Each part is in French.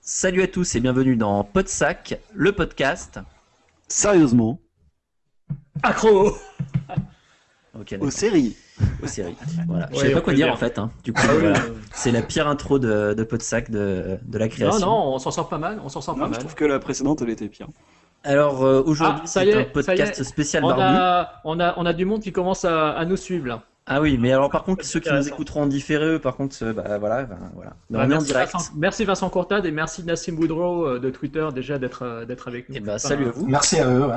Salut à tous et bienvenue dans Podsac, le podcast. Sérieusement, Accro Ok, aux séries. aux séries. Voilà. Je Ouais, savais on pas quoi dire dire. en fait. hein. Du coup, Ah voilà. c'est la pire intro de, de Podsac de, de la Non, création. non, on s'en sort pas mal, on s'en sort Non, pas je mal. trouve que la précédente, elle était pire. Alors euh, aujourd'hui, Ah, c'est un podcast spécial On a, on, a, on a du monde qui commence à, à nous suivre là. Ah oui, mais alors par contre, ceux qui nous écouteront en différé, eux, par contre, euh, bah, voilà, ben, voilà. Bah, on est en merci, direct. Vincent, merci Vincent Courtade et merci Nassim Boudreau euh, de Twitter déjà d'être euh, d'être avec nous. Et bah, Enfin, salut à vous. Merci à eux. ouais.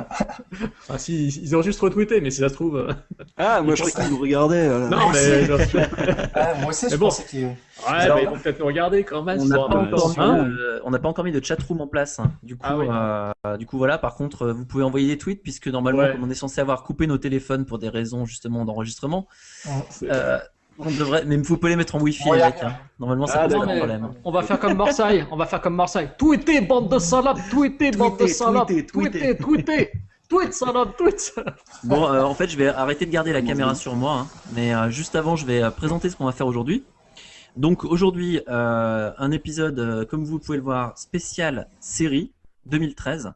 enfin, si, ils ont juste retweeté, mais si ça se trouve. Ah, moi je croyais qu'ils nous regardaient. euh, Non, mais. Ouais, moi aussi, Mais je bon. pensais qu'ils. Ouais, Alors, bah, ils vont peut-être nous regarder quand même. On n'a pas, un peu- encore mis, euh, on n'a pas encore mis de chatroom en place. hein. Du coup, Ah oui. euh, du coup, voilà. Par contre, vous pouvez envoyer des tweets puisque normalement, Ouais. comme on est censé avoir coupé nos téléphones pour des raisons justement d'enregistrement, euh, on devrait. Mais vous pouvez les mettre en wifi, Ouais, les y a mecs. rien. hein. Normalement, ça Ah, pose pas de problème. on va faire comme Marseille, on va faire comme Marseille. Tweetez, bande de salades, tweetez, bande de salades, tweetez, tweetez, tweet salade, tweet salade. Bon, euh, en fait, je vais arrêter de garder la caméra sur moi, hein. mais euh, juste avant, je vais présenter ce qu'on va faire aujourd'hui. Donc aujourd'hui, euh, un épisode, euh, comme vous pouvez le voir, spécial série 2013.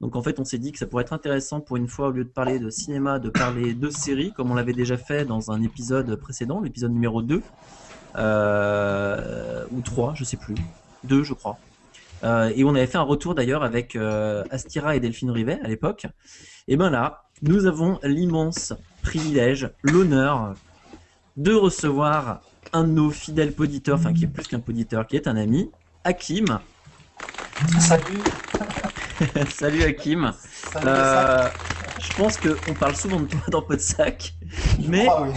Donc en fait, on s'est dit que ça pourrait être intéressant pour une fois, au lieu de parler de cinéma, de parler de séries, comme on l'avait déjà fait dans un épisode précédent, l'épisode numéro 2, euh, ou 3, je sais plus, 2 je crois. Euh, et on avait fait un retour d'ailleurs avec euh, Astira et Delphine Rivet à l'époque. Et ben là, nous avons l'immense privilège, l'honneur de recevoir un de nos fidèles poditeurs, enfin qui est plus qu'un poditeur, qui est un ami, Hakim. Salut. Salut Hakim. Salut. Euh, je pense qu'on parle souvent de toi dans Podsac, mais crois, oui.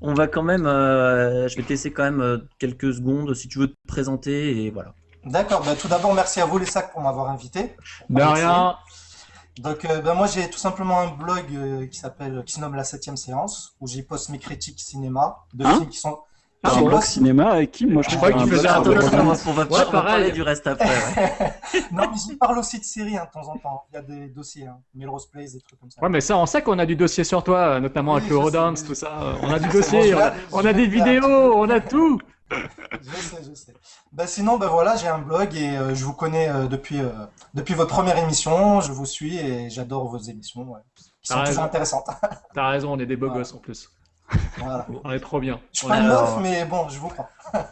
on va quand même, euh, je vais te laisser quand même euh, quelques secondes si tu veux te présenter et voilà. D'accord. bah, tout d'abord, merci à vous les sacs pour m'avoir invité. De rien. Donc, euh, bah, moi, j'ai tout simplement un blog euh, qui s'appelle, qui se nomme La Septième Séance, où j'y poste mes critiques cinéma de Hein films qui sont. Ah un bon blog cinéma avec qui Moi je Je crois qu'il faisait un un cinéma. on va, Ouais, parler du reste après. ouais. non, mais j'y parle aussi de séries hein, de temps en temps. Il y a des dossiers, hein, Melrose Place, des trucs comme ça. Ouais, mais ça, on sait qu'on a du dossier sur toi, notamment Oui, avec le Rodance, tout ça. On a du dossier, bon, on a, on des vidéos, on a tout. Je sais, je sais. Bah sinon, bah voilà, j'ai un blog et euh, je vous connais euh, depuis euh, depuis votre première émission. Je vous suis et j'adore vos émissions, ouais, qui sont Ah, toujours intéressantes. T'as raison, on est des beaux gosses en plus. Voilà. On est trop bien. Je suis pas Alors- mais bon, je vous prends.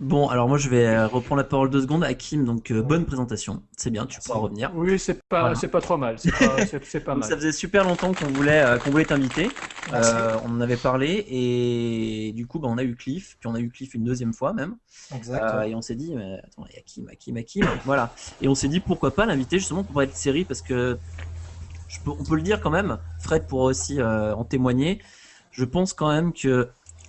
Bon, alors moi je vais euh, reprendre la parole deux secondes. Hakim, donc euh, bonne présentation. C'est bien, tu pourras revenir. Oui, c'est pas, Voilà. c'est pas trop mal. C'est pas, c'est- c'est pas Donc, mal. ça faisait super longtemps qu'on voulait, euh, qu'on voulait t'inviter. Euh, on en avait parlé et du coup, bah, on a eu Cliff, puis on a eu Cliff une deuxième fois même. Exact. Euh, et on s'est dit, mais attends, il y a Hakim, Hakim, Hakim. voilà. Et on s'est dit pourquoi pas l'inviter justement pour parler de série parce que je peux, on peut le dire quand même. Fred pourra aussi euh, en témoigner. Je pense quand même que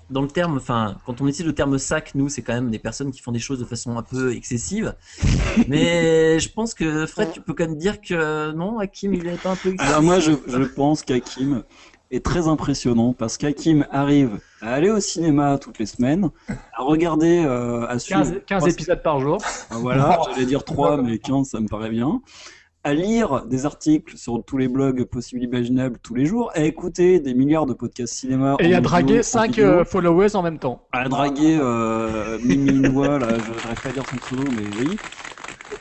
dans le terme, enfin, quand on utilise le terme sac, nous, c'est quand même des personnes qui font des choses de façon un peu excessive. Mais je pense que Fred, tu peux quand même dire que non, Hakim, il est pas un peu excessif. Alors, moi je, je pense qu'Hakim est très impressionnant parce qu'Hakim arrive à aller au cinéma toutes les semaines, à regarder, euh, à suivre. 15, 15 épisodes par jour. Ah, Voilà, j'allais dire 3, mais 15, ça me paraît bien. À lire des articles sur tous les blogs possibles et imaginables tous les jours, à écouter des milliards de podcasts cinéma. Et à draguer en 5 vidéo. followers en même temps. à draguer euh, là, je n'arrive pas à dire son pseudo, mais oui.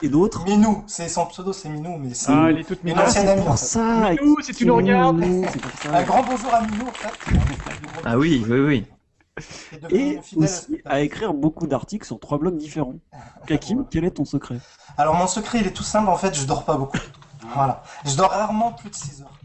Et d'autres. Minou, c'est son pseudo, c'est Minou, mais c'est Ah, elle est toute amie. en Pour ça, Minou, si tu nous regardes. Minou, c'est pour ça. Un grand bonjour à Minou, en fait. Ah oui, oui, oui. Et aussi à écrire beaucoup d'articles sur trois blogs différents. Hakim, quel est ton secret? Alors mon secret, il est tout simple. En fait, je dors pas beaucoup. Voilà. Je dors rarement plus de 6 heures.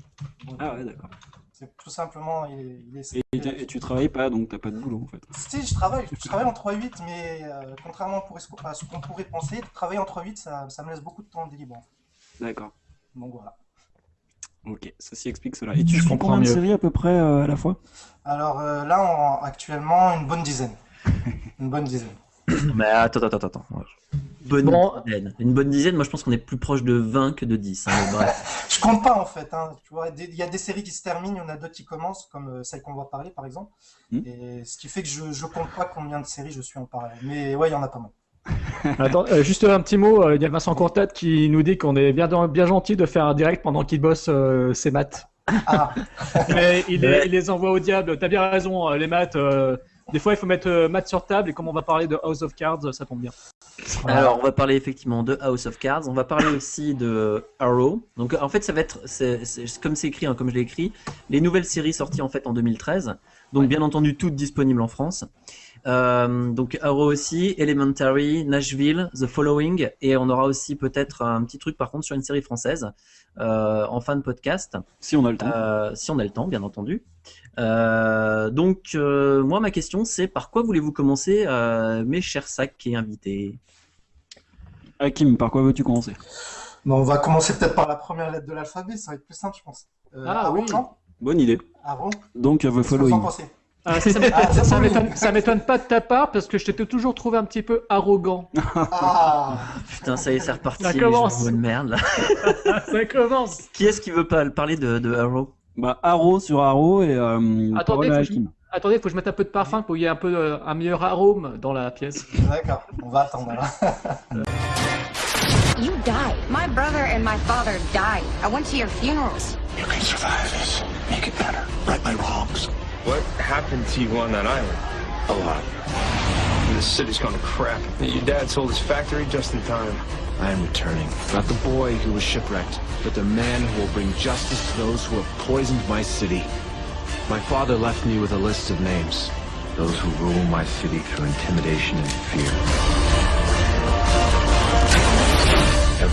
Donc, Ah ouais, d'accord. C'est tout simplement, il est, il est- Et, et tu travailles pas, donc t'as pas de boulot en fait? Si, je travaille, je travaille en 3-8, mais euh, contrairement pour- à ce qu'on pourrait penser, travailler en 3-8, ça, ça me laisse beaucoup de temps libre. D'accord. Donc voilà. Ok, ceci explique cela. Et tu suis comprends combien de séries à peu près euh, à la fois? Alors euh, là, on- actuellement, une bonne dizaine. Une bonne dizaine. Mais attends, attends, attends, attends. Bonne Bon. dizaine. Une bonne dizaine, moi je pense qu'on est plus proche de 20 que de 10. hein, bref. Je compte pas en fait. Hein, tu vois, il y a des séries qui se terminent, il y en a d'autres qui commencent, comme euh, celle qu'on va parler par exemple. Hmm. Et ce qui fait que je, je compte pas combien de séries je suis en parallèle. Mais ouais, il y en a pas mal. Attends, euh, juste un petit mot. euh, Il y a Vincent Courtade qui nous dit qu'on est bien, bien gentil de faire un direct pendant qu'il bosse euh, ses maths. Ah, Mais il, les- Ouais. il les envoie au diable. T'as bien raison, euh, les maths. euh, des fois, il faut mettre euh, maths sur table. Et comme on va parler de House of Cards, ça tombe bien. voilà. Alors, on va parler effectivement de House of Cards. On va parler aussi de Arrow. Donc, en fait, ça va être, c'est, c'est- comme c'est écrit, hein, comme je l'ai écrit, les nouvelles séries sorties en fait en 2013. Donc, bien entendu, toutes disponibles en France. Euh, donc, Arrow aussi, Elementary, Nashville, The Following, et on aura aussi peut-être un petit truc par contre sur une série française euh, en fin de podcast. Si on a le temps. Euh, si on a le temps, bien entendu. Euh, donc, euh, moi, ma question, c'est par quoi voulez-vous commencer, euh, mes chers sacs et invités? Hakim, par quoi veux-tu commencer? Bon, on va commencer peut-être par la première lettre de l'alphabet, ça va être plus simple, je pense. Euh, Ah, oui. non Bonne idée. Aaron Donc, euh, The que vous en Following. pensez Ah, ça, ça m'étonne- ça, pas de ta part parce que je t'ai toujours trouvé un petit peu arrogant. Ah, Putain, ça y est, c'est reparti. Ça commence. de merde. là. ça commence. Qui est-ce qui veut pas parler de, de Arrow? Bah, Arrow sur Arrow et euh, Attendez, faut que je-. Attendez, faut que je mette un peu de parfum pour qu'il y ait un peu euh, un meilleur arôme dans la pièce. d'accord, on va attendre. You died. My brother and my father died. I went to your funerals. You can survive this. Make it better. Right my wrongs. What? Happened to you on that island? A lot. This city's gone to crap. Your dad sold his factory just in time. I am returning. Not the boy who was shipwrecked, but the man who will bring justice to those who have poisoned my city. My father left me with a list of names. Those who rule my city through intimidation and fear.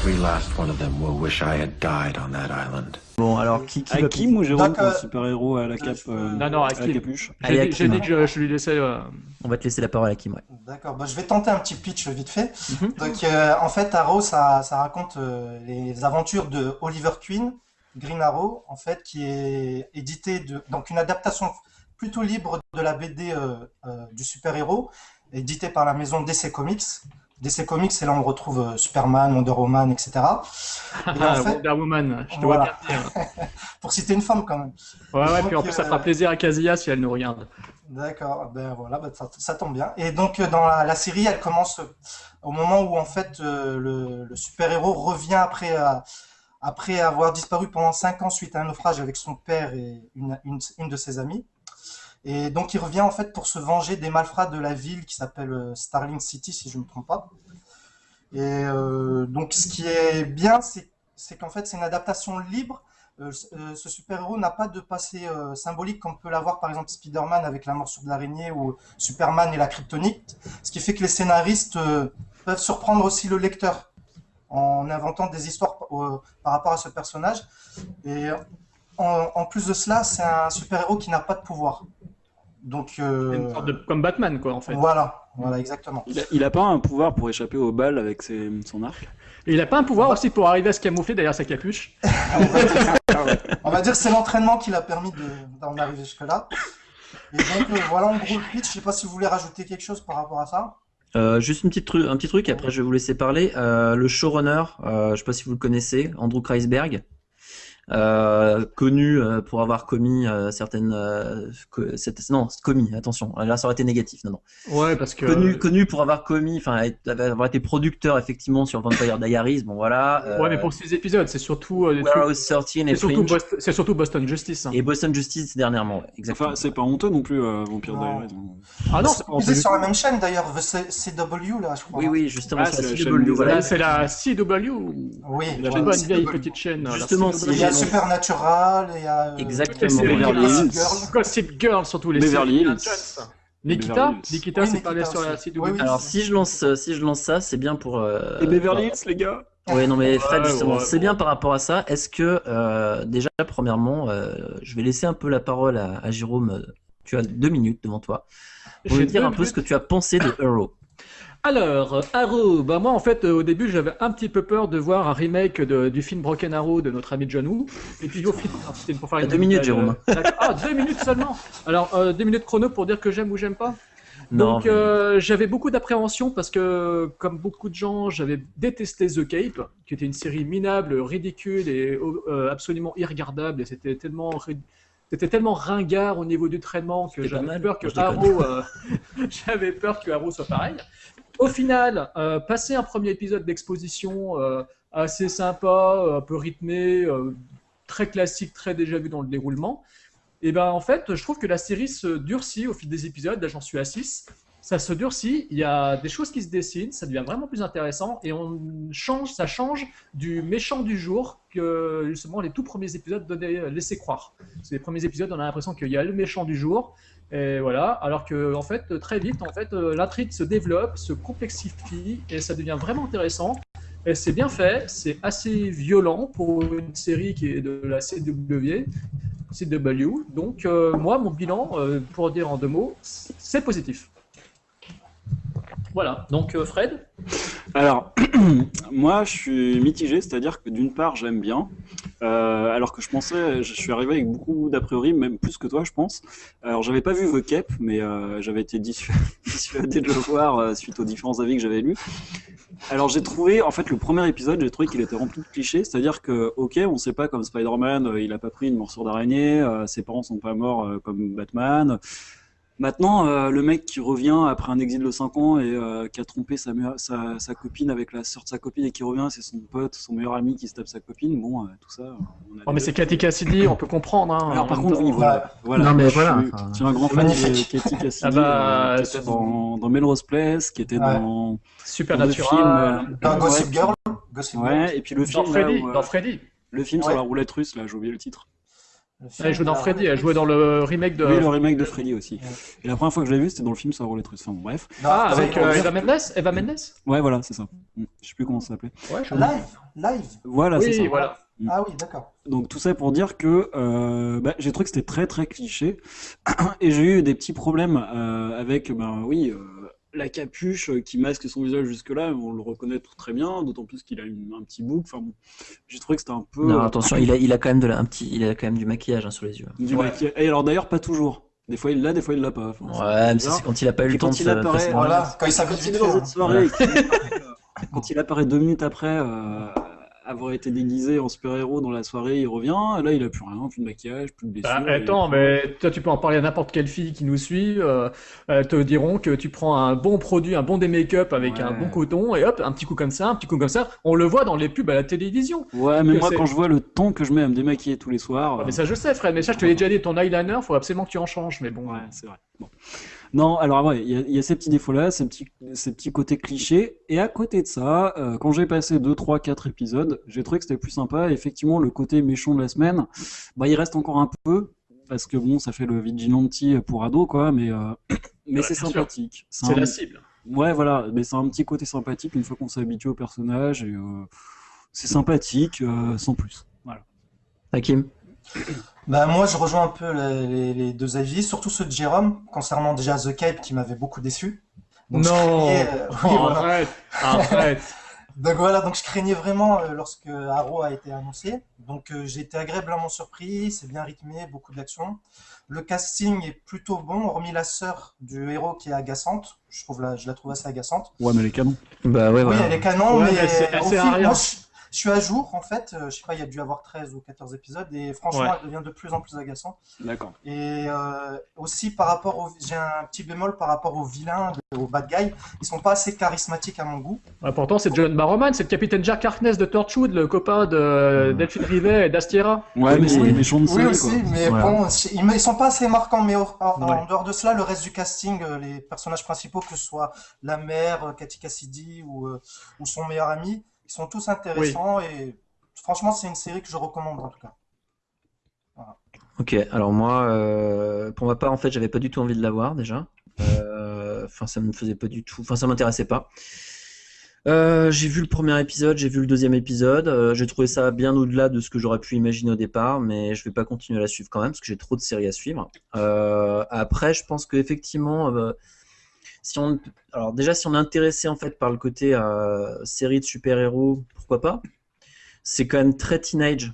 Every last one of them will wish I had died on that island. Bon, alors, qui, qui va Hakim ou Jérôme pour super-héros à la cape euh, Non, non, à la Hakim. capuche Allez, J'ai dit- j'ai Hakim. dit que je, je lui laissais. euh, On va te laisser la parole à Kim, ouais. D'accord, bah, je vais tenter un petit pitch vite fait. Mhm. Donc, euh, en fait, Arrow, ça, ça raconte euh, les aventures de Oliver Queen, Green Arrow, en fait, qui est édité de, donc une adaptation plutôt libre de la BD euh, euh, du super-héros, édité par la maison DC Comics. DC Comics, c'est là où on retrouve euh, Superman, Wonder Woman, etc. Et en fait, Wonder Woman, je te Voilà. vois bien pour citer une femme quand même. Ouais, ouais, Donc, puis en plus, ça euh, fera plaisir à Kazuya si elle nous regarde. D'accord, ben voilà, ben ça, ça tombe bien. Et donc euh, dans la, la série, elle commence euh, au moment où en fait euh, le, le super-héros revient après, euh, après avoir disparu pendant cinq ans suite à un naufrage avec son père et une, une, une de ses amies. Et donc il revient en fait pour se venger des malfrats de la ville qui s'appelle euh, Starling City, si je ne me trompe pas. Et euh, donc ce qui est bien, c'est qu'en fait c'est une adaptation libre. Euh, ce- super-héros n'a pas de passé symbolique comme peut l'avoir par exemple Spider-Man avec la morsure de l'araignée ou Superman et la kryptonite. Ce qui fait que les scénaristes peuvent surprendre aussi le lecteur en inventant des histoires par rapport à ce personnage. Et en plus de cela, c'est un super-héros qui n'a pas de pouvoir. Donc euh, C'est une sorte de comme Batman, quoi, en fait. voilà, voilà exactement. il a, il a pas un pouvoir pour échapper aux balles avec ses- son arc Et il a pas un pouvoir aussi pour arriver à se camoufler derrière sa capuche. On va dire que c'est l'entraînement qui l'a permis de- d'en arriver jusque-là. Et donc euh, voilà en gros le pitch. Je sais pas si vous voulez rajouter quelque chose par rapport à ça. Euh, juste une petite tru- un petit truc, après je vais vous laisser parler. Euh, le showrunner, euh, je sais pas si vous le connaissez, Andrew Kreisberg, euh, connu euh, pour avoir commis euh, certaines... euh, co- cette- non, commis, attention, là ça aurait été négatif, non, non. Ouais, parce que. Connu, connu pour avoir commis, enfin avoir été producteur effectivement sur Vampire Diaries, bon voilà. euh, Ouais, mais pour ces épisodes, c'est surtout. euh, des trucs- Warehouse 13 et C'est surtout, Boston, c'est surtout Boston Justice. hein. et Boston Justice dernièrement, ouais, exactement. Enfin, c'est pas honteux non plus, euh, Vampire. Diaries. hein. Ah non, c'est c'est pas sur la même chaîne d'ailleurs, CW là, je crois. Oui, oui, justement, Ah, c'est c'est la la CW, voilà. Là, c'est la CW. Oui, La bonne CW. vieille petite chaîne. la Justement, CW. Il y a J'ai- Supernatural, il y a euh, Exactement. Beverly Hills. Girl. Gossip Girl, surtout les Beverly séries Hills. Nikita, Beverly Hills. Nikita, Oui, c'est pas Nikita sur la. CW. Oui, oui. Alors si je lance, euh, si je lance ça, c'est bien pour. euh, Et Beverly Hills, les gars Ouais, non mais Fred, justement, ouais, c'est ouais. bien par rapport à ça. Est-ce que euh, déjà, premièrement, euh, je vais laisser un peu la parole à, à Jérôme. Tu as deux minutes devant toi. Pour nous dire un peu ce que tu as pensé de Arrow. Alors, euh, Arrow, bah moi en fait euh, au début j'avais un petit peu peur de voir un remake de- du film Broken Arrow de notre ami John Woo. Et puis au final, ah, c'était pour faire une deux minutes, euh, Jérôme. d'accord. Ah, deux minutes seulement. Alors euh, deux minutes chrono pour dire que j'aime ou j'aime pas. Non, Donc mais- euh, j'avais beaucoup d'appréhension parce que comme beaucoup de gens, j'avais détesté The Cape, qui était une série minable, ridicule et euh, absolument irregardable. Et c'était tellement ri- c'était tellement ringard au niveau du traitement que j'avais peur que. Arrow, euh, j'avais peur que Arrow soit pareil. Au final, euh, passer un premier épisode d'exposition euh, assez sympa, un peu rythmé, euh, très classique, très déjà vu dans le déroulement. Et ben en fait, je trouve que la série se durcit au fil des épisodes. Là, j'en suis à 6. Ça se durcit, il y a des choses qui se dessinent, ça devient vraiment plus intéressant et on change, ça change du méchant du jour que justement les tout premiers épisodes donnaient, laissaient croire. Les premiers épisodes, on a l'impression qu'il y a le méchant du jour et voilà, alors que en fait très vite, en fait, euh, l'intrigue se développe, se complexifie et ça devient vraiment intéressant. Et c'est bien fait, c'est assez violent pour une série qui est de la CW. CW. Donc euh, moi, mon bilan, euh, pour dire en deux mots, c'est positif. Voilà, donc euh, Fred? Alors, moi, je suis mitigé, c'est-à-dire que d'une part, j'aime bien, euh, alors que je pensais, je suis arrivé avec beaucoup d'a priori, même plus que toi, je pense. Alors, j'avais pas vu The Cape, mais euh, j'avais été dissu- dissuadé de le voir suite aux différents avis que j'avais lus. Alors, j'ai trouvé, en fait, le premier épisode, j'ai trouvé qu'il était rempli de clichés, c'est-à-dire que, ok, on sait pas comme Spider-Man, il a pas pris une morsure d'araignée, ses parents sont pas morts comme Batman. Maintenant, euh, le mec qui revient après un exil de 5 ans et euh, qui a trompé sa, meilleure- sa, sa copine avec la sœur de sa copine et qui revient, c'est son pote, son meilleur ami qui se tape sa copine. Bon, euh, tout ça. on a Oh, mais c'est Cathy Cassidy, on peut comprendre. Hein, Alors, par contre, oui, voilà. voilà. Non, mais Je voilà, suis- enfin, Je suis un grand fan magnifique. de Katie Cassidy, Ah bah, euh, qui était dans, dans Melrose Place, qui était Ouais. dans, Supernatural. film. Dans euh, Gossip Girl. Gossip Girl. Ouais, et puis le film, Dans là, Freddy. où, Dans Freddy. le film sur la roulette russe, là, j'ai oublié le titre. Elle joue dans Freddy, elle jouait dans le remake de. Oui, le remake de Freddy aussi. Ouais. Et la première fois que je l'ai vu, c'était dans le film sur la roulette russe. Enfin, bon, bref. Ah, avec euh, Eva Mendes Eva Mendes? Ouais, voilà, c'est ça. Mm. Je sais plus comment ça s'appelait. Ouais, je... Live, live. Voilà, c'est ça. Voilà. Ah oui, d'accord. Donc tout ça pour dire que euh, bah, j'ai trouvé que c'était très très cliché et j'ai eu des petits problèmes euh, avec ben oui euh, la capuche qui masque son visage jusque là on le reconnaît très bien d'autant plus qu'il a une- un petit bouc. Enfin bon j'ai trouvé que c'était un peu Non, euh, attention, il a, il a quand même de la, un petit, il a quand même du maquillage hein, sur les yeux. du Ouais. maquillage. et alors d'ailleurs pas toujours. Des fois il l'a des fois il l'a pas. Enfin, Ouais, mais c'est quand il a pas eu le temps quand de il se apparaît, Voilà, quand il quand une soirée qu'il apparaît, euh, quand il apparaît deux minutes après euh, avoir été déguisé en super-héros dans la soirée, il revient, là il a plus rien, plus de maquillage, plus de blessures. Bah, attends, mais toi tu peux en parler à n'importe quelle fille qui nous suit. euh, elles te diront que tu prends un bon produit, un bon des make-up avec Ouais. un bon coton et hop, un petit coup comme ça, un petit coup comme ça. On le voit dans les pubs à la télévision. Ouais, mais moi quand je vois le temps que je mets à me démaquiller tous les soirs, Ah, mais ça je sais, Fred. Mais ça je te l'ai déjà dit. Ton eyeliner, faut absolument que tu en changes. Mais bon. Ouais, c'est vrai. Bon. Non, alors ouais, il y, a- il y a ces petits défauts-là, ces petits, ces petits côtés clichés. Et à côté de ça, euh, quand j'ai passé 2, 3, 4 épisodes, j'ai trouvé que c'était plus sympa. Effectivement, le côté méchant de la semaine, bah, il reste encore un peu. Parce que bon, ça fait le vigilante pour ado, quoi, mais, euh, mais Ouais, c'est sympathique. C'est un- la cible. Ouais, voilà, mais c'est un petit côté sympathique une fois qu'on s'est habitué au personnage. Et euh, c'est sympathique, euh, sans plus. Voilà. Hakim? Bah, moi, je rejoins un peu les, les- les deux avis, surtout ceux de Jérôme, concernant déjà The Cape qui m'avait beaucoup déçu. Donc, non. craignais, euh, oui, Oh, voilà. arrête. Arrête. Donc voilà, donc je craignais vraiment euh, lorsque Arrow a été annoncé. Donc euh, j'ai été agréablement surpris, c'est bien rythmé, beaucoup d'action. Le casting est plutôt bon, hormis la sœur du héros qui est agaçante. Je trouve la, je la trouve assez agaçante. Ouais, mais les canons. Bah ouais, Oui, voilà. elle est canon, Ouais, mais, mais c'est- elle au fil- rien. moi, je, suis à jour en fait. Euh, je sais pas, il y a dû avoir 13 ou 14 épisodes et franchement, Ouais. elle devient de plus en plus agaçante. D'accord. Et euh, aussi par rapport au, j'ai un petit bémol par rapport aux vilains, aux bad guys. Ils sont pas assez charismatiques à mon goût. Ouais, pourtant, c'est John Barrowman, c'est le capitaine Jack Harkness de Torchwood, le copain de Delphine Rivet et d'Astiera. Ouais, mais c'est Oui. des méchants de Oui série, aussi, quoi. mais bon, ils, ils sont pas assez marquants. Mais en, dehors de cela, le reste du casting, euh, les personnages principaux, que ce soit la mère, Cathy Cassidy ou, ou son meilleur ami, ils sont tous intéressants et franchement, c'est une série que je recommande en tout cas. Ok, alors moi, euh, pour ma part, en fait, j'avais pas du tout envie de la voir déjà. Euh, Enfin, ça me faisait pas du tout. Enfin, ça m'intéressait pas. Euh, j'ai vu le premier épisode, j'ai vu le deuxième épisode. euh, j'ai trouvé ça bien au-delà de ce que j'aurais pu imaginer au départ, mais je vais pas continuer à la suivre quand même parce que j'ai trop de séries à suivre. Euh, après, je pense que effectivement, euh, si on, alors déjà, si on est intéressé en fait par le côté euh, série de super-héros, pourquoi pas C'est quand même très teenage.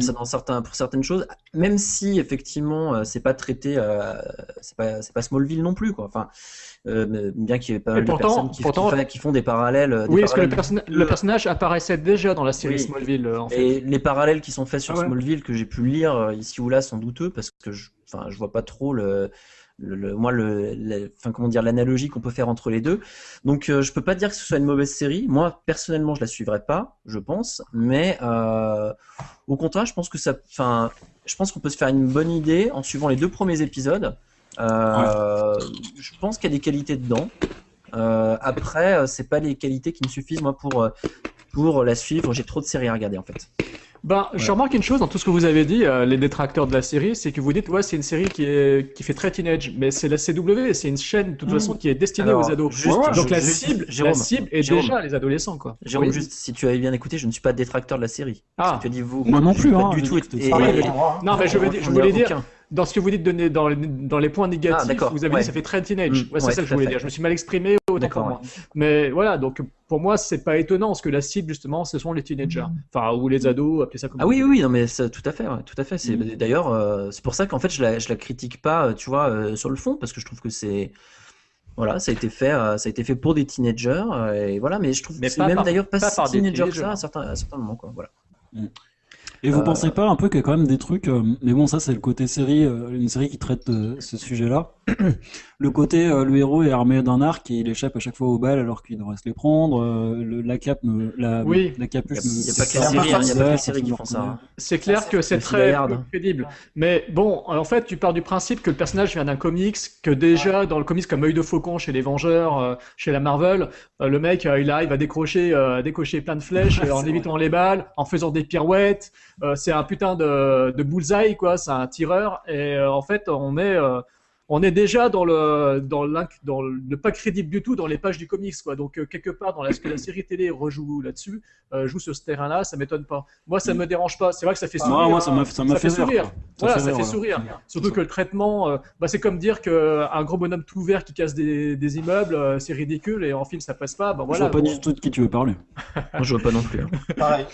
Ça, dans certains, pour certaines choses, même si effectivement euh, c'est pas traité, euh, c'est pas, Smallville non plus quoi. Enfin, euh, bien qu'il y ait pas mal de personnes qui, pourtant- qui font des parallèles. euh, des Oui, parce que le, parallèles- perso- le personnage apparaissait déjà dans la série Oui. Smallville, en fait. Et les parallèles qui sont faits sur Ah ouais. Smallville que j'ai pu lire ici ou là sont douteux parce que je- enfin, je vois pas trop le, le, le- moi le, le- enfin comment dire l'analogie qu'on peut faire entre les deux. Donc euh, je peux pas dire que ce soit une mauvaise série. Moi personnellement je la suivrai pas, je pense, mais euh, au contraire je pense que ça, enfin je pense qu'on peut se faire une bonne idée en suivant les deux premiers épisodes. Euh, Je pense qu'il y a des qualités dedans. Euh, après c'est pas les qualités qui me suffisent moi pour pour la suivre. J'ai trop de séries à regarder en fait. Ben, je remarque une chose dans tout ce que vous avez dit, euh, les détracteurs de la série, c'est que vous dites, ouais, c'est une série qui, est, qui fait très teenage, mais c'est la CW, c'est une chaîne de toute façon qui est destinée Alors, aux ados. juste- Donc la juste- cible, Jérôme, la cible est Jérôme. déjà les adolescents, quoi. Jérôme, Oui. juste si tu avais bien écouté, je ne suis pas détracteur de la série. Ah. Tu as dit vous. Moi non plus, hein, du tout. et-. Ah, mais. Non, mais je veux dire- je voulais dire, aucun. Dans ce que vous dites de dans, les- dans les points négatifs, Ah, d'accord, vous avez ouais. dit ça fait très teenage. Mm, Ouais, c'est ouais, ça que je voulais fait. dire. Je me suis mal exprimé autant pour D'accord, moi. Mais voilà, donc pour moi, c'est pas étonnant, parce que la cible, justement, ce sont les teenagers. Enfin, ou les ados, appelez ça comme Ah vous oui, oui, non, mais ça, tout à fait, ouais, tout à fait. C'est Mm. d'ailleurs, euh, c'est pour ça qu'en fait, je la, je la critique pas, euh, tu vois, euh, sur le fond, parce que je trouve que c'est, voilà, ça a été fait, ça a été fait pour des teenagers, et voilà. Mais je trouve Mais que c'est même par- d'ailleurs pas, pas si teenager que teenagers. ça à certains, à certains moments, quoi. Voilà. Et vous Euh, pensez pas un peu qu'il y a quand même des trucs, euh, mais bon, ça c'est le côté série, euh, une série qui traite ce sujet-là. le côté, euh, le héros est armé d'un arc et il échappe à chaque fois aux balles alors qu'il devrait se les prendre. euh, le- la cape, me- la, Oui. la capuche. Il y a- me- il y a pas c'est que les un peu séries, hein, a pas que séries qui font ça, hein. C'est clair que c'est très crédible. Mais bon, en fait, tu pars du principe que le personnage vient d'un comics, que déjà dans le comics comme Œil de Faucon chez les Vengeurs, euh, chez la Marvel, euh, le mec euh, il arrive à décrocher, euh, à décocher plein de flèches en évitant les balles, en faisant des pirouettes. Euh, c'est un putain de, de bullseye quoi, c'est un tireur. Et euh, en fait, on est euh, on est déjà dans le dans dans le pas crédible du tout dans les pages du comics quoi. Donc euh, quelque part dans la, ce que la série télé rejoue là-dessus, euh, joue sur ce terrain-là, ça m'étonne pas. Moi, ça me dérange pas. C'est vrai que ça fait Ah, sourire. moi, ça fait rire, quoi. Ça Voilà, fait ça rire, fait voilà. sourire. Surtout que le traitement, euh, bah, c'est comme dire qu'un gros bonhomme tout vert qui casse des, des immeubles, euh, c'est ridicule et en film ça passe pas. Bah, Je voilà. vois pas bon. du tout de qui tu veux parler. Moi, je vois pas non plus. hein. Pareil.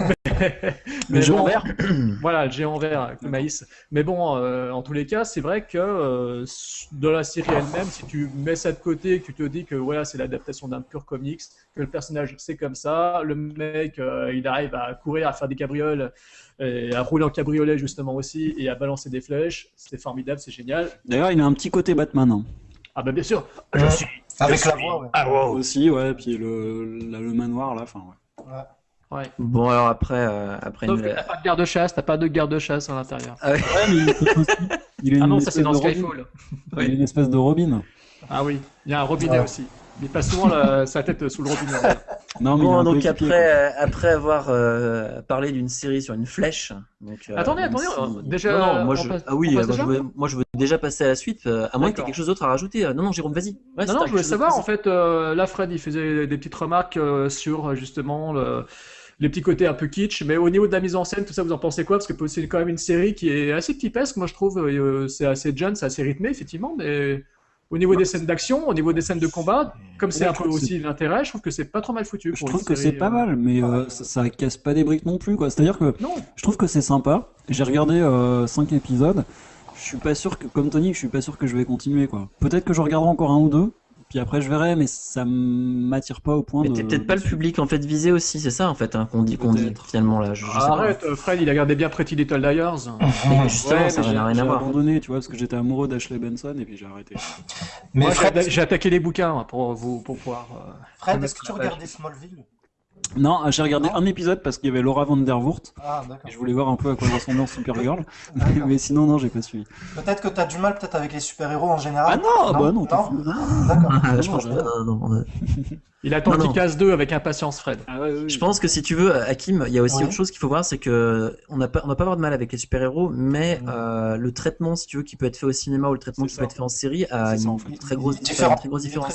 Mais Le géant bon, vert voilà, le géant vert avec le maïs. Mais bon, euh, en tous les cas, c'est vrai que euh, dans la série elle-même, si tu mets ça de côté, que tu te dis que voilà, c'est l'adaptation d'un pur comics, que le personnage c'est comme ça, le mec euh, il arrive à courir, à faire des cabrioles, et à rouler en cabriolet justement aussi, et à balancer des flèches, c'est formidable, c'est génial. D'ailleurs, il a un petit côté Batman. hein. Ah bah bien sûr, Euh, Avec la voix, ouais. Aussi, ouais, puis le, la- le manoir là, enfin, ouais. Ouais. Ouais. Bon, alors après, euh, après Sauf une- que t'as pas de garde-chasse, t'as pas de garde-chasse à l'intérieur. Ah ouais. Ouais, mais il aussi. Ah une non, ça c'est espèce dans de Robin. Skyfall. Il a une espèce de Robin. Ah oui, il y a un robinet Ouais. aussi. Il passe souvent la- sa tête sous le robinet. Non, mais il a Bon, donc après, euh, après avoir euh, parlé d'une série sur une flèche. Donc, euh, Attendez, attendez, si- déjà, Non, non, moi je. passe- ah oui, moi, je veux, moi je veux déjà passer à la suite, à moins que tu aies quelque chose d'autre à rajouter. Euh, Non, non, Jérôme, vas-y. Ouais, Non, non, je voulais savoir, en fait, là, Fred, il faisait des petites remarques sur justement le- les petits côtés un peu kitsch, mais au niveau de la mise en scène, tout ça, vous en pensez quoi? Parce que c'est quand même une série qui est assez typesque, moi je trouve, euh, c'est assez jeune, c'est assez rythmé, effectivement, mais au niveau des scènes d'action, au niveau des scènes de combat, comme c'est un peu aussi l'intérêt, je trouve que c'est pas trop mal foutu. Je trouve que c'est pas euh, mal, mais euh, ça, ça casse pas des briques non plus, quoi. C'est-à-dire que Non, je trouve que c'est sympa. J'ai regardé 5 épisodes. Je suis pas sûr que, comme Tony, je suis pas sûr que je vais continuer, quoi. Peut-être que je regarderai encore un ou deux, puis après je verrai, mais ça m'attire pas au point Mais de. t'es peut-être pas le public en fait visé aussi, c'est ça en fait hein, qu'on dit, qu'on dit finalement là. Je, je sais pas. arrête, euh, Fred, il a gardé bien Pretty Little Liars. Mais justement, Ouais, ça n'a rien j'ai à voir. abandonné, tu vois, parce que j'étais amoureux d'Ashley Benson et puis j'ai arrêté. Mais Moi, j'ai Fred, j'ai attaqué les bouquins pour vous pour pouvoir. euh, Fred, est-ce que tu regardais Smallville? Non, j'ai regardé Non. un épisode parce qu'il y avait Laura Vandervoort Ah, d'accord. et je voulais voir un peu à quoi ressemblait Supergirl. D'accord. mais sinon, non, j'ai pas suivi. Peut-être que tu as du mal peut-être avec les super-héros en Ah général. non, bah non, non. Non. D'accord. Ah, je Non, pense que non, euh, Il attend qu'il casse deux avec impatience, Fred. Ah ouais, oui. Je pense que si tu veux, Hakim, il y a aussi Ouais. autre chose qu'il faut voir, c'est que on n'a pas, on n'a pas avoir de mal avec les super-héros, mais euh, le traitement, si tu veux, qui peut être fait au cinéma ou le traitement qui ça. peut être fait en série a ça, une en fait. très grosse, très différence.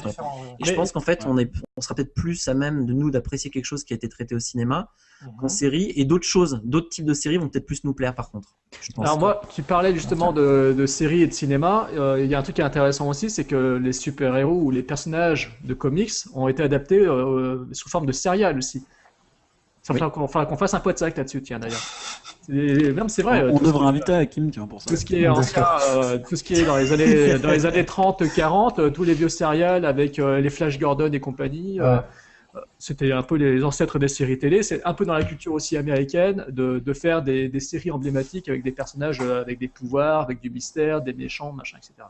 Et je pense qu'en fait, Ouais. on est, on sera peut-être plus à même de nous d'apprécier quelque chose qui a été traité au cinéma qu'en Mhm. série, et d'autres choses, d'autres types de séries vont peut-être plus nous plaire par contre. Je pense. Alors moi, tu parlais justement de, de séries et de cinéma. euh, Il y a un truc qui est intéressant aussi, c'est que les super-héros ou les personnages de comics ont été adaptés euh, sous forme de serial aussi. Ça Oui. faudra qu'on fasse un poids de sac là-dessus, tiens d'ailleurs. C'est- Non, mais c'est vrai. on devrait inviter Hakim, tiens, pour ça. Tout ce qui est ancien, euh, tout ce qui est dans les années, dans les années 30, 40, euh, tous les vieux serials avec euh, les Flash Gordon et compagnie. euh, Ouais. C'était un peu les ancêtres des séries télé. C'est un peu dans la culture aussi américaine de, de faire des, des séries emblématiques avec des personnages euh, avec des pouvoirs, avec du mystère, des méchants, machin, etc.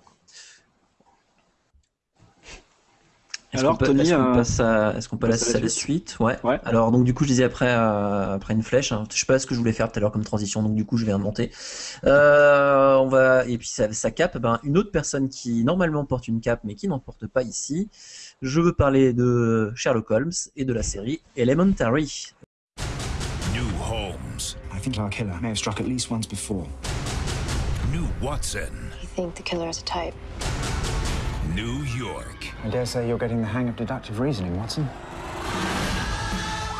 Alors, Tony, est-ce qu'on euh, passe à, est-ce qu'on passe passe à la suite Ouais. Ouais. Alors donc du coup je disais après euh, après une flèche. hein. Je sais pas ce que je voulais faire tout à l'heure comme transition, donc du coup je vais inventer. Euh, on va et puis sa, sa cape, ben une autre personne qui normalement porte une cape mais qui n'en porte pas ici. Je veux parler de Sherlock Holmes et de la série Elementary. New Holmes, I think our killer may have struck at least once before. New Watson, I think the killer is a type. New York, I dare say you're getting the hang of deductive reasoning, Watson.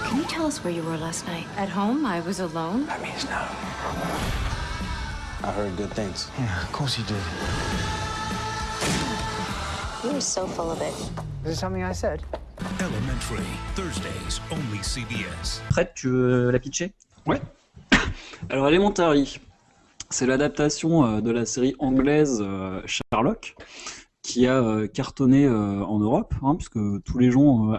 Can you tell us where you were last night? At home, I was alone. That means no. I heard good things. Yeah, of course you did. You were so full of it. Is it something I said? Elementary, Thursdays, only CBS. Prête, tu veux la pitcher? Alors Elementary, c'est l'adaptation euh, de la série anglaise euh, Sherlock, qui a euh, cartonné en Europe, hein, puisque tous les gens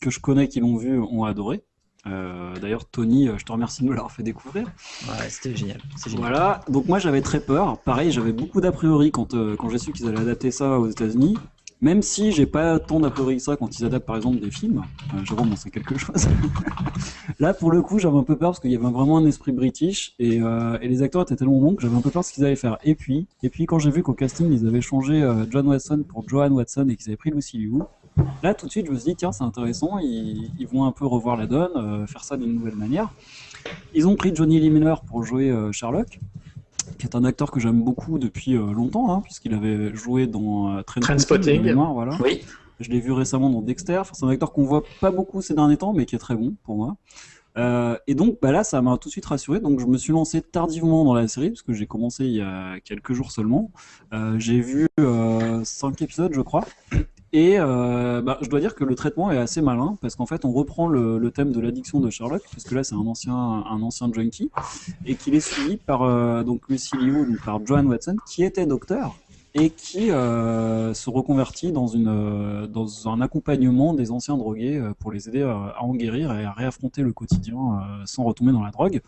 que je connais qui l'ont vu ont adoré. Euh, D'ailleurs, Tony, euh, je te remercie de me l'avoir fait découvrir. Ouais, c'était génial. C'est génial. Voilà, donc moi j'avais très peur. Pareil, j'avais beaucoup d'a priori quand, euh, quand j'ai su qu'ils allaient adapter ça aux États-Unis. Même si j'ai pas tant d'a priori que ça quand ils adaptent par exemple des films. Euh, on sait quelque chose. Là, pour le coup, j'avais un peu peur parce qu'il y avait vraiment un esprit british et, et les acteurs étaient tellement bons que j'avais un peu peur de ce qu'ils allaient faire. Et puis, et puis quand j'ai vu qu'au casting ils avaient changé John Watson pour Joan Watson et qu'ils avaient pris Lucy Liu, là tout de suite je me suis dit tiens c'est intéressant, ils, ils vont un peu revoir la donne, euh, faire ça d'une nouvelle manière. Ils ont pris Johnny Lee Miller pour jouer euh, Sherlock qui est un acteur que j'aime beaucoup depuis euh, longtemps, hein, puisqu'il avait joué dans euh, Trainspotting, mémoire, voilà. Oui. Je l'ai vu récemment dans Dexter. Enfin, c'est un acteur qu'on voit pas beaucoup ces derniers temps, mais qui est très bon pour moi. Euh, et donc, bah là, ça m'a tout de suite rassuré. Donc, je me suis lancé tardivement dans la série, parce que j'ai commencé il y a quelques jours seulement. Euh, j'ai vu euh, cinq épisodes, je crois. Et euh, bah, je dois dire que le traitement est assez malin, parce qu'en fait, on reprend le, thème de l'addiction de Sherlock, parce que là, c'est un ancien, un ancien junkie, et qu'il est suivi par euh, donc Lucy Liu, donc par Joan Watson, qui était docteur et qui euh, se reconvertit dans, une, euh, dans un accompagnement des anciens drogués pour les aider à, en guérir et à réaffronter le quotidien sans retomber dans la drogue.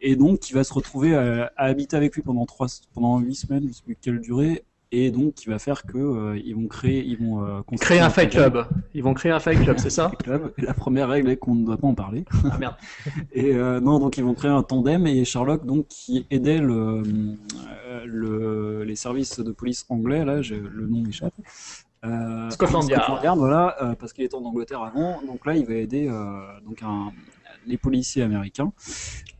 Et donc, qui va se retrouver à, habiter avec lui pendant trois, pendant huit semaines, je sais plus quelle durée, et donc qui va faire que euh, ils vont créer, ils vont euh, Créer un fight club. Ils vont créer un fight club, c'est ça club. La première règle est qu'on ne doit pas en parler. Ah merde. Et euh, non, donc ils vont créer un tandem et Sherlock, donc qui aidait le, le, les services de police anglais, là, j'ai- le nom m'échappe. Scotland Yard. Scotland Yard, voilà, parce qu'il était en Angleterre avant. Donc là, il va aider donc un, les policiers américains.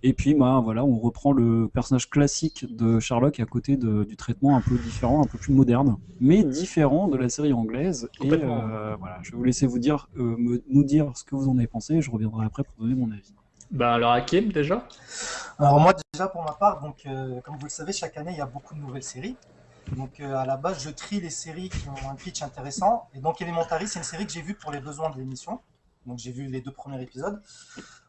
Et puis, bah, voilà, on reprend le personnage classique de Sherlock à côté de- du traitement un peu différent, un peu plus moderne, mais différent de la série anglaise. Et euh, voilà, je vais vous laisser vous dire, euh, me- nous dire ce que vous en avez pensé. et Je reviendrai après pour donner mon avis. Bah alors Hakim déjà? Alors moi déjà pour ma part, donc euh, comme vous le savez, chaque année il y a beaucoup de nouvelles séries. Donc euh, à la base, je trie les séries qui ont un pitch intéressant. Et donc Elementary, c'est une série que j'ai vue pour les besoins de l'émission. Donc j'ai vu les deux premiers épisodes.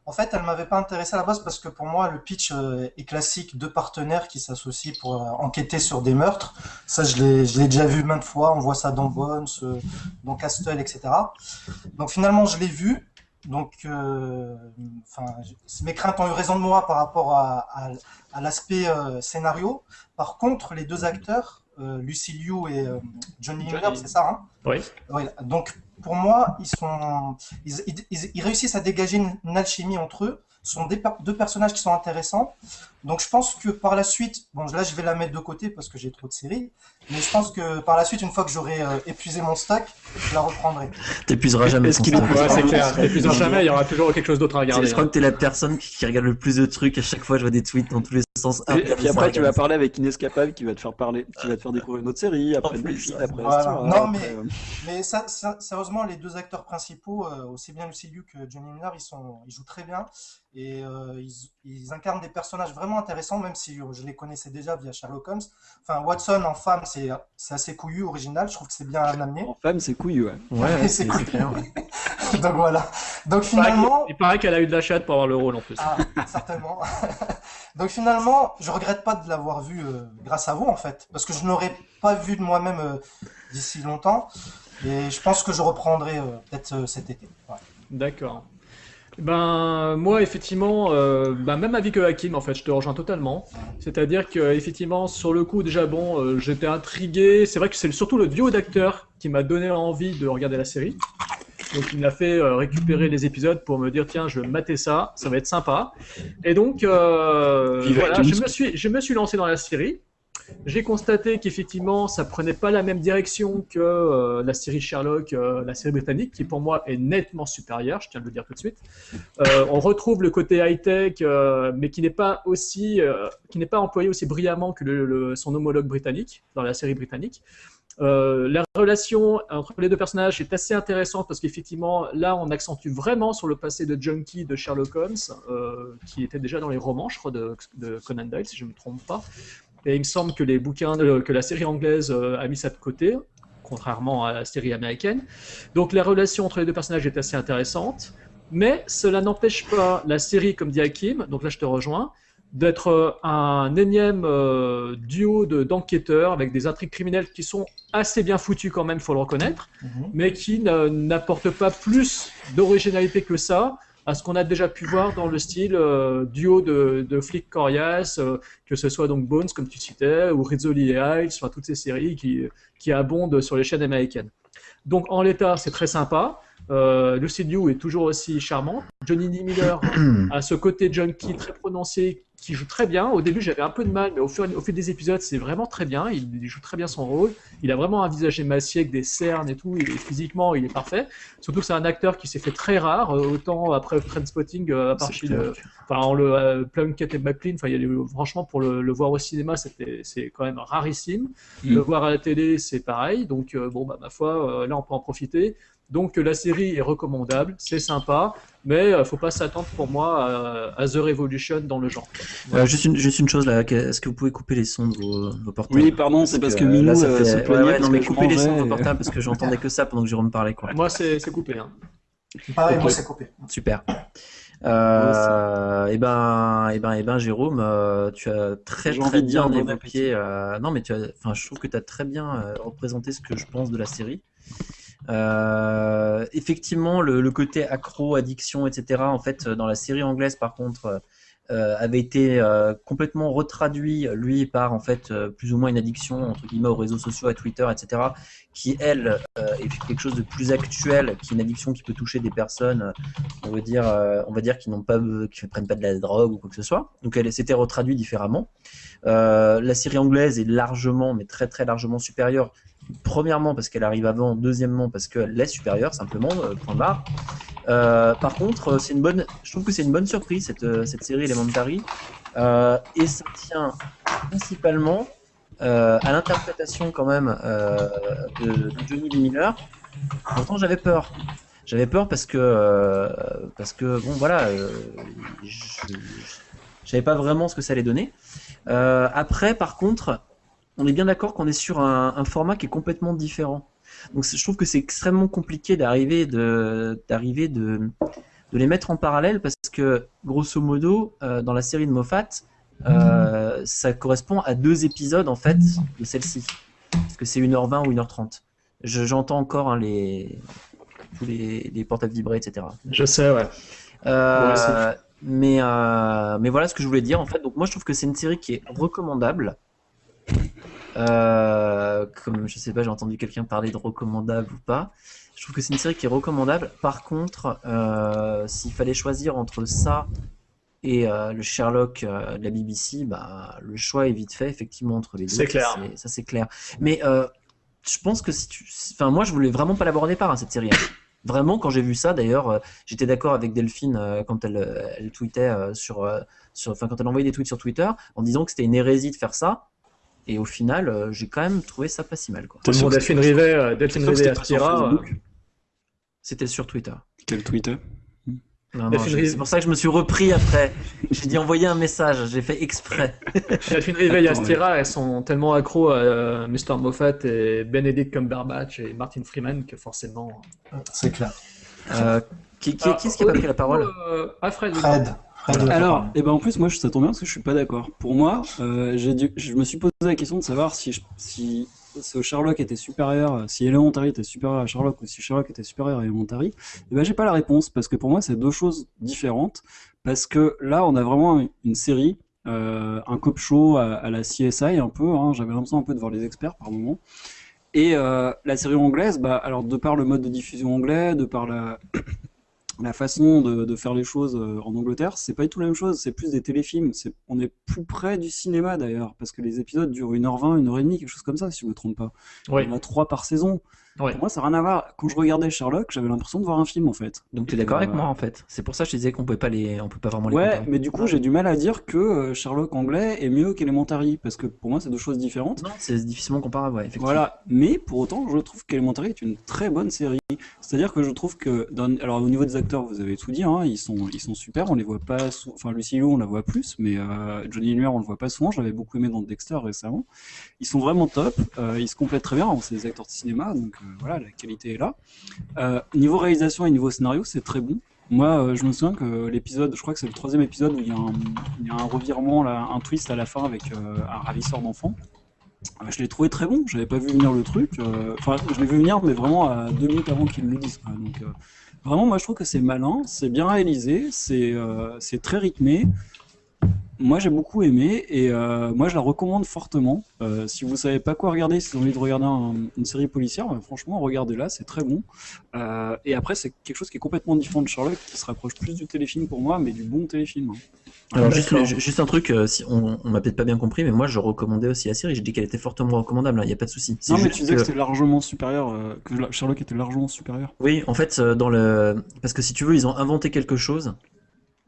En fait, elle m'avait pas intéressé à la base parce que pour moi, le pitch euh, est classique, deux partenaires qui s'associent pour euh, enquêter sur des meurtres. Ça, je l'ai, déjà vu maintes fois. On voit ça dans Bones, euh, dans Castle, etc. Donc finalement, je l'ai vu. Donc, euh, enfin, mes craintes ont eu raison de moi par rapport à, à- à l'aspect scénario. Par contre, les deux acteurs, Lucy Liu et euh, Johnny Miller, c'est ça, hein? Oui. donc pour moi, ils sont, ils, ils- ils- ils réussissent à dégager une, une alchimie entre eux. Ce sont des deux personnages qui sont intéressants. Donc je pense que par la suite, bon là je vais la mettre de côté parce que j'ai trop de séries, mais je pense que par la suite, une fois que j'aurai euh, épuisé mon stock, je la reprendrai. T'épuiseras jamais Est-ce ton qu'il est. Ouais, c'est clair. T'épuiseras jamais, il y aura toujours quelque chose d'autre à regarder. Je crois que t'es la personne qui qui regarde le plus de trucs. À chaque fois, je vois des tweets dans tous les sens. Ah, Et puis après, tu vas parler avec Inescapable qui va te faire parler, qui va te faire découvrir une autre série, après plus, ouais. après Voilà. Non, après, mais- euh, Mais ça, ça- sérieusement, les deux acteurs principaux, euh, aussi bien Lucy Liu que Johnny Miller, ils, sont, ils jouent très bien et euh, ils, ils incarnent des personnages vraiment intéressants, même si euh, je les connaissais déjà via Sherlock Holmes. Enfin, Watson en femme, c'est assez couillu, original. Je trouve que c'est bien amené. En femme, c'est couillu, ouais. Ouais, ouais, C'est c'est clair. ouais. Donc voilà. Donc Il paraît finalement, Il paraît qu'elle a eu de la chatte pour avoir le rôle en plus. ah, certainement. Donc finalement, je regrette pas de l'avoir vu euh, grâce à vous en fait, parce que je n'aurais pas vu de moi-même euh, d'ici longtemps. Et je pense que je reprendrai euh, peut-être euh, cet été. Ouais. D'accord. Ben moi effectivement, euh, ben, même avis que Hakim en fait, je te rejoins totalement. C'est-à-dire que effectivement sur le coup déjà bon, euh, j'étais intrigué. C'est vrai que c'est surtout le duo d'acteurs qui m'a donné envie de regarder la série. Donc il m'a fait euh, récupérer les épisodes pour me dire tiens je vais mater ça, ça va être sympa. Et donc euh, voilà, je me suis je me suis lancé dans la série. J'ai constaté qu'effectivement, ça prenait pas la même direction que euh, la série Sherlock, euh, la série britannique, qui pour moi est nettement supérieure, je tiens à le dire tout de suite. Euh, on retrouve le côté high-tech, mais qui n'est pas aussi, qui n'est pas employé aussi brillamment que son homologue britannique dans la série britannique. La relation entre les deux personnages est assez intéressante parce qu'effectivement, là, on accentue vraiment sur le passé de Junkie de Sherlock Holmes, qui était déjà dans les romans, je crois, de, de Conan Doyle, si je ne me trompe pas. Et il me semble que les bouquins, de- que la série anglaise euh, a mis ça de côté, contrairement à la série américaine. Donc la relation entre les deux personnages est assez intéressante, mais cela n'empêche pas la série, comme dit Hakim, donc là je te rejoins, d'être euh, un énième euh, duo de- d'enquêteurs avec des intrigues criminelles qui sont assez bien foutues quand même, faut le reconnaître, Mhm. mais qui n'apportent pas plus d'originalité que ça à ce qu'on a déjà pu voir dans le style euh, duo de, de flics coriaces, euh, que ce soit donc Bones, comme tu citais, ou Rizzoli et Hiles, enfin toutes ces séries qui, qui abondent sur les chaînes américaines. Donc en l'état, c'est très sympa. Euh, Lucy Liu est toujours aussi charmante. Johnny Lee Miller a ce côté junkie très prononcé qui joue très bien. Au début, j'avais un peu de mal, mais au fur, au fil des épisodes, c'est vraiment très bien. Il, il joue très bien son rôle. Il a vraiment un visage émacié avec des cernes et tout. Et physiquement, il est parfait. Surtout que c'est un acteur qui s'est fait très rare, euh, autant après Trainspotting, euh, à part chez le, enfin, en le euh, Plunkett et McLean. Enfin, il y a franchement, pour le, le voir au cinéma, c'est quand même rarissime. Mm. Le voir à la télé, c'est pareil. Donc, euh, bon, bah, ma foi, euh, là, on peut en profiter. Donc, la série est recommandable, c'est sympa, mais euh, faut pas s'attendre pour moi à, à The Revolution dans le genre. Euh, juste, une, juste une chose là, que- est-ce que vous pouvez couper les sons de vos, vos portables? Oui, pardon, c'est parce que Minou là, ça euh, fait- se plaignait ouais, non mais que coupez les sons de vos portables parce que j'entendais que ça pendant que Jérôme parlait quoi. Moi, c'est coupé. Hein. Pareil, moi c'est coupé. Super. Euh, et ben, et ben, et ben, Jérôme, euh, tu as très bien évoqué. euh, non, mais tu as, enfin, je trouve que tu as très bien euh, représenté ce que je pense de la série. Euh, effectivement, le, côté accro, addiction, etc. En fait, dans la série anglaise, par contre, euh, avait été euh, complètement retraduit, lui, par en fait euh, plus ou moins une addiction entre guillemets aux réseaux sociaux, à Twitter, etc. Qui elle euh, est quelque chose de plus actuel, qui est une addiction qui peut toucher des personnes, euh, on va dire, euh, on va dire qui n'ont pas, qui ne prennent pas de la drogue ou quoi que ce soit. Donc elle s'était retraduit différemment. Euh, la série anglaise est largement, mais très très largement supérieure. Premièrement parce qu'elle arrive avant, deuxièmement parce qu'elle est supérieure simplement, euh, point barre. Euh, par contre, euh, c'est une bonne, je trouve que c'est une bonne surprise cette, cette série Elementary, Euh, et ça tient principalement à l'interprétation quand même de, de Johnny Lee Miller. Pourtant, j'avais peur. J'avais peur parce que parce que bon voilà, je, je savais pas vraiment ce que ça allait donner. Après, par contre, on est bien d'accord qu'on est sur un, un format qui est complètement différent. Donc je trouve que c'est extrêmement compliqué d'arriver de d'arriver de de les mettre en parallèle parce que grosso modo euh, dans la série de Moffat euh, ça correspond à deux épisodes en fait de celle-ci parce que c'est 1h20 ou 1h30 Je- j'entends encore hein, les tous les, les portables vibrer etc Je sais, ouais. euh, aussi. mais, mais voilà ce que je voulais dire en fait. Donc moi je trouve que c'est une série qui est recommandable. Euh, comme je sais pas, j'ai entendu quelqu'un parler de recommandable ou pas. Je trouve que c'est une série qui est recommandable. Par contre, euh, s'il fallait choisir entre ça et euh, le Sherlock euh, de la BBC, bah, le choix est vite fait effectivement entre les deux. C'est clair. Ça c'est clair. Mais euh, je pense que si tu, enfin moi je voulais vraiment pas l'avoir au départ hein, cette série. Vraiment, quand j'ai vu ça, d'ailleurs, j'étais d'accord avec Delphine quand elle, elle tweetait sur, sur, enfin quand elle envoyait des tweets sur Twitter en disant que c'était une hérésie de faire ça. Et au final, euh, j'ai quand même trouvé ça pas si mal. Quoi. Tout le monde Delphine Rivet, euh, Delphine Rivet c'était pas sur Astira. euh, C'était sur Twitter. Quel Twitter? Non, non, c'est pour ça que je me suis repris après. J'ai dit envoyer un message, j'ai fait exprès. Delphine Rivet et Astira, elles sont tellement accros à euh, Mr. Moffat et Benedict Cumberbatch et Martin Freeman que forcément. C'est clair. Euh, qui, qui, qui est-ce qui a pas pris la parole? Ah, Fred. Fred. Alors, et ben en plus, moi, ça tombe bien parce que je suis pas d'accord. Pour moi, euh, dû, je me suis posé la question de savoir si, je- si ce Sherlock était supérieur, si Elementary était supérieur à Sherlock ou si Sherlock était supérieur à Elementary, eh ben j'ai pas la réponse parce que pour moi c'est deux choses différentes. Parce que là on a vraiment une série, euh, un cop show à, à la CSI un peu. Hein, J'avais l'impression un peu de voir les experts par moment. Et euh, la série anglaise, bah alors de par le mode de diffusion anglais, de par la la façon de, de faire les choses euh, en Angleterre, c'est pas du tout la même chose, c'est plus des téléfilms, c'est, on est plus près du cinéma d'ailleurs, parce que les épisodes durent 1h20, 1h30, quelque chose comme ça, si je me trompe pas. Y en a 3 par saison. Ouais. Pour moi, ça n'a rien à voir. Quand je regardais Sherlock, j'avais l'impression de voir un film en fait. Donc tu es d'accord Euh, avec moi en fait. C'est pour ça que je disais qu'on pouvait pas les, on peut pas vraiment les Ouais, comparer. mais du coup, j'ai du mal à dire que euh, Sherlock anglais est mieux qu'Elementary, parce que pour moi, c'est deux choses différentes. Non, c'est difficilement comparable, ouais, effectivement. Voilà, mais pour autant, je trouve qu'Elementary est une très bonne série. C'est-à-dire que je trouve que, dans... alors au niveau des acteurs, vous avez tout dit, hein, ils sont, ils sont super. On les voit pas, sou- enfin Lucy Liu, on la voit plus, mais euh, Johnny Lumière, on le voit pas souvent. J'avais beaucoup aimé dans Dexter récemment. Ils sont vraiment top. euh, ils se complètent très bien. Bon, c'est des acteurs de cinéma, donc euh, voilà, la qualité est là. Euh, niveau réalisation et niveau scénario, c'est très bon. Moi, euh, je me souviens que l'épisode, je crois que c'est le troisième épisode où il y a un, y a un revirement, là, un twist à la fin avec euh, un ravisseur d'enfants. Je l'ai trouvé très bon, j'avais pas vu venir le truc. Enfin, je l'ai vu venir, mais vraiment à deux minutes avant qu'ils le disent. quoi. Donc, vraiment, moi, je trouve que c'est malin, c'est bien réalisé, c'est très rythmé. Moi, j'ai beaucoup aimé et euh, moi, je la recommande fortement. Euh, si vous savez pas quoi regarder, si vous avez envie de regarder un- une série policière, bah, franchement, regardez-la, c'est très bon. Euh, et après, c'est quelque chose qui est complètement différent de Sherlock, qui se rapproche plus du téléfilm pour moi, mais du bon téléfilm. hein. Alors juste, un truc, euh, si on, on m'a peut-être pas bien compris, mais moi je recommandais aussi la série. J'ai dit qu'elle était fortement recommandable. Il n'y a pas de souci. Non, mais tu disais que que- c'était largement supérieur, euh, que Sherlock était largement supérieur. Oui, en fait, dans le, parce que si tu veux, ils ont inventé quelque chose.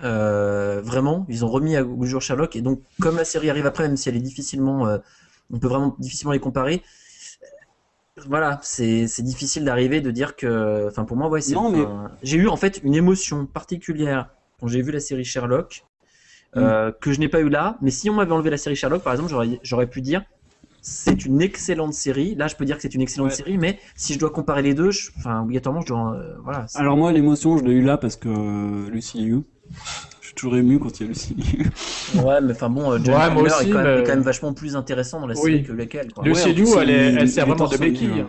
Euh, vraiment, ils ont remis à au jour Sherlock et donc comme la série arrive après, même si elle est difficilement, euh, on peut vraiment difficilement les comparer. euh, Voilà, c'est difficile d'arriver de dire que, enfin pour moi, ouais, c'est. Mais- j'ai eu en fait une émotion particulière quand j'ai vu la série Sherlock euh, que je n'ai pas eu là. Mais si on m'avait enlevé la série Sherlock, par exemple, j'aurais pu dire c'est une excellente série. Là, je peux dire que c'est une excellente Ouais. série, mais si je dois comparer les deux, je- enfin obligatoirement, je dois, voilà. Alors moi, l'émotion, je l'ai eu là parce que Lucy Liu. Je suis toujours ému quand il y a Lucy Liu. Ouais, mais enfin bon, euh, Johnny Ouais, aussi, est, quand même, mais- est quand même vachement plus intéressant dans la Oui. série que lesquels. Quoi. Ouais, plus, elle, est- il- elle sert vraiment de béquille.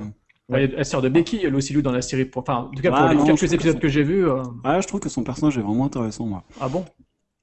Ouais, Elle sert de béquille, Lucy Liu, dans la série. pour- Enfin, en tout cas, pour Ah, les non, quelques que épisodes son- que j'ai vus. euh, Ouais, je trouve que son personnage est vraiment intéressant, moi. Ah bon?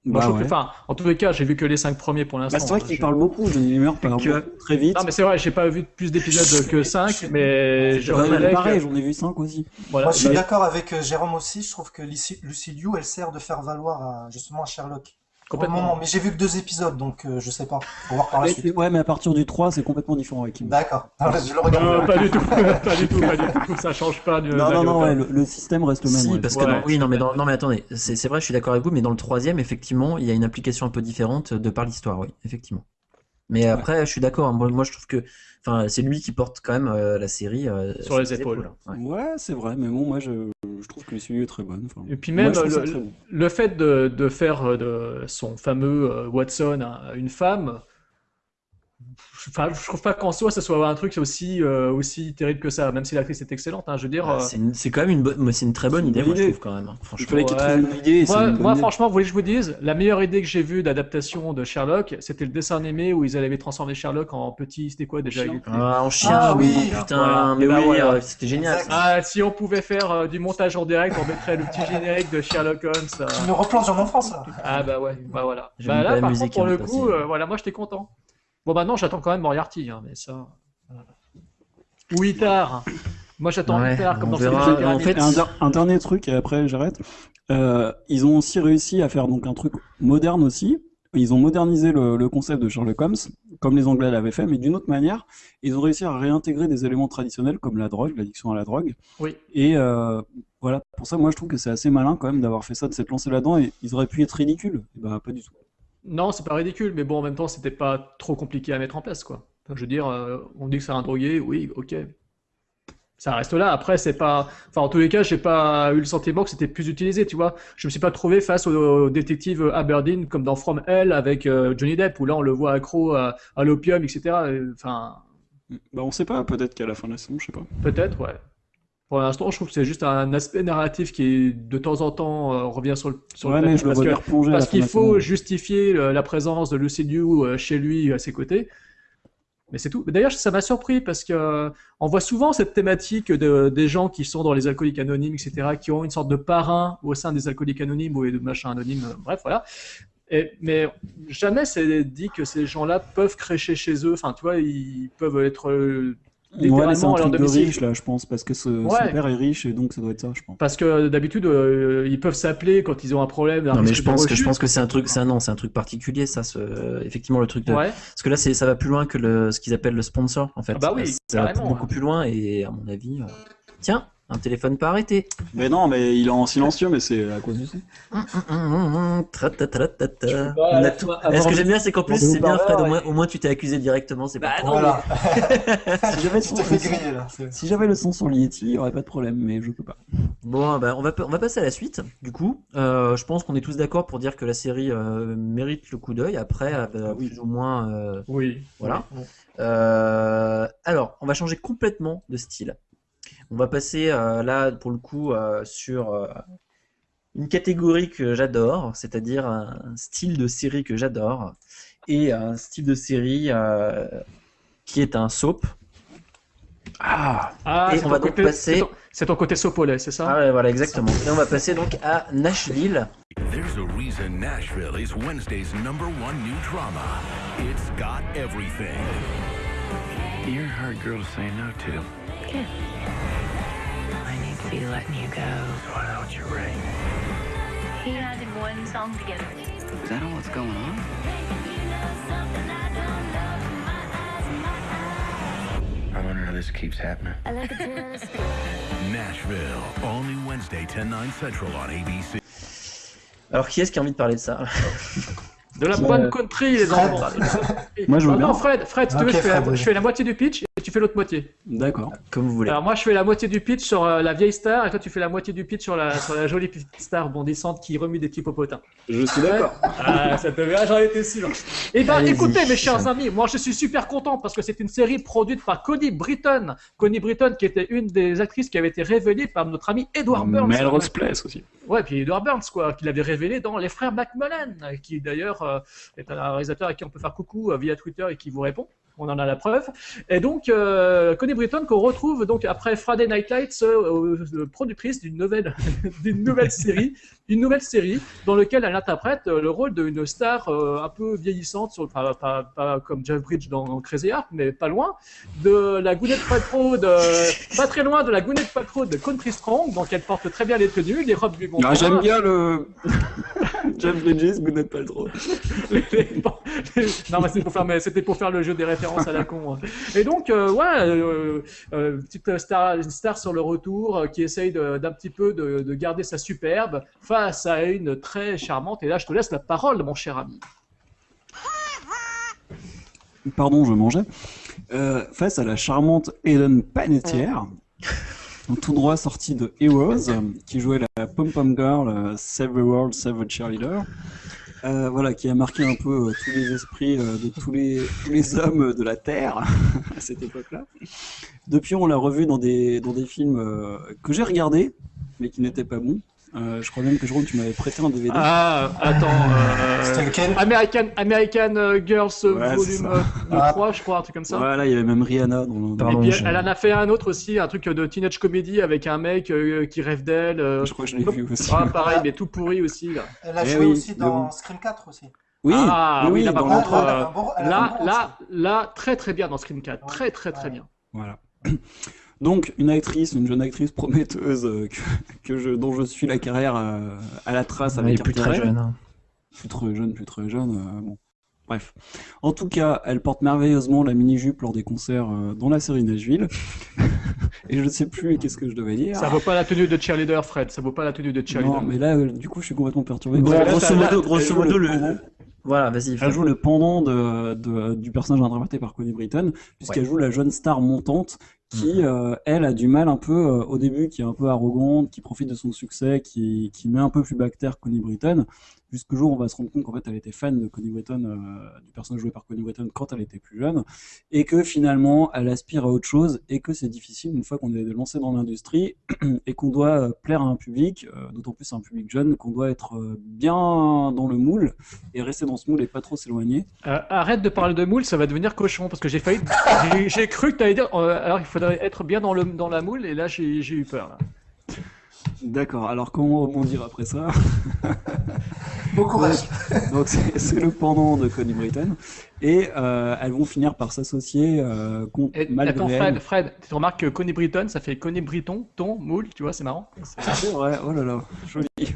Moi, Bah je trouve que- ouais. Enfin, en tous les cas, j'ai vu que les cinq premiers pour l'instant. Bah, c'est vrai qu'il je- parle beaucoup, Johnny Limer parle Que- beaucoup, très vite. Non, mais c'est vrai, j'ai pas vu plus d'épisodes que 5, mais je Ouais, mais reconnais pareil, que- j'en ai vu 5 aussi. Voilà. Moi, je suis Mais- d'accord avec euh, Jérôme aussi. Je trouve que Lucy, Lucy Liu, elle sert de faire valoir à, justement à Sherlock. Complètement. moment, mais j'ai vu que deux épisodes, donc euh, je sais pas. Faut voir par la Mais- suite. ouais, mais à partir du 3, c'est complètement différent avec Kim. D'accord. Non, je le Non, regarde. pas du tout, pas du tout, pas du tout. Ça change pas du. Non, non, non, ouais, le, le système reste le même. Si, ouais. parce que Ouais, dans- oui, non, mais dans- non, mais attendez, c'est c'est vrai, je suis d'accord avec vous, mais dans le troisième, effectivement, il y a une application un peu différente de par l'histoire, oui, effectivement. Mais après, je suis d'accord. hein, moi, je trouve que, enfin, c'est lui qui porte quand même euh, la série euh, Sur les épaules. Ouais. Ouais, c'est vrai, mais bon, moi, je, je trouve que Liu est très bonne. Enfin, Et puis même le, très bon. le fait de, de faire euh, de son fameux euh, Watson à une femme, enfin, je trouve pas qu'en soi ça soit un truc aussi, euh, aussi terrible que ça, même si l'actrice est excellente. hein, je veux dire, Ah, euh, c'est quand même une bonne, c'est une très bonne une idée, moi, je trouve quand même. hein, Franchement. Ouais. une idée. Moi, une bonne moi, idée. franchement, vous voulez que je vous dise, la meilleure idée que j'ai vue d'adaptation de Sherlock, c'était le dessin animé où ils avaient transformé Sherlock en petit, c'était quoi déjà Chien. Ah, en chien, Ah, oui, oui, putain, voilà. mais Et bah, oui, voilà. euh, c'était génial. Ah, si on pouvait faire euh, du montage en direct, on mettrait le petit générique de Sherlock Holmes. euh, Tu me replonges en enfance, là. Ah bah ouais, bah voilà. Bah là, par contre, pour le coup, voilà, moi j'étais content. Bon, maintenant j'attends quand même Moriarty, hein, mais ça. voilà. Ou Itar. Moi j'attends Ouais, Itar comme dans verra. En fait, un, der- un dernier truc, et après j'arrête. Euh, ils ont aussi réussi à faire donc un truc moderne aussi. Ils ont modernisé le, le concept de Sherlock Holmes, comme les Anglais l'avaient fait, mais d'une autre manière. Ils ont réussi à réintégrer des éléments traditionnels comme la drogue, l'addiction à la drogue. Oui. Et euh, voilà, pour ça, moi je trouve que c'est assez malin quand même d'avoir fait ça, de s'être lancé là-dedans. Et ils auraient pu être ridicules. Et bah, pas du tout. Non, c'est pas ridicule, mais bon, en même temps, c'était pas trop compliqué à mettre en place, quoi. Enfin, je veux dire, euh, on dit que c'est un drogué, oui, ok. Ça reste là. Après, c'est pas. Enfin, en tous les cas, j'ai pas eu le sentiment que c'était plus utilisé, tu vois. Je me suis pas trouvé face au, au détective Aberdeen comme dans From Hell avec euh, Johnny Depp, où là, on le voit accro à, à l'opium, etc. Euh, Enfin, Bah, on sait pas, peut-être qu'à la fin de la saison, je sais pas. peut-être, ouais. Pour l'instant, je trouve que c'est juste un aspect narratif qui, de temps en temps, euh, revient sur le, sur le ouais, mais tapis, je le parce que- parce qu'il faut justifier euh, la présence de Lucy Liu euh, chez lui, à ses côtés. Mais c'est tout. Mais D'ailleurs, ça m'a surpris parce que euh, on voit souvent cette thématique de, des gens qui sont dans les alcooliques anonymes, etc., qui ont une sorte de parrain au sein des alcooliques anonymes ou de machin anonyme. euh, bref, voilà. Et, mais jamais c'est dit que ces gens-là peuvent crécher chez eux. Enfin, tu vois, ils peuvent être Ouais, c'est un littéralement à leur truc de riche là, je pense, parce que ce- Ouais. son père est riche et donc ça doit être ça, je pense. Parce que d'habitude, euh, ils peuvent s'appeler quand ils ont un problème. un Non mais je pense que je rechute. pense que c'est un truc, c'est un non, c'est un truc particulier ça, ce, effectivement le truc de, Ouais. parce que là c'est ça va plus loin que le ce qu'ils appellent le sponsor en fait. Ah bah oui, ça va beaucoup plus loin et à mon avis, euh, tiens, un téléphone pas arrêté. Mais non, mais il est en silencieux, mais c'est à cause du C. Tra-ta-ta-ta-ta. Voilà, On a la tout- fois Et ce que j'aime bien, c'est qu'en plus, c'est bien, Fred. Au moins, au moins, tu t'es accusé directement. C'est pas. Bah non, Voilà. Si j'avais Tu te fais griller là. c'est- si j'avais le son sur l'Yeti, il y aurait pas de problème, mais je peux pas. Bon, bah, on va on va passer à la suite. Du coup, euh, je pense qu'on est tous d'accord pour dire que la série euh, mérite le coup d'œil. Après, euh, plus ou moins. euh, Oui. Voilà. Oui. Euh, alors, on va changer complètement de style. On va passer euh, là, pour le coup, euh, sur euh, une catégorie que j'adore, c'est-à-dire un style de série que j'adore, et un style de série euh, qui est un soap. Ah Ah, Et c'est on ton va donc côté- passer- c'est ton- côté sopolet, c'est ça? Ah ouais, voilà, exactement. Et on va passer donc à Nashville. There's a reason Nashville is Wednesday's number one new drama. It's got everything. You're a hard girl to say no to. I need to be letting you go. Why don't you ring? He and I did one song together. Is that all that's going on? I wonder how this keeps happening. Nashville, all new Wednesday, 10, 9 Central on ABC. Alors, qui est-ce qui a envie de parler de ça De la bonne country, les Fred. enfants. Moi, je veux Ah bien. non, Fred, Fred, si tu veux, je fais, la, Fred, je fais la moitié du pitch et tu fais l'autre moitié. D'accord. Comme vous voulez. Alors moi, je fais la moitié du pitch sur euh, la vieille star et toi, tu fais la moitié du pitch sur la, sur la jolie petite star bondissante qui remue des petits popotins. Je suis d'accord. Ah, ça te ah, j'en étais sûr. Eh ben, Allez-y. écoutez, mes chers amis, moi, je suis super content parce que c'est une série produite par Connie Britton. Connie Britton, qui était une des actrices qui avait été révélée par notre ami Edward Burns. Melrose Place aussi. Ouais, puis Edward Burns, quoi, qui l'avait révélé dans Les Frères McMullen, qui d'ailleurs euh, est un réalisateur à qui on peut faire coucou euh, via Twitter et qui vous répond. On en a la preuve. Et donc, euh, Connie Britton, qu'on retrouve donc après Friday Night Lights, euh, productrice d'une nouvelle série, une nouvelle série dans laquelle elle interprète euh, le rôle d'une star euh, un peu vieillissante, sur, pas, pas, pas comme Jeff Bridge dans Crazy Heart, mais pas loin, de la Gwyneth Paltrow, de, pas très loin de la Gwyneth Paltrow de Country Strong, donc elle porte très bien les tenues, les robes lui vont Ah. J'aime bien le. Jeff Bridges, le trop. non, mais c'était pour faire, pour le jeu des références à la con. hein. Et donc, euh, ouais, euh, euh, petite star, une star sur le retour qui essaye d'un petit peu de, de garder sa superbe face à une très charmante. Et là, je te laisse la parole, mon cher ami. Pardon, je mangeais. Euh, face à la charmante Hélène Panettiere, tout droit sortie de Heroes, euh, qui jouait la pom-pom girl euh, Save the World, Save the Cheerleader. Euh, voilà, qui a marqué un peu euh, tous les esprits euh, de tous les, tous les hommes de la Terre à cette époque-là. Depuis, on l'a revue dans des, dans des films euh, que j'ai regardés, mais qui n'étaient pas bons. Euh, je crois même que Jérôme, tu m'avais prêté un DVD. Ah, attends. euh, C'était lequel American, American euh, Girls Ouais, volume ça. euh, Ah. 3, je crois, un truc comme ça. Voilà, il y avait même Rihanna dans le. Pardon. Et puis je- elle en a fait un autre aussi, un truc de teenage comedy avec un mec euh, qui rêve d'elle. euh, Je crois que je l'ai vu aussi. Ah, pareil, mais tout pourri aussi. Là, Elle a Eh joué oui, aussi dans le- Scream 4 aussi. Oui, Ah, oui, oui, oui, là, par dans contre, là, là, là, très très bien dans Scream 4. Très très très Ouais. bien. Voilà. Donc, une actrice, une jeune actrice prometteuse euh, que, que je, dont je suis la carrière euh, à la trace Elle avec est plus très jeune. hein. Plus très jeune, plus très jeune. euh, bon. Bref. En tout cas, elle porte merveilleusement la mini-jupe lors des concerts euh, dans la série Nashville. Et je ne sais plus qu'est-ce que je devais dire. Ça vaut pas la tenue de cheerleader, Fred. Ça vaut pas la tenue de cheerleader. Non, mais là, euh, du coup, je suis complètement perturbé. Grosso modo, elle grosso joue modo, le- pendant- Voilà, vas-y. Elle joue le pendant de, de- du personnage interprété par Connie Britton, puisqu'elle joue la jeune star montante qui, euh, elle, a du mal un peu euh, au début, qui est un peu arrogante, qui profite de son succès, qui, qui met un peu plus bactère Connie Britton, jusqu'au jour où on va se rendre compte qu'en fait elle était fan de Connie Britton, euh, du personnage joué par Connie Britton quand elle était plus jeune, et que finalement elle aspire à autre chose, et que c'est difficile une fois qu'on est lancé dans l'industrie et qu'on doit euh, plaire à un public, euh, d'autant plus à un public jeune, qu'on doit être bien dans le moule et rester dans ce moule et pas trop s'éloigner. Arrête de parler de moule, ça va devenir cochon parce que j'ai failli. j'ai- cru que tu allais dire. alors il faudrait être bien dans, le, dans la moule et là j'ai eu peur. D'accord, alors comment rebondir après ça? Bon courage. Donc c'est le pendant de Connie Britton, et euh, elles vont finir par s'associer euh, contre Et, malgré attends, elles. Fred, Fred, tu remarques que Connie Britton, ça fait Connie Briton, ton, moule, tu vois, c'est marrant. C'est vrai, oh là là, joli.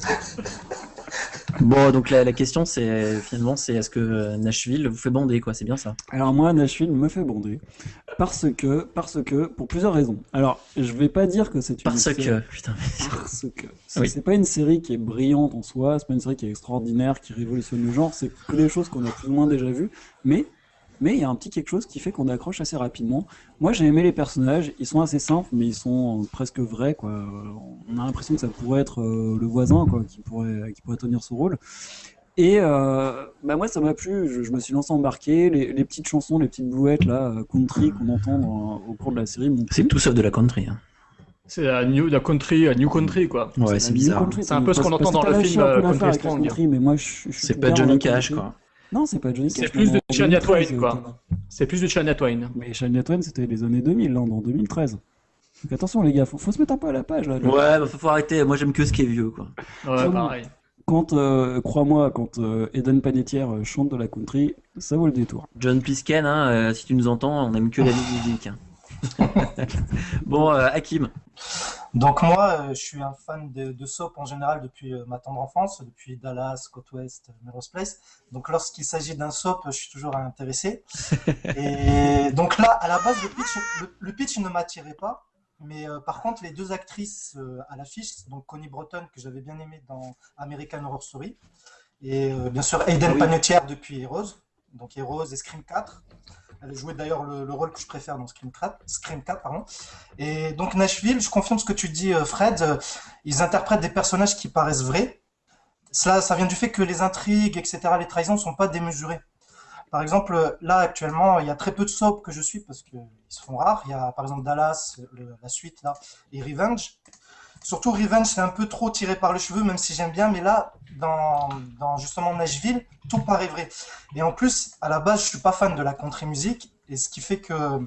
Bon, donc la, la question c'est finalement c'est est-ce que euh, Nashville vous fait bander quoi, c'est bien ça Alors moi, Nashville me fait bonder parce que, parce que, pour plusieurs raisons. Alors, je vais pas dire que c'est une Parce série- que putain. parce que c'est Oui. c'est pas une série qui est brillante en soi, c'est pas une série qui est extraordinaire, qui révolutionne le genre, c'est que des choses qu'on a plus ou moins déjà vues, mais mais il y a un petit quelque chose qui fait qu'on accroche assez rapidement. Moi, j'ai aimé les personnages, ils sont assez simples, mais ils sont euh, presque vrais, quoi. Euh, On a l'impression que ça pourrait être euh, le voisin, quoi, qui pourrait, qui pourrait tenir ce rôle. Et euh, bah moi, ça m'a plu. Je, je me suis lancé embarqué. Les, les petites chansons, les petites bouettes là, country qu'on entend dans- au cours de la série. C'est tout sauf de la country. hein. C'est la new, la country, la new country quoi. Ouais, c'est new bizarre. country, C'est un peu ce qu'on entend dans le film, Country Strong. country, mais moi, je, je suis C'est pas Johnny Cash quoi. Non, c'est pas Johnny Cash. C'est plus de Shania 2013, Twain, quoi. euh, C'est plus de Shania Twain. Mais Shania Twain, c'était les années 2000, là, en 2013. Donc attention, les gars, faut, faut se mettre un peu à la page là. Ouais, bah, faut, faut arrêter. Moi j'aime que ce qui est vieux quoi. Ouais, pareil. Quand, euh, crois-moi, quand euh, Eden Panettiere euh, chante de la country, ça vaut le détour. John Plisken, hein, euh, si tu nous entends, on aime que la musique. hein. bon, euh, Hakim. Donc moi, euh, je suis un fan de, de soap en général depuis euh, ma tendre enfance, depuis Dallas, Côte Ouest, Melrose Place. Donc lorsqu'il s'agit d'un soap, je suis toujours intéressé. Et donc là, à la base, le pitch, le, le pitch ne m'attirait pas. Mais euh, par contre, les deux actrices euh, à l'affiche, donc Connie Broughton, que j'avais bien aimée dans American Horror Story, et euh, bien sûr Aiden oui. Panettiere depuis Heroes, donc Heroes et Scream 4. Elle jouait d'ailleurs le, le rôle que je préfère dans Scream 4, Scream 4 pardon. Et donc Nashville, je confirme ce que tu dis, euh, Fred. euh, Ils interprètent des personnages qui paraissent vrais. Ça vient du fait que les intrigues, etc., les trahisons ne sont pas démesurées. Par exemple, là actuellement, il y a très peu de soap que je suis parce qu'ils se font rares. Il y a par exemple Dallas, la suite là, et Revenge. Surtout Revenge, c'est un peu trop tiré par le cheveu, même si j'aime bien. Mais là, dans, dans justement Nashville, tout paraît vrai. Et en plus, à la base, je suis pas fan de la country music, et ce qui fait que euh,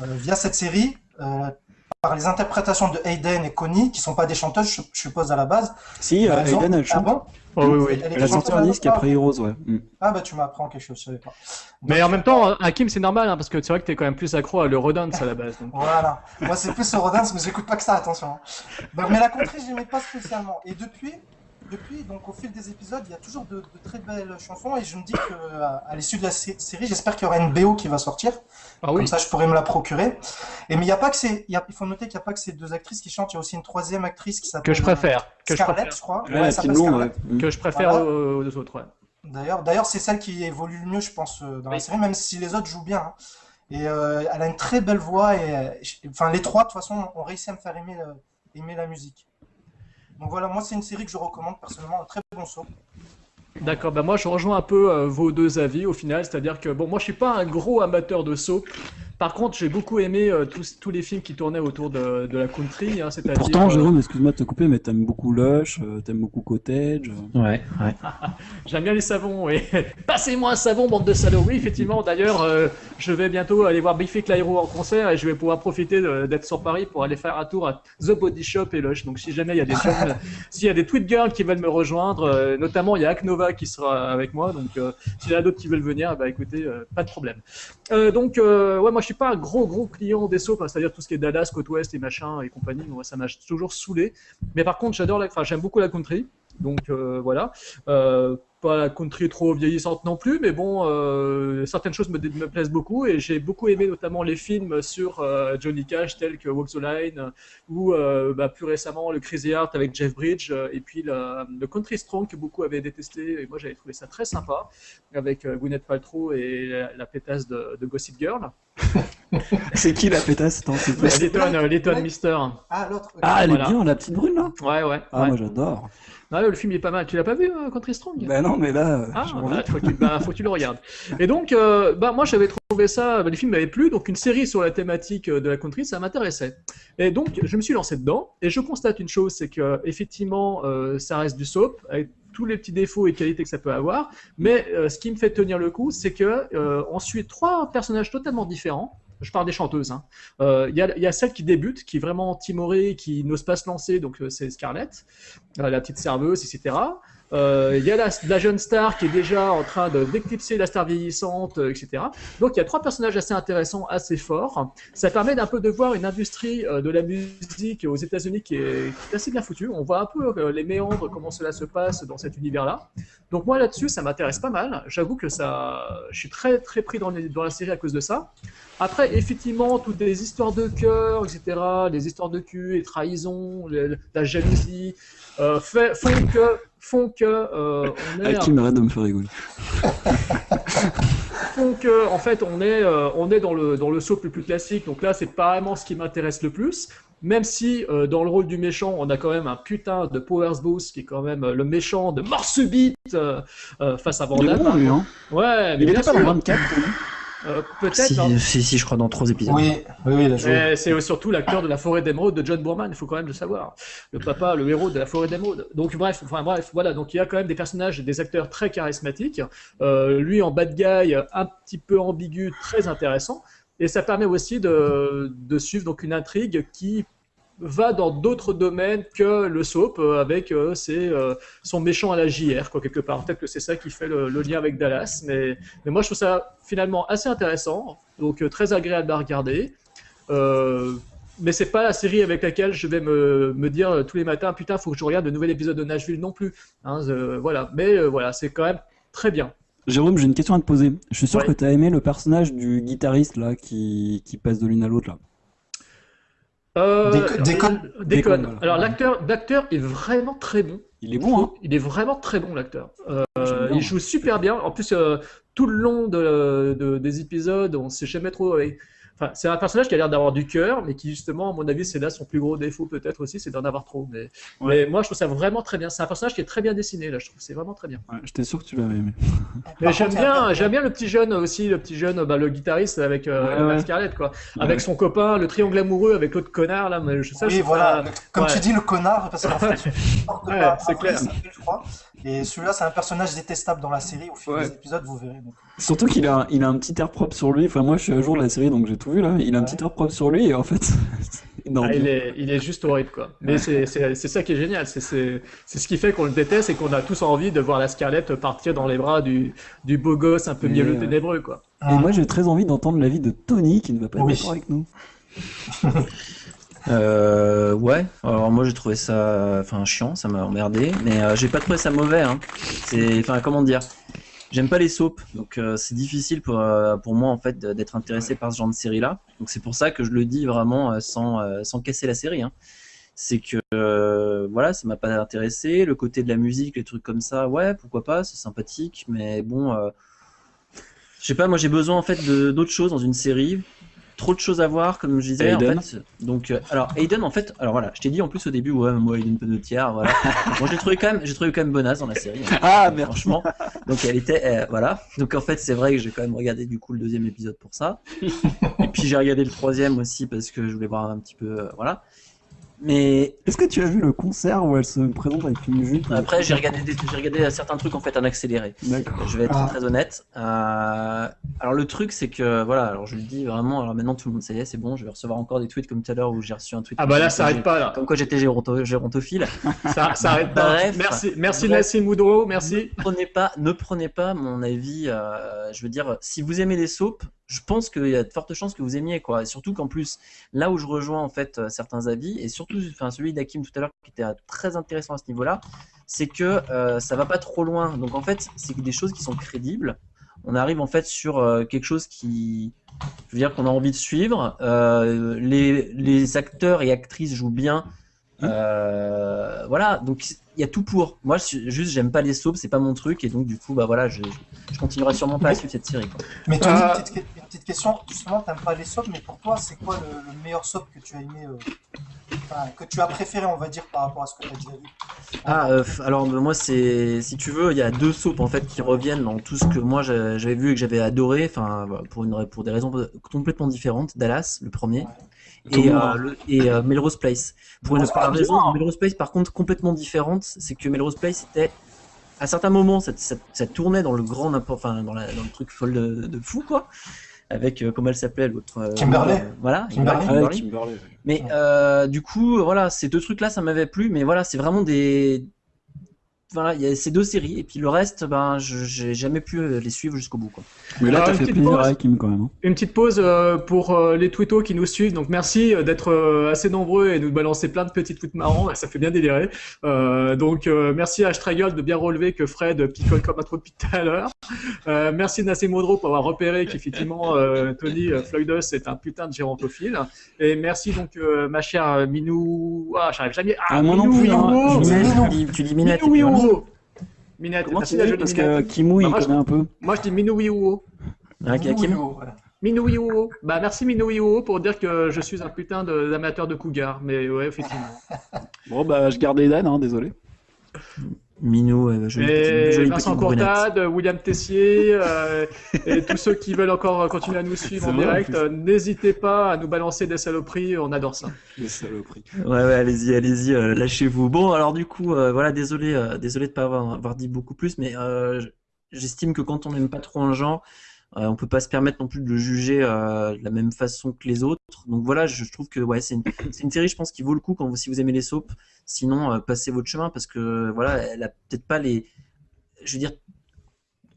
via cette série, euh, par les interprétations de Hayden et Connie, qui sont pas des chanteuses, je, suppose à la base. Si, euh, bah, Hayden, elle Ah chante. bon Oh, oui, oui. Elle est Elle a sorti un chanteuse, disque ah, après Heroes, ouais. Mm. Ah bah tu m'apprends quelque chose, je savais pas. Mais en même temps, Hakim, c'est normal, hein, parce que c'est vrai que t'es quand même plus accro à l'Eurodance à la base. donc. Voilà. Moi, c'est plus Eurodance, mais j'écoute pas que ça, attention. hein. Donc, mais la country, j'aimais pas spécialement. Et depuis, depuis, donc au fil des épisodes, il y a toujours de, de très belles chansons. Et je me dis que à, à l'issue de la sé- série, j'espère qu'il y aura une BO qui va sortir. Ah Comme ça, je pourrais me la procurer. Et mais il y a pas que ces, il y a- il faut noter qu'il n'y a pas que ces deux actrices qui chantent. Il y a aussi une troisième actrice qui s'appelle Que je préfère. Que je Scarlett, préfère. je crois. Ouais, blonde, Scarlett. ouais. Que je préfère Voilà. aux, aux autres. ouais. D'ailleurs, d'ailleurs, c'est celle qui évolue le mieux, je pense, euh, dans la série, même si les autres jouent bien. hein. Et euh, elle a une très belle voix et, enfin, les trois, de toute façon, ont réussi à me faire aimer, euh, aimer la musique. Donc voilà, moi, c'est une série que je recommande personnellement, un très bon saut. D'accord, bah moi je rejoins un peu euh, vos deux avis au final, c'est-à-dire que bon, moi je suis pas un gros amateur de soap. Par contre, j'ai beaucoup aimé euh, tous, tous les films qui tournaient autour de, de la country, hein, c'est-à-dire. Pourtant, euh, Jérôme, excuse-moi de te couper, mais t'aimes beaucoup Lush, euh, t'aimes beaucoup Cottage. euh. Ouais, ouais. J'aime bien les savons, et passez-moi un savon, bande de salauds. Oui, effectivement, d'ailleurs, euh, je vais bientôt aller voir Biffy Clyro en concert et je vais pouvoir profiter de- d'être sur Paris pour aller faire un tour à The Body Shop et Lush. Donc, si jamais il y a des jeunes, s'il y a des tweet girls qui veulent me rejoindre, euh, notamment il y a Aknova qui sera avec moi, donc euh, s'il y en a d'autres qui veulent venir, bah écoutez, euh, pas de problème. Euh, donc, euh, ouais, moi je suis pas un gros gros client des soaps, c'est-à-dire tout ce qui est Dallas, Côte Ouest et machin et compagnie. Moi, ça m'a toujours saoulé. Mais par contre, j'adore la, enfin, j'aime beaucoup la country. Donc euh, voilà. Euh, pas la country trop vieillissante non plus, mais bon, euh, certaines choses me, me plaisent beaucoup et j'ai beaucoup aimé notamment les films sur euh, Johnny Cash tels que Walk the Line ou euh, bah, plus récemment le Crazy Heart avec Jeff Bridge et puis la- le Country Strong que beaucoup avaient détesté et moi j'avais trouvé ça très sympa avec euh, Gwyneth Paltrow et la, la pétasse de, de Gossip Girl. C'est qui la pétasse? Attends, s'il te plaît. Letton, Letton Mister. Ah, l'autre. Ah, elle Voilà. est bien, la petite brune là Ouais, ouais. Ah, ouais. moi j'adore. Ouais, le film il est pas mal. Tu l'as pas vu, euh, Country Strong? Bah non, mais là. Ah, bah, faut, que tu, bah, faut que tu le regardes. Et donc, euh, bah, moi j'avais trouvé ça, bah, les films m'avaient plu, donc une série sur la thématique euh, de la country, ça m'intéressait. Et donc, je me suis lancé dedans, et je constate une chose, c'est que effectivement, euh, ça reste du soap, avec tous les petits défauts et qualités que ça peut avoir, mais euh, ce qui me fait tenir le coup, c'est que euh, on suit trois personnages totalement différents. Je parle des chanteuses. hein. Euh, Il y, a, y a celle qui débute, qui est vraiment timorée, qui n'ose pas se lancer, donc euh, c'est Scarlett, euh, la petite serveuse, etc. Euh, Il y a la, la jeune star qui est déjà en train d'éclipser la star vieillissante, euh, etc. Donc il y a trois personnages assez intéressants, assez forts. Ça permet d'un peu de voir une industrie euh, de la musique aux États-Unis qui est, qui est assez bien foutue. On voit un peu euh, les méandres, comment cela se passe dans cet univers-là. Donc moi là-dessus, ça m'intéresse pas mal. J'avoue que ça, je suis très très pris dans, les- dans la série à cause de ça. Après, effectivement, toutes les histoires de cœur, etc., les histoires de cul, les trahisons, la jalousie, euh, fait- font que font que euh, on est un- Hakim arrête de me faire rigoler. font que en fait on est euh, on est dans le dans le soap le plus classique. Donc là c'est pas vraiment ce qui m'intéresse le plus. Même si euh, dans le rôle du méchant on a quand même un putain de Powers Booth qui est quand même euh, le méchant de mort subite face à Il est Vandame bon lui, hein. ouais mais Il bien était pas dans 24 lui Euh, peut-être Si, hein. si, si, je crois dans trois épisodes. Oui, oui, oui, c'est surtout l'acteur de la forêt d'émeraude de John Boorman, il faut quand même le savoir. Le papa, le héros de la forêt d'émeraude. Donc bref, enfin bref, voilà. Donc il y a quand même des personnages et des acteurs très charismatiques. Euh, lui en bad guy, un petit peu ambigu, très intéressant. Et ça permet aussi de, de suivre donc une intrigue qui va dans d'autres domaines que le soap euh, avec euh, ses, euh, son méchant à la JR quoi quelque part peut-être que c'est ça qui fait le, le lien avec Dallas mais, mais moi je trouve ça finalement assez intéressant donc euh, très agréable à regarder mais c'est pas la série avec laquelle je vais me, me dire tous les matins putain faut que je regarde le nouvel épisode de Nashville non plus hein, voilà mais voilà c'est quand même très bien Jérôme, j'ai une question à te poser. Je suis sûr Ouais. que tu as aimé le personnage du guitariste là qui, qui passe de l'une à l'autre là. Euh, déconne. euh, déconne. Déconne. Alors l'acteur, l'acteur est vraiment très bon. Il est bon, hein Il est vraiment très bon l'acteur. Euh, il joue super bien. En plus, euh, tout le long de, de- des épisodes, on sait jamais trop. Enfin, c'est un personnage qui a l'air d'avoir du cœur, mais qui justement, à mon avis, c'est là son plus gros défaut peut-être aussi, c'est d'en avoir trop. Mais, mais moi, je trouve ça vraiment très bien. C'est un personnage qui est très bien dessiné là. Je trouve que c'est vraiment très bien. Ouais, J'étais sûr que tu l'avais aimé. Mais j'aime bien, j'aime bien le petit jeune aussi, le petit jeune, bah, le guitariste avec euh, Ouais. Scarlett quoi, Ouais. avec son copain, le triangle amoureux avec l'autre connard là. Mais je, ça, je Oui, voilà. ça- Comme ouais. tu dis, le connard, parce qu'en fait, c'est clair. je crois. Et celui-là, c'est un personnage détestable dans la série. Au fil Ouais. des épisodes, vous verrez. Donc, Surtout qu'il a, il a un petit air propre sur lui. Enfin, moi je suis à jour de la série donc j'ai tout vu là. Il a un petit air propre sur lui et en fait. non, Ah, il, est, il est juste horrible, quoi. Mais c'est c'est- c'est ça qui est génial. C'est c'est- c'est ce qui fait qu'on le déteste et qu'on a tous envie de voir la Scarlett partir dans les bras du, du beau gosse un peu Et, mielleux ouais. ténébreux, quoi. Et moi j'ai très envie d'entendre l'avis de Tony qui ne va pas être Oui. d'accord avec nous. Euh, ouais, alors moi j'ai trouvé ça enfin chiant, ça m'a emmerdé, mais euh, j'ai pas trouvé ça mauvais. Hein. C'est, enfin comment dire, j'aime pas les soaps, donc euh, c'est difficile pour, euh, pour moi en fait d'être intéressé par ce genre de série-là. Donc c'est pour ça que je le dis vraiment euh, sans, sans casser la série. Hein. C'est que voilà, ça m'a pas intéressé. Le côté de la musique, les trucs comme ça, ouais, pourquoi pas, c'est sympathique, mais bon, je sais pas, moi j'ai besoin en fait d'autres choses dans une série trop de choses à voir, comme je disais. Aiden En fait. Donc, euh, alors Aiden, en fait, alors voilà, je t'ai dit en plus au début, ouais, moi Aiden Panettiere, voilà. moi, j'ai trouvé quand même, j'ai trouvé quand même bonasse dans la série. hein. Ah merde. Franchement. Donc, elle était, euh, voilà. Donc, en fait, c'est vrai que j'ai quand même regardé du coup le deuxième épisode pour ça. Et puis, j'ai regardé le troisième aussi parce que je voulais voir un petit peu, euh, voilà. Mais Est-ce que tu as vu le concert où elle se présente avec une jupe après, j'ai regardé, des- j'ai regardé certains trucs en fait en accéléré. D'accord. Je vais être Ah. très honnête. Euh, alors le truc c'est que voilà, alors je le dis vraiment, alors maintenant tout le monde ça y est, c'est bon, je vais recevoir encore des tweets comme tout à l'heure où j'ai reçu un tweet. Ah bah là, ça arrête pas, là. Comme quoi j'étais géronto- gérontophile. Ça, ça arrête pas. Bref. merci, merci. Nassim Moudreau, merci. Ne prenez pas, ne prenez pas mon avis. euh, je veux dire, si vous aimez les soaps, je pense qu'il y a de fortes chances que vous aimiez quoi. Et surtout qu'en plus, là où je rejoins en fait euh, certains avis et surtout, enfin celui d'Akim tout à l'heure qui était euh, très intéressant à ce niveau-là, c'est que euh, ça va pas trop loin. Donc en fait, c'est des choses qui sont crédibles. On arrive en fait sur euh, quelque chose qui, je veux dire, qu'on a envie de suivre. Euh, les, les acteurs et actrices jouent bien. Euh, voilà, donc il y a tout pour. Moi, je- juste, j'aime pas les soaps, c'est pas mon truc, et donc du coup, bah voilà, je, je continuerai sûrement pas à suivre cette série. quoi. Mais Tony, Ah. petite, que- petite question. Justement, t'aimes pas les soaps, mais pour toi, c'est quoi le, le meilleur soap que tu as aimé, euh, enfin, que tu as préféré, on va dire, par rapport à ce que tu as déjà vu? Ah, euh, alors moi, c'est si tu veux, il y a deux soaps en fait qui reviennent dans tout ce que moi j'a- j'avais vu et que j'avais adoré, enfin voilà, pour une pour des raisons complètement différentes. Dallas, le premier, et, euh, hein. le- et euh, Melrose Place. Pour une Melrose par Place, raison, bien. Melrose Place par contre complètement différente, c'est que Melrose Place était à certains moments, ça, ça, ça tournait dans le grand n'importe, enfin dans, la- dans le truc folle de, de fou quoi, avec euh, comment elle s'appelait l'autre. euh, Kimberly. euh, voilà. Ouais, Kimberly, ouais. Mais euh, du coup, voilà, ces deux trucs-là, ça m'avait plu, mais voilà, c'est vraiment des. Voilà, il y a ces deux séries, et puis le reste, ben, je j'ai jamais pu euh, les suivre jusqu'au bout, quoi. Mais là, Alors, t'as une fait petite plaisir pause. à Kim quand même. hein. Une petite pause euh, pour euh, les twittos qui nous suivent. Donc merci euh, d'être euh, assez nombreux et nous balancer plein de petits tweets marrants. Ça fait bien délirer. Euh, donc euh, merci à Straggle de bien relever que Fred picole comme un trou depuis tout à l'heure. Euh, merci Nassim Modro pour avoir repéré qu'effectivement euh, Tony euh, Floydus est un putain de gérontophile. Et merci donc euh, ma chère Minou. Ah, j'arrive jamais. Ah, Ah, moi non Minou hein. Je- Minette, tu dis- tu dis Minette, Minou Wiwo. Minette, Comment merci tu Parce que Minette. Kimou, Bah, il moi, je- connaît un peu. Moi je dis Minou Wiwo. Hein, Kim voilà. Minou Wiwo. Bah merci Minou Wiwo pour dire que je suis un putain d'amateur de cougar. Mais ouais, effectivement. Bon, bah, je garde les Dan, hein, désolé. Minou, euh, jolie petite, Et jolie Vincent brunette. Courtade, William Tessier, euh, et tous ceux qui veulent encore continuer à nous suivre en direct, euh, n'hésitez pas à nous balancer des saloperies, on adore ça. Les saloperies. Ouais, ouais, allez-y, allez-y, euh, lâchez-vous. Bon, alors du coup, euh, voilà, désolé, euh, désolé de pas avoir, avoir dit beaucoup plus, mais euh, j'estime que quand on n'aime pas trop un genre, euh, on peut pas se permettre non plus de le juger euh, de la même façon que les autres. Donc voilà, je, trouve que ouais, c'est une, c'est une série, je pense, qui vaut le coup quand vous, si vous aimez les soaps. Sinon, euh, passez votre chemin parce que voilà, elle a peut-être pas les, je veux dire,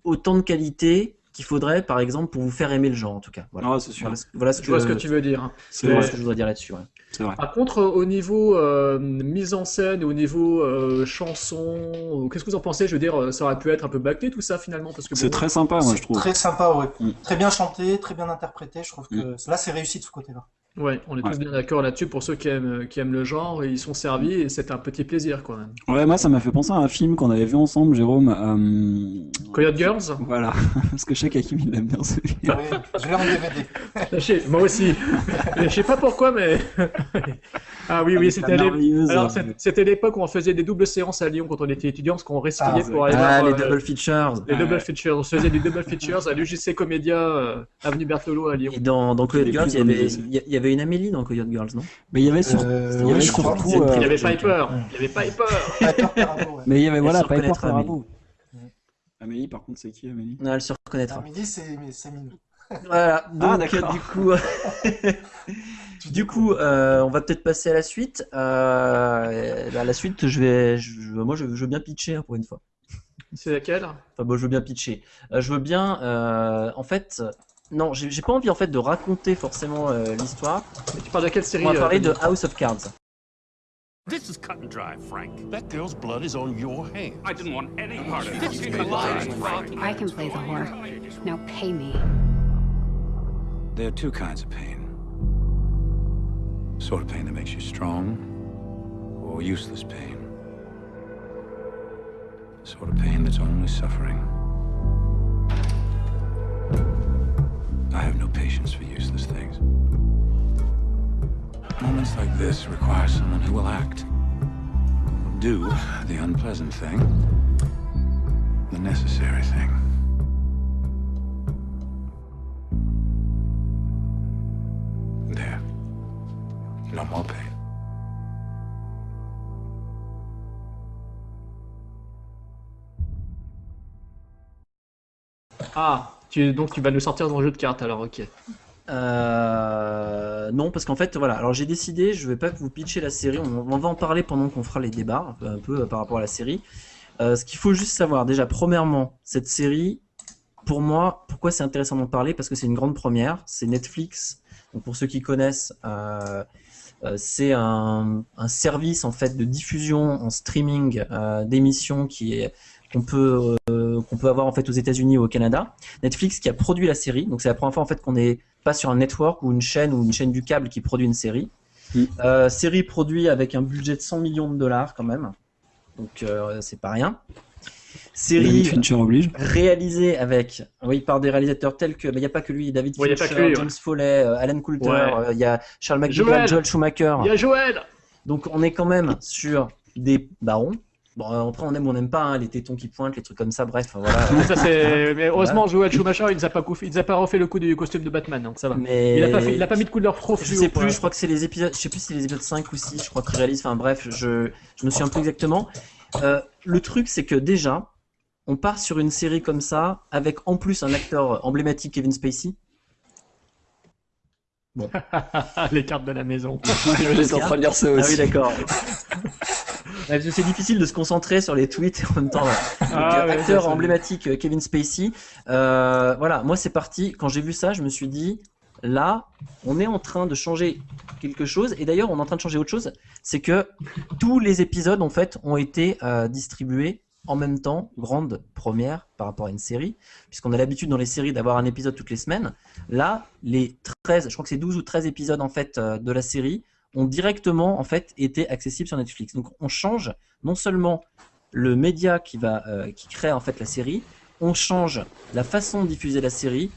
autant de qualité qu'il faudrait, par exemple, pour vous faire aimer le genre, en tout cas. Voilà, Ah, c'est sûr. voilà, ce- voilà ce Je que, vois ce que tu veux dire. C'est voilà vrai. ce que je dois dire là-dessus. C'est vrai. Par contre, euh, au niveau euh, mise en scène, et au niveau euh, chanson, qu'est-ce que vous en pensez? Je veux dire, ça aurait pu être un peu bâclé tout ça finalement, parce que C'est bon, très sympa, moi, C'est je trouve. Très sympa, ouais. Mm. Très bien chanté, très bien interprété. Je trouve que là, c'est réussi de ce côté-là. Ouais, on est tous Ouais. bien d'accord là-dessus. Pour ceux qui aiment, qui aiment le genre, ils sont servis et c'est un petit plaisir quand même. Ouais, moi, ça m'a fait penser à un film qu'on avait vu ensemble, Jérôme. euh, Coyote Girls? Voilà. Parce que je sais qu'Akim, il aime bien celui-là. Oui, je l'ai en DVD. Sais- Moi aussi. Je sais pas pourquoi, mais. ah oui, oui, c'était euh, l'époque où on faisait des doubles séances à Lyon quand on était étudiant, parce qu'on resquillait Ah, pour aller Ah, voir, les euh, double features. les double Ouais. features. On se faisait des double features à l'UGC Comédia, euh, avenue Berthelot à Lyon. Et dans, dans Coyote Girls, il y, avait, avait une Amélie dans Coyote Girls, non? Mais il y avait. Euh, il y surtout. Euh, Il y avait. Piper. Il y avait Piper. Piper. Mais il y avait, voilà, Piper Perabo. Amélie, par contre, c'est qui, Amélie? Elle se reconnaîtra. Amélie, c'est Minou. Voilà, donc Ah, du coup, du coup euh, on va peut-être passer à la suite. Euh, bah, la suite, je vais, je- moi je, je veux bien pitcher hein, pour une fois. C'est laquelle? Enfin, bon, je veux bien pitcher. Euh, je veux bien, euh, en fait, non, j'ai pas envie en fait de raconter forcément euh, l'histoire. Tu parles de quelle série On va euh, parler de House of Cards. This is cut and dry, Frank. That girl's blood is on your hands. I didn't want any part of this. I can play the whore. Now pay me. There are two kinds of pain. Sort of pain that makes you strong, or useless pain. Sort of pain that's only suffering. I have no patience for useless things. Moments like this require someone who will act. Will do the unpleasant thing, the necessary thing. There. No more pain. Ah, donc tu vas nous sortir dans le jeu de cartes alors, ok. Euh, non, parce qu'en fait, voilà. Alors j'ai décidé, je vais pas vous pitcher la série. On, va en parler pendant qu'on fera les débats, un peu, euh, par rapport à la série. Euh, ce qu'il faut juste savoir, déjà, premièrement, cette série, pour moi, pourquoi c'est intéressant d'en parler? Parce que c'est une grande première. C'est Netflix. Donc pour ceux qui connaissent, c'est un, service en fait de diffusion en streaming d'émissions qui est qu'on peut euh, qu'on peut avoir en fait aux États-Unis ou au Canada. Netflix qui a produit la série, donc c'est la première fois en fait qu'on est pas sur un network ou une chaîne ou une chaîne du câble qui produit une série. Mm. Euh, série produite avec un budget de 100 millions de dollars quand même, donc euh, c'est pas rien. série réalisée avec, oui, par des réalisateurs tels que, mais il n'y a pas que lui, David Ouais, y a Fincher, ouais. James Foley, euh, Alan Coulter, Ouais. euh, il y a Charles McDougall. Joel Schumacher. Il y a Joël Donc on est quand même sur des barons. Bon, euh, après on aime ou on n'aime pas, hein, les tétons qui pointent, les trucs comme ça, bref, voilà. Ça, c'est- Mais heureusement, Joël Schumacher, il nous a pas, il a pas refait le coup du costume de Batman, donc ça va. Mais Il a pas, fait- pas mis de couleur trop Je sais plus, je crois que c'est les épisodes, je sais plus si c'est les épisodes 5 ou 6, je crois qu'il réalise, enfin bref, je, je me souviens plus exactement. Euh, le truc, c'est que déjà, on part sur une série comme ça, avec en plus un acteur emblématique, Kevin Spacey. Bon. Les cartes de la maison. J'étais en train de dire ça Ah aussi. oui, d'accord. C'est difficile de se concentrer sur les tweets et en même temps. Ah ouais, acteur emblématique euh, Kevin Spacey. Euh, voilà, moi c'est parti. Quand j'ai vu ça, je me suis dit là, on est en train de changer quelque chose. Et d'ailleurs, on est en train de changer autre chose. C'est que tous les épisodes en fait ont été euh, distribués en même temps, grande première par rapport à une série, puisqu'on a l'habitude dans les séries d'avoir un épisode toutes les semaines. Là, les 13, je crois que c'est 12 ou 13 épisodes en fait de la série ont directement en fait été accessibles sur Netflix. Donc on change non seulement le média qui va euh, qui crée en fait la série, on change la façon de diffuser la série.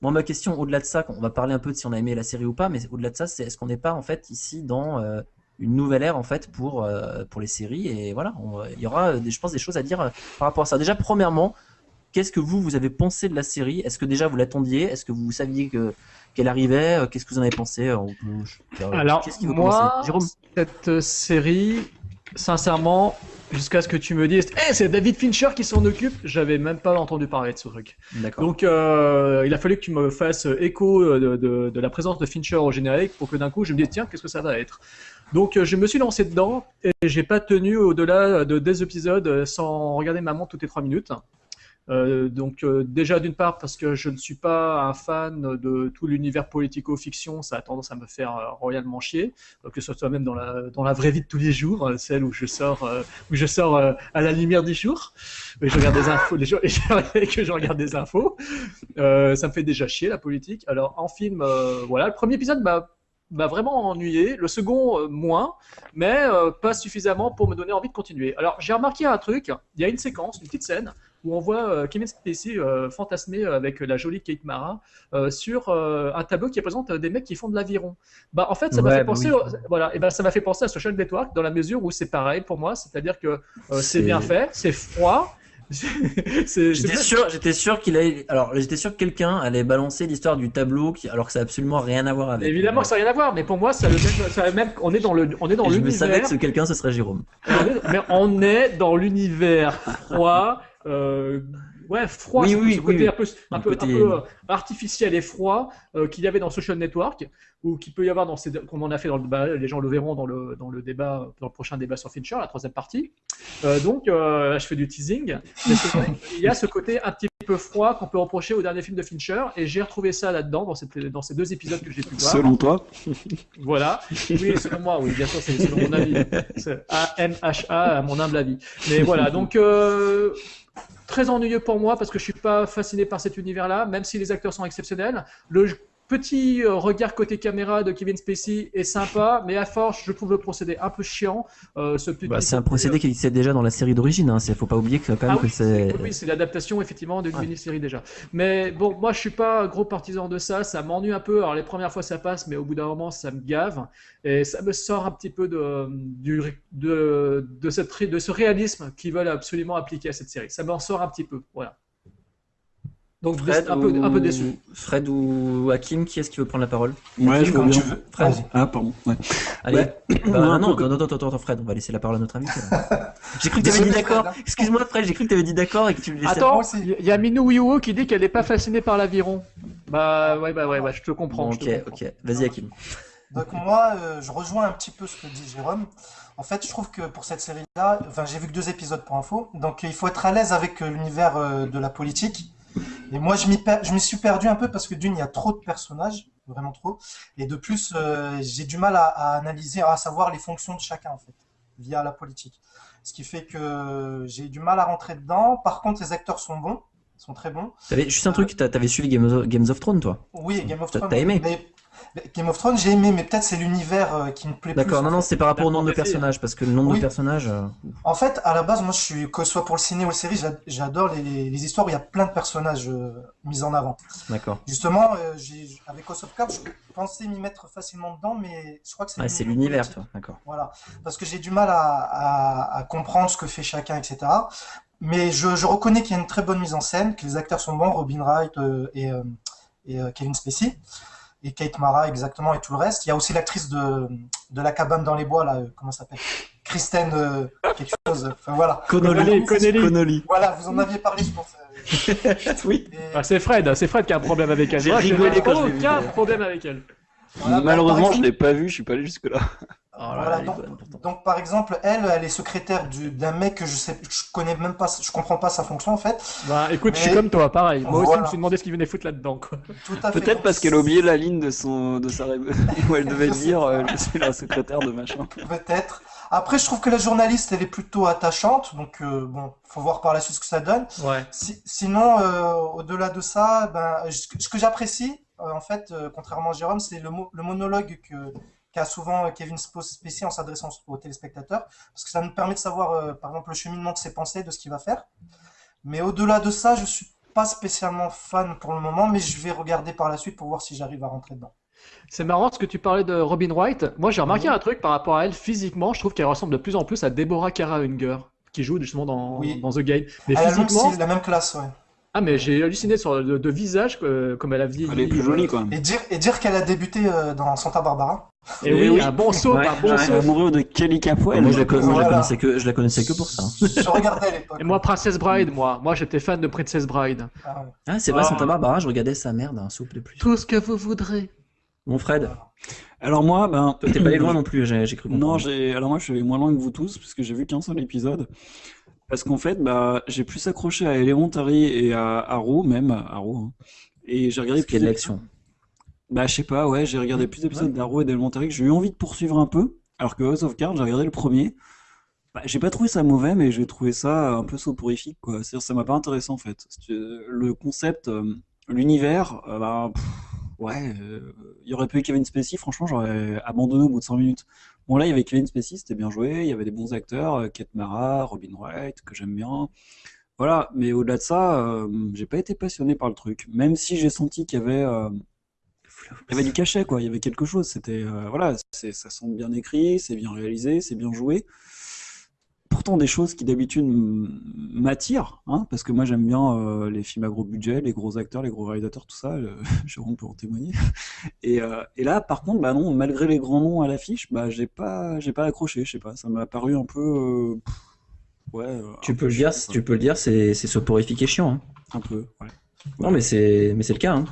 Moi ma question au-delà de ça, on va parler un peu de si on a aimé la série ou pas, mais au-delà de ça, c'est est-ce qu'on n'est pas en fait ici dans euh, une nouvelle ère en fait pour euh, pour les séries? Et voilà, il y aura je pense des choses à dire par rapport à ça. Déjà premièrement, qu'est-ce que vous vous avez pensé de la série? Est-ce que déjà vous l'attendiez? Est-ce que vous saviez que qu'elle arrivait? Euh, Qu'est-ce que vous en avez pensé Euh, je- Alors, qui veut moi, Jérôme? cette euh, série, sincèrement, jusqu'à ce que tu me dises, Eh, c'est David Fincher qui s'en occupe, j'avais même pas entendu parler de ce truc. Donc, euh, il a fallu que tu me fasses écho euh, de, de- de la présence de Fincher au générique pour que d'un coup je me dise, tiens, qu'est-ce que ça va être? Donc, euh, je me suis lancé dedans et j'ai pas tenu au-delà de des épisodes euh, sans regarder ma montre toutes les trois minutes. Euh, donc euh, déjà d'une part parce que je ne suis pas un fan de tout l'univers politico-fiction, ça a tendance à me faire euh, royalement chier, euh, que ce soit même dans la, vraie vie de tous les jours, celle où je sors, à la lumière du jour, et je regarde des infos, jours, et que je regarde des infos, ça me fait déjà chier la politique. Alors en film, voilà, le premier épisode m'a vraiment ennuyé, le second moins, mais pas suffisamment pour me donner envie de continuer. Alors j'ai remarqué un truc, il y a une séquence, une petite scène, où on voit euh, Kevin Spacey euh, fantasmer avec la jolie Kate Mara euh, sur euh, un tableau qui représente euh, des mecs qui font de l'aviron. Bah en fait ça m'a Ouais, fait bah penser, oui. au- voilà, et ben ça m'a fait penser à Social Network dans la mesure où c'est pareil pour moi, c'est-à-dire que euh, c'est C'est- bien fait, c'est froid. J'étais sûr, j'étais sûr qu'il allait. Alors, j'étais sûr que quelqu'un allait balancer l'histoire du tableau, qui... alors que ça n'a absolument rien à voir avec. Évidemment que ça n'a rien à voir, mais pour moi, ça a le même, ça a le même- on est dans le, on est dans Et je me savais l'univers. que ce quelqu'un, ce serait Jérôme. On est- mais on est dans l'univers froid, euh, ouais, froid, Oui, ce- oui, ce oui, côté un peu, un Un peu, côté- un peu, euh, artificiel et froid euh, qu'il y avait dans Social Network, ou qu'il peut y avoir dans ces, comme on a fait dans le débat, les gens le verront dans le, dans le débat, dans le prochain débat sur Fincher, la troisième partie. Euh, donc, euh, là, je fais du teasing. Qu'il y a ce côté un petit peu froid qu'on peut reprocher au dernier film de Fincher, et j'ai retrouvé ça là-dedans, dans, cette- dans ces deux épisodes que j'ai pu voir. Selon toi Voilà. Oui, selon moi, oui, bien sûr, c'est selon mon avis. A-M-H-A, à mon humble avis. Mais voilà, donc euh, très ennuyeux pour moi parce que je suis pas fasciné par cet univers-là, même si les acteurs sont exceptionnels. Le petit euh, regard côté caméra de Kevin Spacey est sympa, mais à force, je trouve le procédé un peu chiant. Euh, ce Bah, c'est un procédé qui existait déjà dans la série d'origine. Hein. Faut pas oublier que quand même ah oui, c'est. oui, c'est l'adaptation effectivement d'une Ouais. mini-série déjà. Mais bon, moi je suis pas gros partisan de ça, ça m'ennuie un peu. Alors les premières fois ça passe, mais au bout d'un moment ça me gave et ça me sort un petit peu de, du, de, de, cette, ré- de ce réalisme qu'ils veulent absolument appliquer à cette série. Ça m'en sort un petit peu, voilà. Donc Fred un, peu, ou... un peu déçu. Fred ou Hakim, qui est-ce qui veut prendre la parole? Ouais, Hakim, je veux tu veux. Fred. Ah, pardon. Ouais. Allez. Ouais. Bah, Ouais, un non, non, non, attends, attends, Fred, on va laisser la parole à notre là. j'ai cru que tu avais dit d'accord. Excuse-moi, Fred, j'ai cru que tu avais dit d'accord et que tu le laissais. Attends, il y a Minou Wiwo qui dit qu'elle n'est pas fascinée par l'aviron. Bah ouais, bah ouais, ouais, je te comprends. Bon, je te ok, comprends. ok. Vas-y, Hakim. Donc moi, euh, je rejoins un petit peu ce que dit Jérôme. En fait, je trouve que pour cette série-là, enfin, j'ai vu que deux épisodes pour info, donc il faut être à l'aise avec euh, l'univers euh, de la politique. Et moi, je m'y per- suis perdu un peu parce que d'une, il y a trop de personnages, vraiment trop, et de plus, euh, j'ai du mal à, à analyser, à savoir les fonctions de chacun en fait, via la politique. Ce qui fait que j'ai du mal à rentrer dedans. Par contre, les acteurs sont bons, sont très bons. T'avais juste un truc, t'as- t'avais suivi Game of, Games of Thrones, toi? Oui, Game of Thrones. t'as aimé? Mais Game of Thrones, j'ai aimé, mais peut-être c'est l'univers euh, qui me plaît plus. D'accord, non, non, c'est par rapport au nombre de personnages, parce que le nombre Oui. de personnages. euh, En fait, à la base, moi, je suis, que ce soit pour le ciné ou la série, j'a- j'adore les, les, les histoires où il y a plein de personnages euh, mis en avant. D'accord. Justement, euh, avec House of Cards, je pensais m'y mettre facilement dedans, mais je crois que c'est Ouais, c'est l'univers, toi. D'accord. Voilà, parce que j'ai du mal à, à, à comprendre ce que fait chacun, etc. Mais je, je reconnais qu'il y a une très bonne mise en scène, que les acteurs sont bons, Robin Wright euh, et, euh, et euh, Kevin Spacey, et Kate Mara exactement, et tout le reste. Il y a aussi l'actrice de, de La cabane dans les bois, là, euh, comment ça s'appelle? Kristen euh, quelque chose, enfin voilà. Connelly. Connelly. Voilà, vous en aviez parlé, je pense. euh, oui. et- Ah, c'est Fred, c'est Fred qui a un problème avec elle. J'ai rigolé quand aucun problème avec elle. voilà, Malheureusement, exemple- je l'ai pas vu, je suis pas allé jusque là. Oh là Voilà, donc, par exemple, elle, elle est secrétaire du- d'un mec que je sais, je connais même pas, je comprends pas sa fonction en fait. Bah écoute, je suis comme toi, pareil. Moi aussi, je me suis demandé ce qu'il venait foutre là-dedans. quoi. Tout à fait. Peut-être Donc, parce qu'elle a oublié la ligne de son de sa où elle devait dire euh, je suis la secrétaire de machin. Peut-être. Après, je trouve que la journaliste, elle est plutôt attachante, donc euh, bon, faut voir par la suite ce que ça donne. Ouais. Si- sinon, euh, au-delà de ça, ben, je- ce que j'apprécie, euh, en fait, euh, contrairement à Jérôme, c'est le, mo- le monologue que qu'a souvent Kevin Spo- Spacey en s'adressant aux téléspectateurs, parce que ça nous permet de savoir, euh, par exemple, le cheminement de ses pensées, de ce qu'il va faire. Mais au-delà de ça, je suis pas spécialement fan pour le moment, mais je vais regarder par la suite pour voir si j'arrive à rentrer dedans. C'est marrant ce que tu parlais de Robin Wright. Moi, j'ai remarqué un truc par rapport à elle physiquement. Je trouve qu'elle ressemble de plus en plus à Deborah Kara Unger, qui joue justement dans, Oui. dans The Game. Mais À la physiquement, c'est la même classe, ouais. Ah mais j'ai halluciné sur le de visage euh, comme elle a vieilli. Elle est plus jolie quand même. Et dire, et dire qu'elle a débuté euh, dans Santa Barbara. Et Eh oui, oui. un bon saut, Ouais, un bon saut. Amoureux de Kelly Capoel. moi, je la, con- moi, je la Voilà. connaissais que, je la connaissais que pour ça. Je regardais à l'époque. Et moi, Princess Bride, moi. Moi, j'étais fan de Princess Bride. Ah ouais. Ah, c'est vrai, Ah. Santa Barbara, je regardais sa merde, un souple de plus. Tout ce que vous voudrez. Mon Fred, Alors moi, ben toi, t'es pas allé loin non plus, j'ai cru comprendre. Non, j'ai alors moi je suis allé moins loin que vous tous parce que j'ai vu qu'un seul épisode. Parce qu'en fait, bah j'ai plus accroché à Elementary et à Arrow même à Arrow. hein. Et j'ai regardé plus l'action. Bah je sais pas, ouais, j'ai regardé plus d'épisodes d'Arrow et d'Elementary que j'ai eu envie de poursuivre un peu. Alors que House of Cards, j'ai regardé le premier. Bah, j'ai pas trouvé ça mauvais, mais j'ai trouvé ça un peu soporifique, quoi. C'est-à-dire, ça m'a pas intéressé, en fait. Tu- Le concept, euh, l'univers, euh, bah, pff, ouais, euh, il y aurait eu Kevin Spacey, franchement, j'aurais abandonné au bout de 100 minutes. Bon, là, il y avait Kevin Spacey, c'était bien joué, il y avait des bons acteurs, euh, Kate Mara, Robin Wright, que j'aime bien. Voilà, mais au-delà de ça, euh, j'ai pas été passionné par le truc. Même si j'ai senti qu'il y avait, euh, il y avait du cachet, quoi. Il y avait quelque chose. C'était, euh, voilà, ça semble bien écrit, c'est bien réalisé, c'est bien joué. Pourtant, des choses qui d'habitude m'attirent, hein, parce que moi j'aime bien euh, les films à gros budget, les gros acteurs, les gros réalisateurs, tout ça. euh, Jérôme peut en témoigner. Et, euh, et là, par contre, bah non, malgré les grands noms à l'affiche, bah j'ai pas, j'ai pas accroché. Je sais pas, ça m'a paru un peu, euh, ouais. Tu un peux peu le dire, tu peux le dire, c'est et chiant. hein. Un peu, ouais. Non, mais c'est mais c'est le cas. hein.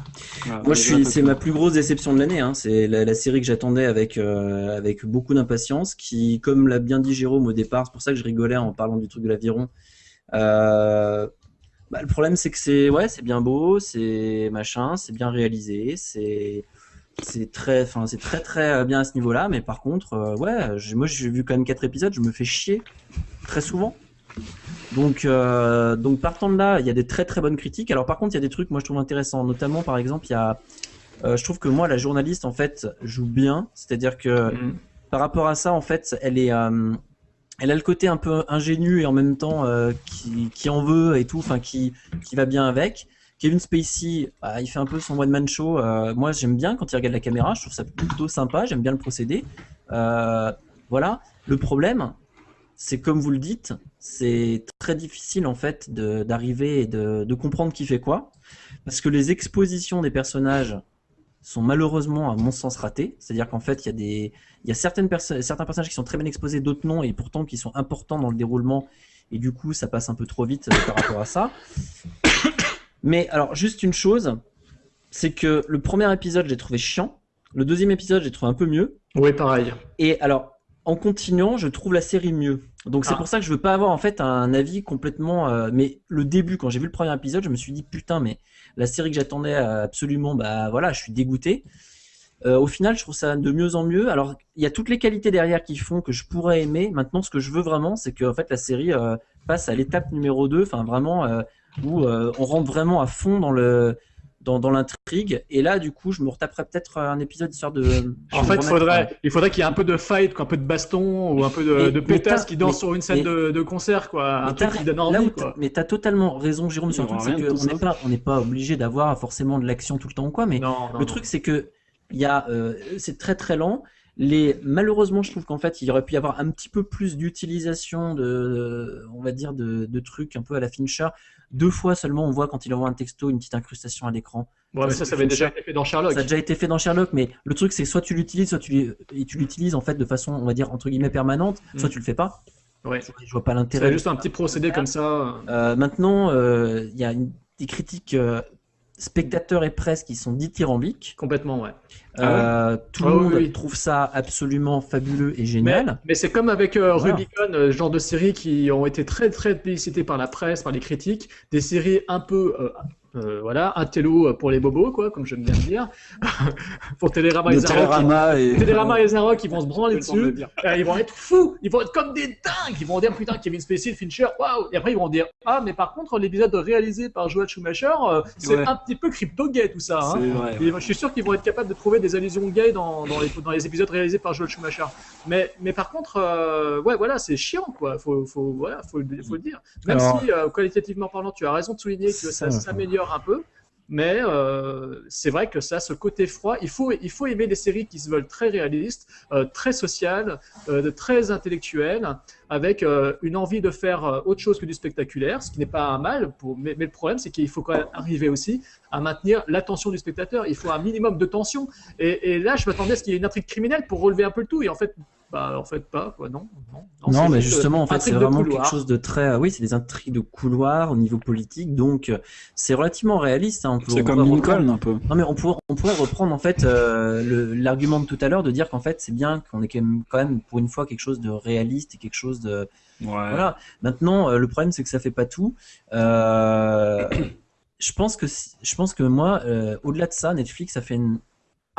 Voilà, Moi, je suis, c'est ma plus grosse déception de l'année. Hein. C'est la, la série que j'attendais avec euh, avec beaucoup d'impatience, qui, comme l'a bien dit Jérôme au départ, c'est pour ça que je rigolais en parlant du truc de l'aviron. Euh, bah, le problème, c'est que c'est ouais, c'est bien beau, c'est machin, c'est bien réalisé, c'est c'est très, enfin, c'est très très euh, bien à ce niveau-là. Mais par contre, euh, ouais, moi, j'ai vu quand même quatre épisodes, je me fais chier très souvent. Donc, euh, donc partant de là, il y a des très très bonnes critiques. Alors par contre, il y a des trucs moi je trouve intéressants, notamment par exemple, il y a, euh, je trouve que moi la journaliste en fait joue bien, c'est-à-dire que par rapport à ça en fait, elle est, euh, elle a le côté un peu ingénu et en même temps qui, qui en veut et tout, enfin qui, qui va bien avec. Kevin Spacey, bah, il fait un peu son one man show. moi j'aime bien quand il regarde la caméra, je trouve ça plutôt sympa, j'aime bien le procédé. Voilà. Le problème, c'est comme vous le dites, c'est très difficile en fait d'arriver et de, de comprendre qui fait quoi, parce que les expositions des personnages sont malheureusement à mon sens ratées. C'est-à-dire qu'en fait, il y a des, il y a certaines personnes, certains personnages qui sont très bien exposés, d'autres non, et pourtant qui sont importants dans le déroulement, et du coup, ça passe un peu trop vite euh, par rapport à ça. Mais alors, juste une chose, c'est que le premier épisode, j'ai trouvé chiant. Le deuxième épisode, j'ai trouvé un peu mieux. Oui, pareil. Et alors, en continuant, je trouve la série mieux. Donc c'est Ah. pour ça que je veux pas avoir en fait un avis complètement. euh, mais le début, quand j'ai vu le premier épisode, je me suis dit putain, mais la série que j'attendais euh, absolument, bah voilà, je suis dégoûté. Euh, au final, je trouve ça de mieux en mieux. Alors, il y a toutes les qualités derrière qui font que je pourrais aimer. Maintenant, ce que je veux vraiment, c'est que en fait la série euh, passe à l'étape numéro 2, enfin vraiment où on rentre vraiment à fond dans le dans, dans l'intrigue. Et là, du coup, je me retaperai peut-être un épisode histoire de. En fait, faudrait, il faudrait qu'il y ait un peu de fight, quoi, un peu de baston ou un peu de, pétasse t'as- qui danse mais- sur une scène mais- de, de concert, quoi. Un truc qui donne envie, quoi. mais t'as totalement raison, Jérôme, y surtout, aura c'est qu'on n'est pas, on pas obligé d'avoir forcément de l'action tout le temps quoi, mais Non, non, le non. truc c'est que il euh, c'est très très lent. Les, malheureusement, je trouve qu'en fait, il aurait pu y avoir un petit peu plus d'utilisation de, on va dire, de, de trucs un peu à la Fincher. Deux fois seulement, on voit quand il envoie un texto une petite incrustation à l'écran. Ouais, mais ça, ça avait déjà été fait dans Sherlock. Ça a déjà été fait dans Sherlock, mais le truc c'est soit tu l'utilises, soit tu l'utilises en fait de façon, on va dire entre guillemets permanente, soit Mm. tu le fais pas. Ouais. Je, vois pas l'intérêt. C'est juste un petit procédé comme ça. euh, maintenant, euh, il y a une- des critiques euh, spectateurs et presse qui sont dithyrambiques. Complètement, ouais. Euh, tout le Ah oui, monde oui. trouve ça absolument fabuleux et génial. mais c'est comme avec euh, Voilà. Rubicon, euh, genre de séries qui ont été très très publicitées par la presse, par les critiques, des séries un peu, euh, euh, voilà, un télo pour les bobos, quoi, comme j'aime bien le dire. pour Télérama et. Télérama et- Télérama et Zarok, ils vont se branler de dessus. Euh, ils vont être fous, ils vont être comme des dingues. Ils vont dire putain, Kevin Spacey, Fincher, waouh. Et après ils vont dire ah, mais par contre l'épisode réalisé par Joel Schumacher, euh, c'est Ouais. un petit peu crypto-gay tout ça. hein. Et je suis sûr qu'ils vont être capables de trouver des allusions gays dans, dans, les, dans les épisodes réalisés par Joel Schumacher. Mais, mais par contre, euh, ouais, voilà, c'est chiant, quoi. Faut, faut, voilà, faut, le- faut le dire. Même Alors- si, euh, qualitativement parlant, tu as raison de souligner que ça, Ça, un peu. Mais euh, c'est vrai que ça, ce côté froid, il faut, il faut aimer des séries qui se veulent très réalistes, euh, très sociales, euh, très intellectuelles, avec une envie de faire autre chose que du spectaculaire, ce qui n'est pas un mal. Mais le problème, c'est qu'il faut quand même arriver aussi à maintenir l'attention du spectateur. Il faut un minimum de tension. Et, et là, je m'attendais à ce qu'il y ait une intrigue criminelle pour relever un peu le tout. Et en fait, bah, en fait pas. Quoi. Non, non, mais juste, justement, euh, en fait, c'est vraiment couloir. quelque chose de très. euh, Oui, c'est des intrigues de couloir au niveau politique, donc euh, c'est relativement réaliste. hein, on peut- C'est comme Lincoln, reprendre- un peu. Non, mais on pourrait, on pourrait reprendre en fait euh, l'argument de tout à l'heure de dire qu'en fait c'est bien qu'on ait quand même, quand même pour une fois quelque chose de réaliste et quelque chose de. Voilà. Maintenant, euh, le problème c'est que ça fait pas tout. Euh, je pense que je pense que moi, euh, au-delà de ça, Netflix a fait une,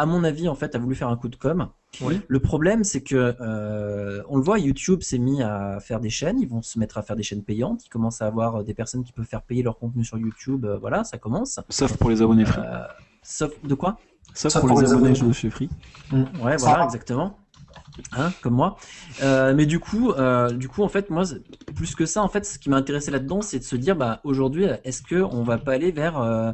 à mon avis en fait a voulu faire un coup de com. Oui. Le problème, c'est que euh, on le voit, YouTube s'est mis à faire des chaînes. Ils vont se mettre à faire des chaînes payantes. Ils commencent à avoir des personnes qui peuvent faire payer leur contenu sur YouTube. euh, voilà, ça commence. Sauf pour les abonnés free. Euh, sauf de quoi? Sauf pour les abonnés de chez Free. Ouais, voilà, exactement. Hein, comme moi. Euh, mais du coup, euh, du coup, en fait, moi, c'est- plus que ça, en fait, ce qui m'a intéressé là-dedans, c'est de se dire, bah, aujourd'hui, est-ce que on va pas aller vers euh,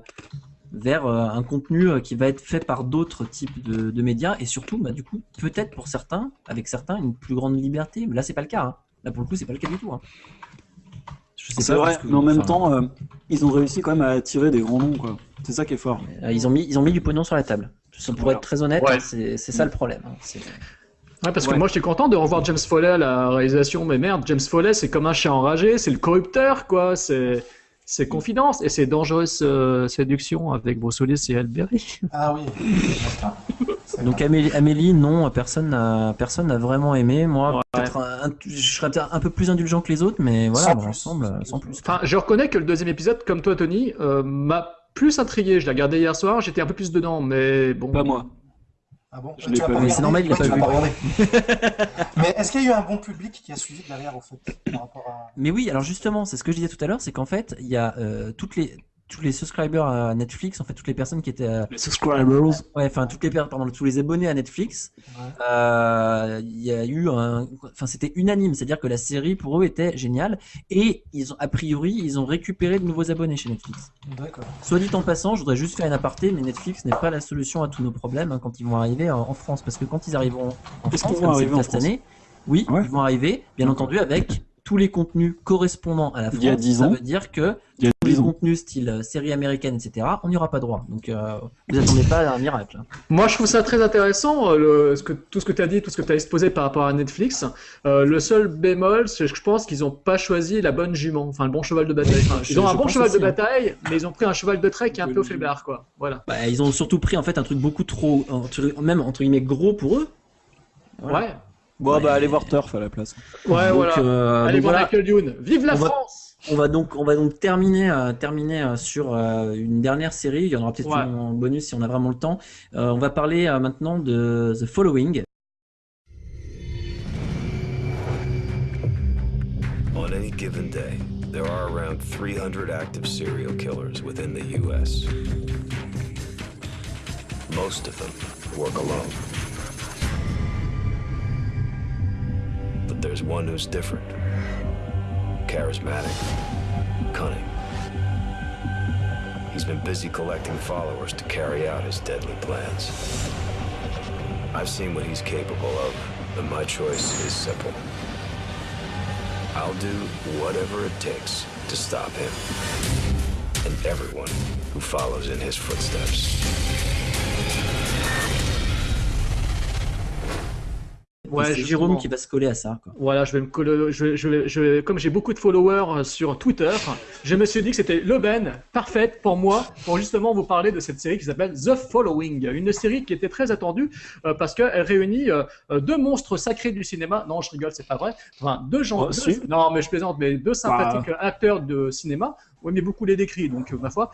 vers euh, un contenu euh, qui va être fait par d'autres types de, de médias et surtout, bah, du coup, peut-être pour certains, avec certains, une plus grande liberté. Mais là, c'est pas le cas. hein. Là, pour le coup, c'est pas le cas du tout. hein. C'est vrai, que- mais en même enfin, temps, euh, ils ont réussi quand même à attirer des grands noms, quoi. C'est ça qui est fort. euh, ils ont mis ils ont mis du pognon sur la table. Pour Voilà. être très honnête, Ouais. c'est ça le problème. hein. Ouais, parce que moi j'étais content de revoir James Foley à la réalisation, mais merde, James Foley c'est comme un chien enragé, c'est le corrupteur quoi, c'est c'est confidence et c'est dangereuse euh, séduction avec Willis et Alberi. Ah oui. Donc. Amélie, Amélie, non, personne n'a personne n'a vraiment aimé. Moi, Ouais. peut-être un- je serais peut-être un peu plus indulgent que les autres, mais voilà, Sans l'ensemble, euh, sans plus. Enfin, je reconnais que le deuxième épisode, comme toi Tony, euh, m'a plus intrigué. Je l'ai regardé hier soir, j'étais un peu plus dedans, mais bon. Pas moi. Ah bon Je Tu pas vu. regardé C'est normal, il Ouais, pas regardé. Mais est-ce qu'il y a eu un bon public qui a suivi derrière, en fait, par rapport à... Mais oui, alors justement, c'est ce que je disais tout à l'heure, c'est qu'en fait, il y a euh, toutes les tous les subscribers à Netflix, en fait, toutes les personnes qui étaient, euh, Les subscribers. ouais, enfin toutes les pardon, tous les abonnés à Netflix, Ouais. euh, il y a eu un, enfin c'était unanime, c'est-à-dire que la série pour eux était géniale et ils ont a priori ils ont récupéré de nouveaux abonnés chez Netflix. D'accord. Soit dit en passant, je voudrais juste faire une aparté, mais Netflix n'est pas la solution à tous nos problèmes hein, quand ils vont arriver en, en France. Parce que quand ils arriveront en France, comme c'est cette France année, oui, Ouais. ils vont arriver, bien entendu, avec tous les contenus correspondant à la France. Il y a 10 Ça veut dire que Il y a tous les 10 ans. contenus style euh, série américaine, etc., on n'y aura pas droit. Donc, euh, vous attendez pas à un miracle. hein. Moi, je trouve ça très intéressant, euh, le, ce que, tout ce que tu as dit, tout ce que tu as exposé par rapport à Netflix. Euh, le seul bémol, c'est que je pense qu'ils n'ont pas choisi la bonne jument, enfin le bon cheval de bataille. Enfin, ils ont un bon cheval aussi, de hein. bataille, mais ils ont pris un cheval de trait qui est un peu faiblard, quoi. Voilà. Bah, ils ont surtout pris en fait un truc beaucoup trop, entre- même entre guillemets gros pour eux. Voilà. Ouais. Bon, bah, allez voir Turf à la place. Ouais, Donc, voilà. euh, Allez voir voilà. Michael Youn. Vive la On va- France On va donc, on va donc terminer, euh, terminer euh, sur euh, une dernière série. Il y en aura peut-être Ouais. en bonus si on a vraiment le temps. Euh, on va parler euh, maintenant de The Following. On any given day, There are around 300 active serial killers within the U.S. Most of them work alone. There's one who's different. Charismatic. Cunning. He's been busy collecting followers to carry out his deadly plans. I've seen what he's capable of, and my choice is simple. I'll do whatever it takes to stop him and everyone who follows in his footsteps. Ouais, c'est. Jérôme qui va se coller à ça. Quoi. Voilà, je vais me coller, je, je, je comme j'ai beaucoup de followers euh, sur Twitter, je me suis dit que c'était l'aubaine parfaite pour moi pour justement vous parler de cette série qui s'appelle The Following, une série qui était très attendue euh, parce qu'elle réunit euh, deux monstres sacrés du cinéma. Non, je rigole, c'est pas vrai. Enfin, deux gens. Oh, deux- non, mais je plaisante, mais deux sympathiques acteurs de cinéma. Oui, mais beaucoup les décrit, donc ma foi.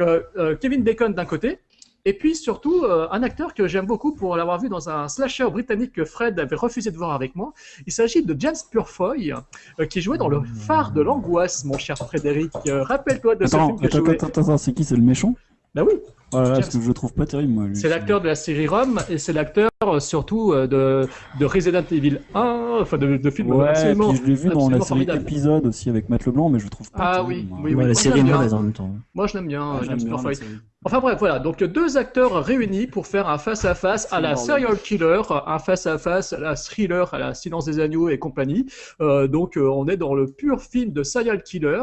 Euh, Kevin Bacon d'un côté. Et puis surtout, euh, un acteur que j'aime beaucoup pour l'avoir vu dans un slasher britannique que Fred avait refusé de voir avec moi. Il s'agit de James Purefoy, euh, qui jouait dans Le Phare de l'angoisse, mon cher Frédéric. Euh, Rappelle-toi de ce Attends, film que attends, jouait. attends, attends, attends, c'est qui C'est le méchant? Bah oui. Là là, James. parce que je le trouve pas terrible, moi. lui. C'est l'acteur de la série Rome et c'est l'acteur euh, surtout euh, de, de Resident Evil 1, enfin de, de films Ouais, absolument, puis je l'ai vu dans la absolument série épisode aussi avec Matt Leblanc, mais je le trouve pas Ah terrible, oui, moi. oui, oui. Ouais, la série est bien. mauvaise en même temps. Moi, je l'aime bien, Ah, j'aime James bien la Purefoy. série. Enfin bref, voilà, donc deux acteurs réunis pour faire un face-à-face à la serial killer, un face-à-face à la thriller, à la silence des agneaux et compagnie. Euh, donc euh, on est dans le pur film de serial killer.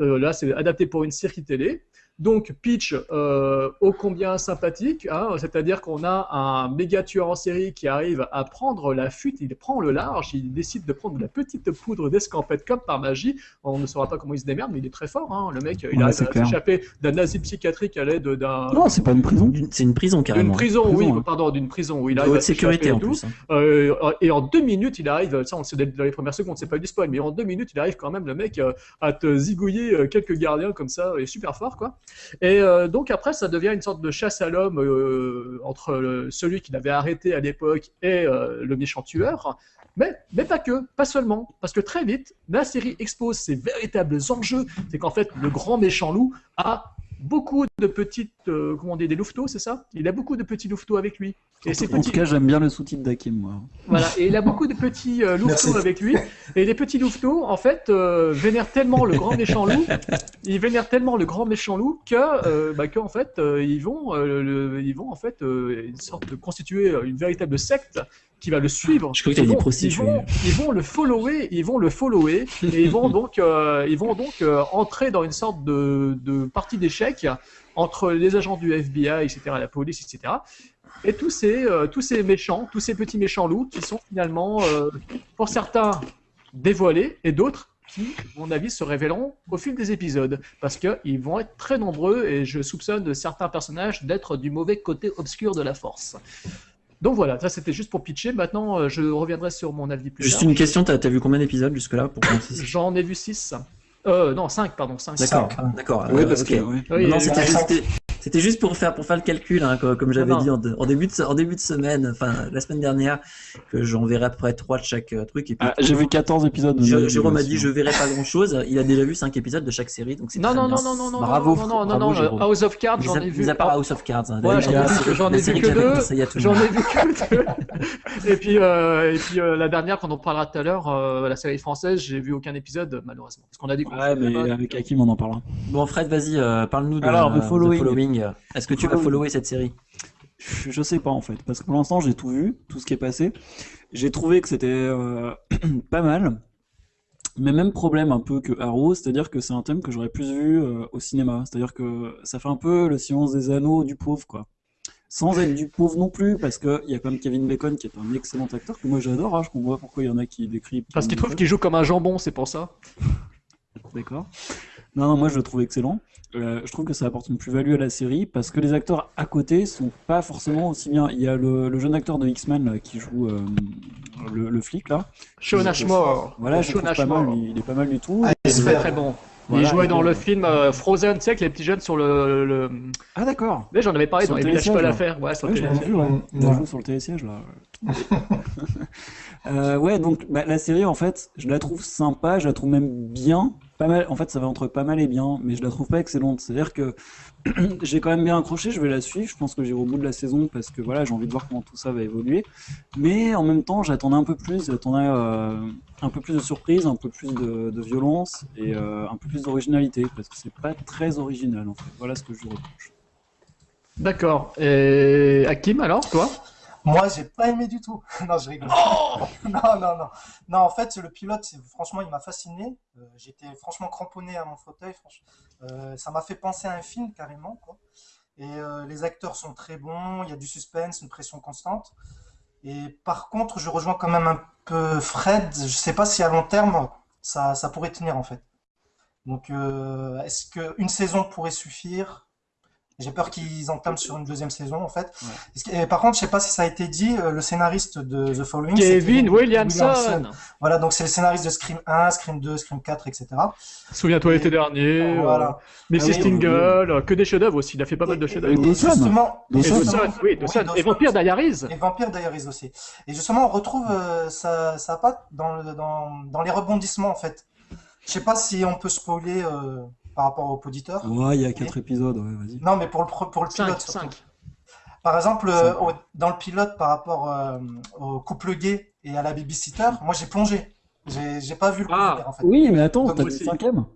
Euh, là, c'est adapté pour une série télé. Donc pitch euh, ô combien sympathique, hein, c'est-à-dire qu'on a un méga tueur en série qui arrive à prendre la fuite, il prend le large, il décide de prendre de la petite poudre d'escampette comme par magie. On ne saura pas comment il se démerde, mais il est très fort. Hein, le mec, il Ouais, arrive c'est à clair. s'échapper d'un asile psychiatrique à l'aide d'un Non, c'est pas une prison. D'une- C'est une prison carrément. d'une prison, Prison, oui, hein. pardon, d'une prison où il De arrive haute à sécurité et en tout. plus. hein. Euh, et en deux minutes, il arrive, ça on le sait dans les premières secondes, c'est pas du spoil, mais en deux minutes, il arrive quand même, le mec, euh, à te zigouiller euh, quelques gardiens comme ça, et super fort, quoi. Et euh, donc après, ça devient une sorte de chasse à l'homme euh, entre celui qu'il avait arrêté à l'époque et euh, le méchant tueur. Mais, mais pas que, pas seulement, parce que très vite, la série expose ses véritables enjeux. C'est qu'en fait, le grand méchant loup a beaucoup de petites, euh, comment on dit, des louveteaux, c'est ça? Il a beaucoup de petits louveteaux avec lui. Et ces En tout cas, j'aime bien le sous-titre d'Hakim, moi. voilà, et il a beaucoup de petits euh, louveteaux Merci. avec lui. Et les petits louveteaux, en fait, euh, vénèrent tellement le grand méchant loup, ils vénèrent tellement le grand méchant loup que, euh, bah, qu'en fait, euh, ils vont, euh, le- ils vont en fait, euh, une sorte de constituer une véritable secte qui va le suivre. Je crois que Ils vont-. Ils vont, ils vont le follower, ils vont le follower, et ils vont donc, euh, ils vont donc euh, entrer dans une sorte de, de partie d'échecs entre les agents du FBI, etc., la police, etc. Et tous ces, euh, tous ces méchants, tous ces petits méchants loups qui sont finalement, pour certains, dévoilés et d'autres qui, à mon avis, se révéleront au fil des épisodes. Parce qu'ils vont être très nombreux et je soupçonne certains personnages d'être du mauvais côté obscur de la force. Donc voilà, ça c'était juste pour pitcher. Maintenant, euh, je reviendrai sur mon avis plus Juste tard. une question, t'as as vu combien d'épisodes jusque-là pour J'en ai vu 6. Euh, non, 5, pardon, 5. D'accord, Cinq. d'accord. Oui, euh, parce ok. que. Oui, non, c'était. C'était- juste pour faire, pour faire le calcul, hein, comme, comme j'avais non. dit en, début de, en début de semaine, enfin la semaine dernière, que j'en verrai à peu près 3 de chaque euh, truc. Et puis, Ah, J'ai vu 14 épisodes. Je- Jérôme a dit je verrai pas grand chose. Il a déjà vu 5 épisodes de chaque série, donc c'est Non, non, non, non, non, non, Bravo, non, non, non, bravo, non, Jérôme. House of Cards, Mis j'en ai mis vu. à part House of Cards. hein. J'en ai vu- ai que deux. J'en ai vu que Et puis, euh, et puis euh, la dernière, quand on parlera tout à l'heure, euh, la série française, j'ai vu aucun épisode, malheureusement. Parce qu'on a dit qu'on Ouais, mais avec Hakim, on en parlera. Bon, Fred, vas-y, euh, parle-nous de Alors, euh, The Following. Est-ce que tu vas follower cette série? Je sais pas en fait, parce que pour l'instant j'ai tout vu, tout ce qui est passé. J'ai trouvé que c'était euh, pas mal, mais même problème un peu que Arrow, c'est-à-dire que c'est un thème que j'aurais plus vu euh, au cinéma. C'est-à-dire que ça fait un peu le silence des anneaux du pauvre, quoi. Sans être du pauvre non plus, parce qu'il y a quand même Kevin Bacon qui est un excellent acteur que moi j'adore. Hein, je comprends pas pourquoi il y en a qui décrivent. Parce qu'il trouve qu'il joue comme un jambon, c'est pour ça. D'accord. Non, non, moi je le trouve excellent. Euh, je trouve que ça apporte une plus-value à la série parce que les acteurs à côté sont pas forcément aussi bien. Il y a le, le jeune acteur de X-Men qui joue euh, le, le flic là. Sean Ashmore. Voilà, je Sean trouve pas mal, Ashmore. il, il est pas mal du tout. Ah, Et- C'est J'espère. très bon. Voilà, il jouait dans le film euh, Frozen, tu sais, avec les petits jeunes sur le. le... Ah d'accord. Mais j'en avais parlé Sur dans le les villages pas l'affaire. Ouais, sur le Ouais, je l'ai télésiège. vu, ouais. Il ouais. joue sur le télésiège là. Euh, ouais, donc bah, la série en fait, je la trouve sympa, je la trouve même bien. En fait, ça va entre pas mal et bien, mais je la trouve pas excellente. C'est-à-dire que j'ai quand même bien accroché. Je vais la suivre. Je pense que j'irai au bout de la saison parce que voilà, j'ai envie de voir comment tout ça va évoluer. Mais en même temps, j'attendais un peu plus. Euh, de surprise, un peu plus de, de violence et euh, un peu plus d'originalité parce que c'est pas très original en fait. Voilà ce que je reproche. D'accord. Et Hakim, alors, toi? Moi, j'ai pas aimé du tout. non, je rigole. non, non, non. Non, en fait, le pilote, franchement, il m'a fasciné. Euh, J'étais franchement cramponné à mon fauteuil. euh, ça m'a fait penser à un film carrément, quoi. Et euh, les acteurs sont très bons. Il y a du suspense, une pression constante. Et par contre, je rejoins quand même un peu Fred. Je sais pas si à long terme, ça, ça pourrait tenir en fait. Donc, euh, est-ce qu'une saison pourrait suffire? J'ai peur qu'ils entament sur une deuxième saison en fait. Et par contre, je sais pas si ça a été dit, euh, le scénariste de The Following, c'est Kevin Williamson. Voilà, donc c'est le scénariste de Scream 1, Scream 2, Scream 4, etc. Souviens-toi l'été dernier. Voilà. euh, Mrs. Ah oui, Tingle, euh, que des chefs-d'œuvre aussi. Il a fait pas mal de chefs-d'œuvre. Et justement, Et Dawson, oui, Dawson. Et Vampire Diaries. Et Vampire Diaries aussi. Et justement, on retrouve euh, ça, ça patte dans, le- dans, dans les rebondissements en fait. Je sais pas si on peut spoiler euh, par rapport aux auditeurs. Ouais, il y a quatre épisodes. Ouais, vas-y. Non, mais pour le, pro- pour le pilote. surtout. cinq. Par exemple, euh, au- dans le pilote par rapport euh, au couple gay et à la babysitter, moi j'ai plongé. J'ai j'ai pas vu le couple Ah. gay, en fait. Oui, mais attends, t'as le cinquième.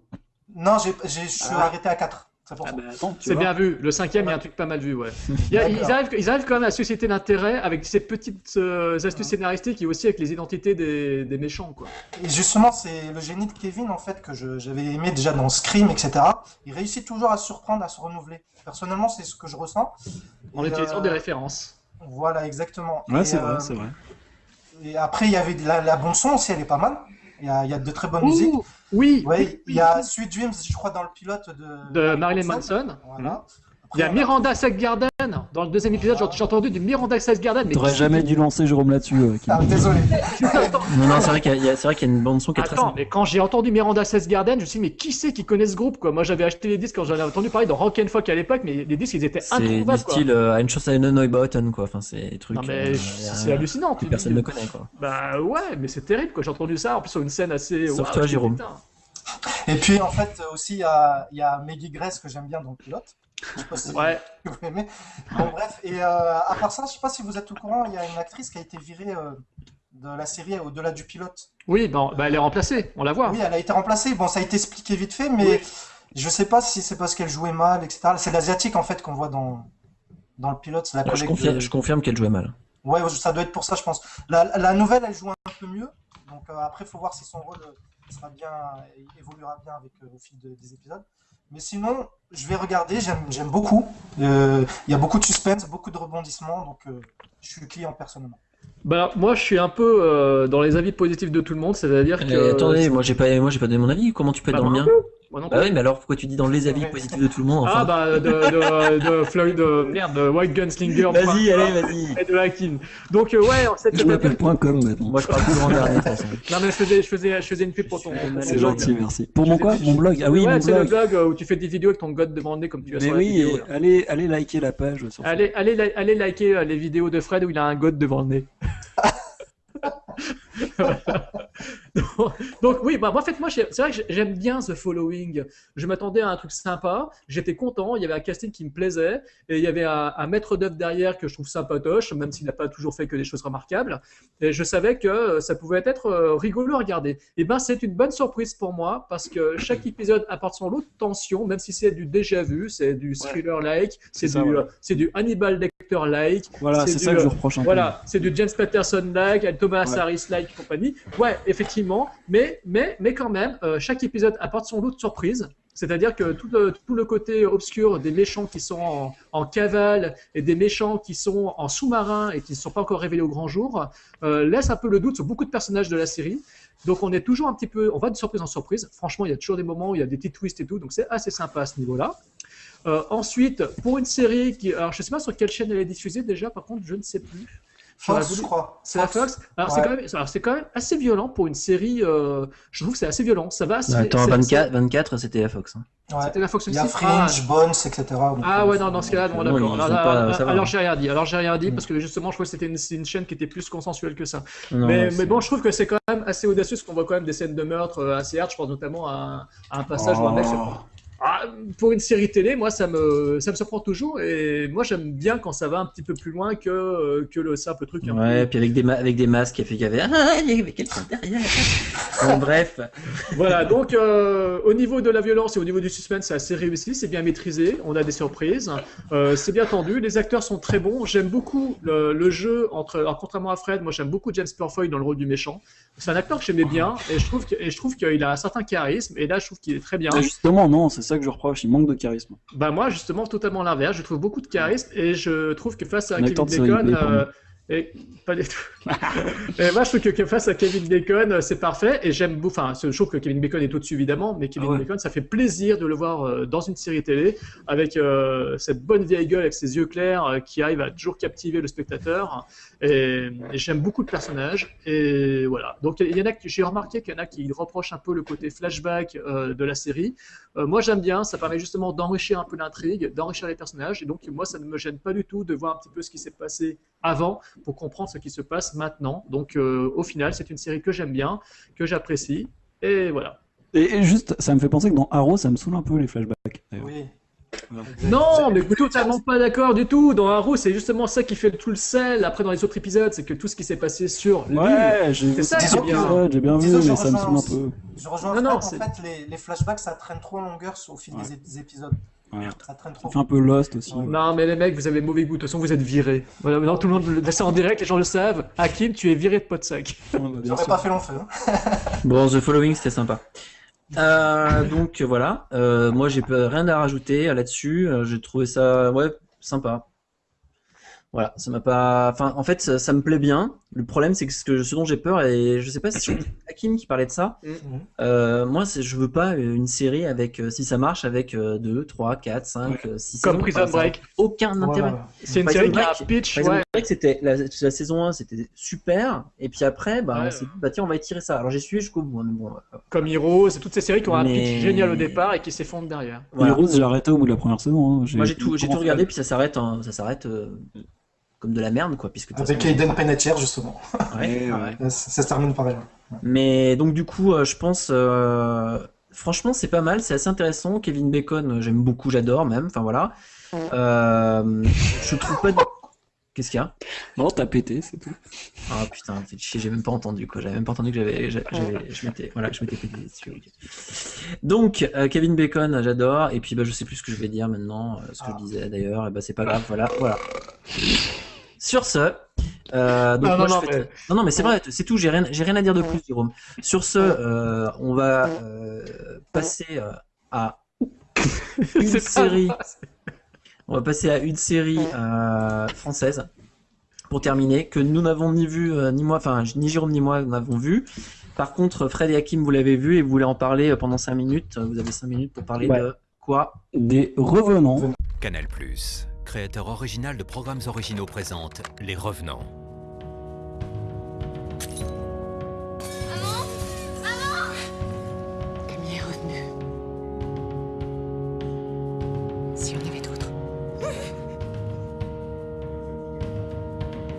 Non, j'ai, j'ai- je suis Ah. arrêté à 4. Attends, tu C'est bien vu. Le cinquième, il y a un truc pas mal vu, ouais. Il y a- ils, arrivent, ils arrivent quand même à susciter l'intérêt avec ces petites euh, astuces scénaristiques et aussi avec les identités des, des méchants, quoi. Et justement, c'est le génie de Kevin, en fait, que j'avais aimé déjà dans Scream, etc. Il réussit toujours à se surprendre, à se renouveler. Personnellement, c'est ce que je ressens. En Et, utilisant euh, des références. Voilà, exactement. Ouais, c'est euh, vrai, c'est vrai. Et après, il y avait de la, la bande son aussi, elle est pas mal. Il y a, il y a de très bonnes musiques. Oui, Ouais, il y a Sweet Dreams, je crois, dans le pilote de, de Marilyn Manson. Voilà. Il y a Miranda Dans le deuxième épisode, j'ai- entendu du Miranda Seggarden. Mais T'aurais jamais dû lancer Jérôme là-dessus. euh. Ah, désolé. Non, non, c'est vrai qu'il y, a- c'est vrai qu'il y a une bande son qui est très Attends, sympa. mais quand j'ai entendu Miranda Seggarden, je me suis dit, mais qui c'est qui connaît ce groupe, quoi? Moi, j'avais acheté les disques quand j'en avais entendu parler dans Rock and Folk à l'époque, mais les disques, ils étaient C'est introuvables, du quoi. style euh, Ein Schuss Neubauten, quoi. Enfin, c'est des trucs. Non, mais euh, c'est euh, hallucinant. que personne dis- ne connaît, quoi. Bah ouais, mais c'est terrible, quoi. J'ai entendu ça, en plus sur une scène assez. Sauf Waouh, toi, Jérôme. putain. Et puis, en fait, aussi, il y a, il y a Maggie Grace que j'aime bien dans le pilote. Je sais pas si Ouais. vous aimez. Bon, bref. Et euh, à part ça, je sais pas si vous êtes au courant, il y a une actrice qui a été virée euh, de la série au-delà du pilote. Oui, bon, bah, elle est remplacée, on la voit. Oui, elle a été remplacée. Bon, ça a été expliqué vite fait, mais je sais pas si c'est parce qu'elle jouait mal, etc. C'est l'asiatique, en fait, qu'on voit dans, dans le pilote. Je confirme, de- je confirme qu'elle jouait mal. Ouais, ça doit être pour ça, je pense. La, la nouvelle, elle joue un peu mieux. Donc euh, après, il faut voir si son rôle sera bien, évoluera bien avec, euh, au fil de- des épisodes. Mais sinon, je vais regarder, j'aime j'aime beaucoup. Euh, Il y a beaucoup de suspense, beaucoup de rebondissements, donc euh, je suis client personnellement. Bah, moi, je suis un peu euh, dans les avis positifs de tout le monde, c'est-à-dire que. Euh, attendez, moi j'ai pas, moi j'ai pas donné mon avis. Comment tu peux être Bah, dans le moi non plus. Bah plus. oui, mais alors pourquoi tu dis dans les avis positifs de tout le monde enfin Ah bah de, de, de Floyd, de, merde, de White Gunslinger. Vas-y, allez, vas-y. Et de Hakim. Donc euh, ouais, en fait, Je m'appelle point .com maintenant. Moi je parle toujours en dernier de toute façon. Non mais je faisais, je faisais, je faisais une pub pour ton. C'est gentil, merci. Pour mon quoi Mon blog Ah oui, ouais, mon c'est le blog. euh, où tu fais des vidéos avec ton god devant le nez comme tu as Mais sur la oui, vidéo. et là. allez, allez liker la page sur Allez, allez, allez liker euh, les vidéos de Fred où il a un god devant le nez. donc, oui, bah, en fait, moi, c'est vrai que j'ai- j'aime bien The Following. Je m'attendais à un truc sympa, j'étais content, il y avait un casting qui me plaisait, et il y avait un, un maître d'œuvre derrière que je trouve sympatoche, même s'il n'a pas toujours fait que des choses remarquables. Et je savais que euh, ça pouvait être euh, rigolo à regarder. Et ben, c'est une bonne surprise pour moi, parce que chaque épisode apporte son lot de tension, même si c'est du déjà vu, c'est du thriller-like, c'est C'est ça, du, ouais. euh, c'est du Hannibal Lecter-like. Voilà, c'est ça que je reproche un peu. Voilà, c'est du James Patterson-like, Thomas Ouais. Harris-like compagnie. Ouais, effectivement, mais, mais, mais quand même, euh, chaque épisode apporte son lot de surprises. C'est-à-dire que tout le, côté obscur des méchants qui sont en, cavale et des méchants qui sont en sous-marin et qui ne sont pas encore révélés au grand jour euh, laisse un peu le doute sur beaucoup de personnages de la série. Donc on est toujours un petit peu, on va de surprise en surprise. Franchement, il y a toujours des moments où il y a des petits twists et tout, donc c'est assez sympa à ce niveau-là. Euh, ensuite, pour une série qui, alors je sais pas sur quelle chaîne elle est diffusée déjà, par contre, je ne sais plus. Fox, voulu- je crois. C'est la Fox. Alors c'est quand même, alors c'est quand même assez violent pour une série. euh, je trouve que c'est assez violent. Ça va. assez- Attends, c'est- 24, 24 c'était la Fox. hein. Ouais. C'était la Fox Il y a aussi Fringe, Bones, etc. donc, Ah euh, ouais, non, dans ce cas-là, bon, Non, d'accord. Alors, j'ai rien dit. Alors j'ai rien dit parce que justement, je crois que c'était une, chaîne qui était plus consensuelle que ça. Non, mais, bon, je trouve que c'est quand même assez audacieux parce qu'on voit quand même des scènes de meurtre euh, assez hard. Je pense notamment à, à un passage où un mec se Oh. Ah, pour une série télé, moi, ça me, ça me surprend toujours. Et moi, j'aime bien quand ça va un petit peu plus loin que, euh, que le simple truc. Ouais, puis avec des, avec des masques, il fait qu'il y avait. Ah, il y avait quelqu'un derrière. Bon, bref. Voilà, donc euh, au niveau de la violence et au niveau du suspense, c'est assez réussi, c'est bien maîtrisé, on a des surprises, euh, c'est bien tendu, les acteurs sont très bons, j'aime beaucoup le, le jeu entre, alors, contrairement à Fred, moi j'aime beaucoup James Purfoy dans le rôle du méchant. C'est un acteur que j'aimais bien et je trouve que- et je trouve qu'il a un certain charisme et là je trouve qu'il est très bien. Ah, justement, non, c'est ça que je reproche, il manque de charisme. Bah moi justement totalement l'inverse, je trouve beaucoup de charisme et je trouve que face à Un Kevin Bacon, euh, et pas du tout. et moi je trouve que, que face à Kevin Bacon euh, c'est parfait et j'aime beaucoup, enfin je trouve que Kevin Bacon est au-dessus évidemment, mais Kevin Ah ouais. Bacon ça fait plaisir de le voir euh, dans une série télé avec euh, cette bonne vieille gueule avec ses yeux clairs qui arrive à toujours captiver le spectateur et, et j'aime beaucoup le personnage et voilà. Donc il y en a j'ai remarqué qu'il y en a qui reprochent un peu le côté flashback euh, de la série. Euh, moi, j'aime bien, ça permet justement d'enrichir un peu l'intrigue, d'enrichir les personnages, et donc moi, ça ne me gêne pas du tout de voir un petit peu ce qui s'est passé avant pour comprendre ce qui se passe maintenant. Donc, euh, au final, c'est une série que j'aime bien, que j'apprécie, et voilà. Et, et juste, ça me fait penser que dans Arrow, ça me saoule un peu les flashbacks. Oui. Non, mais totalement pas d'accord du tout. Dans Arrow, c'est justement ça qui fait tout le sel. Après, dans les autres épisodes, c'est que tout ce qui s'est passé sur Ouais, j'ai c'est vu ça qui Disons est que- bien. ça, j'ai bien vu, mais ça me saoule un peu. Je rejoins Non, en fait, les, les flashbacks, ça traîne trop en longueur au fil des épisodes. Ouais. Ça trop. fait un peu Lost aussi. Ouais. Non, mais les mecs, vous avez mauvais goût. De toute façon, vous êtes virés. Voilà, maintenant, tout le monde le en direct, les gens le savent. Hakim, tu es viré de. Ouais, bah, bien J'aurais pas fait long feu. hein. Bon, The Following, c'était sympa. Euh, donc voilà, Euh, moi j'ai rien à rajouter là-dessus. Euh, J'ai trouvé ça ouais sympa. Voilà, ça m'a pas. Enfin, en fait, ça, ça me plaît bien. Le problème, c'est que ce, que ce dont j'ai peur, et je sais pas si c'est Hakim qui parlait de ça. Mhm. Euh, moi, je veux pas une série avec, euh, si ça marche, avec 2, 3, 4, 5, 6 Comme Prison Break. Aucun intérêt. Voilà. C'est une Prison série qui a Break- un pitch, Prison ouais. Break, c'était la, la saison 1, c'était super. Et puis après, bah, Ouais, on s'est dit, bah tiens, on va étirer ça. Alors j'ai suivi jusqu'au bout. hein, bon, euh, Comme Heroes, c'est toutes ces séries qui ont un Mais- pitch génial au départ et qui s'effondrent derrière. voilà. Heroes, j'ai arrêté au bout de la première saison. hein. Moi j'ai tout, regardé, puis ça s'arrête, ça s'arrête euh, comme de la merde, quoi. Puisque Avec façon- Aiden Panettiere, justement. Ouais, Ouais, ouais. Ça, ça se termine par elle. Mais donc du coup, euh, je pense, euh, franchement, c'est pas mal, c'est assez intéressant. Kevin Bacon, euh, j'aime beaucoup, j'adore même. Enfin voilà. Euh, je trouve pas. de- Qu'est-ce qu'il y a? Non, t'as pété, c'est tout. Ah putain, fait chier, j'ai même pas entendu quoi. J'avais même pas entendu que j'avais, j'a- j'avais- je m'étais, voilà, je m'étais pété dessus. ok. Donc euh, Kevin Bacon, j'adore. Et puis bah je sais plus ce que je vais dire maintenant, euh, ce que je disais d'ailleurs. Et bah c'est pas grave, voilà, voilà. Sur ce, euh, donc Non, moi, non, je non, fais- mais- non, non, mais c'est vrai, c'est tout. J'ai rien, j'ai rien à dire de plus, Jérôme. Sur ce, euh, on va euh, passer euh, à une série. On va passer à une série euh, française pour terminer que nous n'avons ni vu euh, ni moi, enfin ni Jérôme ni moi n'avons vu. Par contre, Fred et Hakim, vous l'avez vu et vous voulez en parler euh, pendant 5 minutes. Vous avez 5 minutes pour parler Ouais. de quoi? Des revenants. Canal+, créateur original de programmes originaux présente Les Revenants. Camille est revenue. Si on avait d'autres.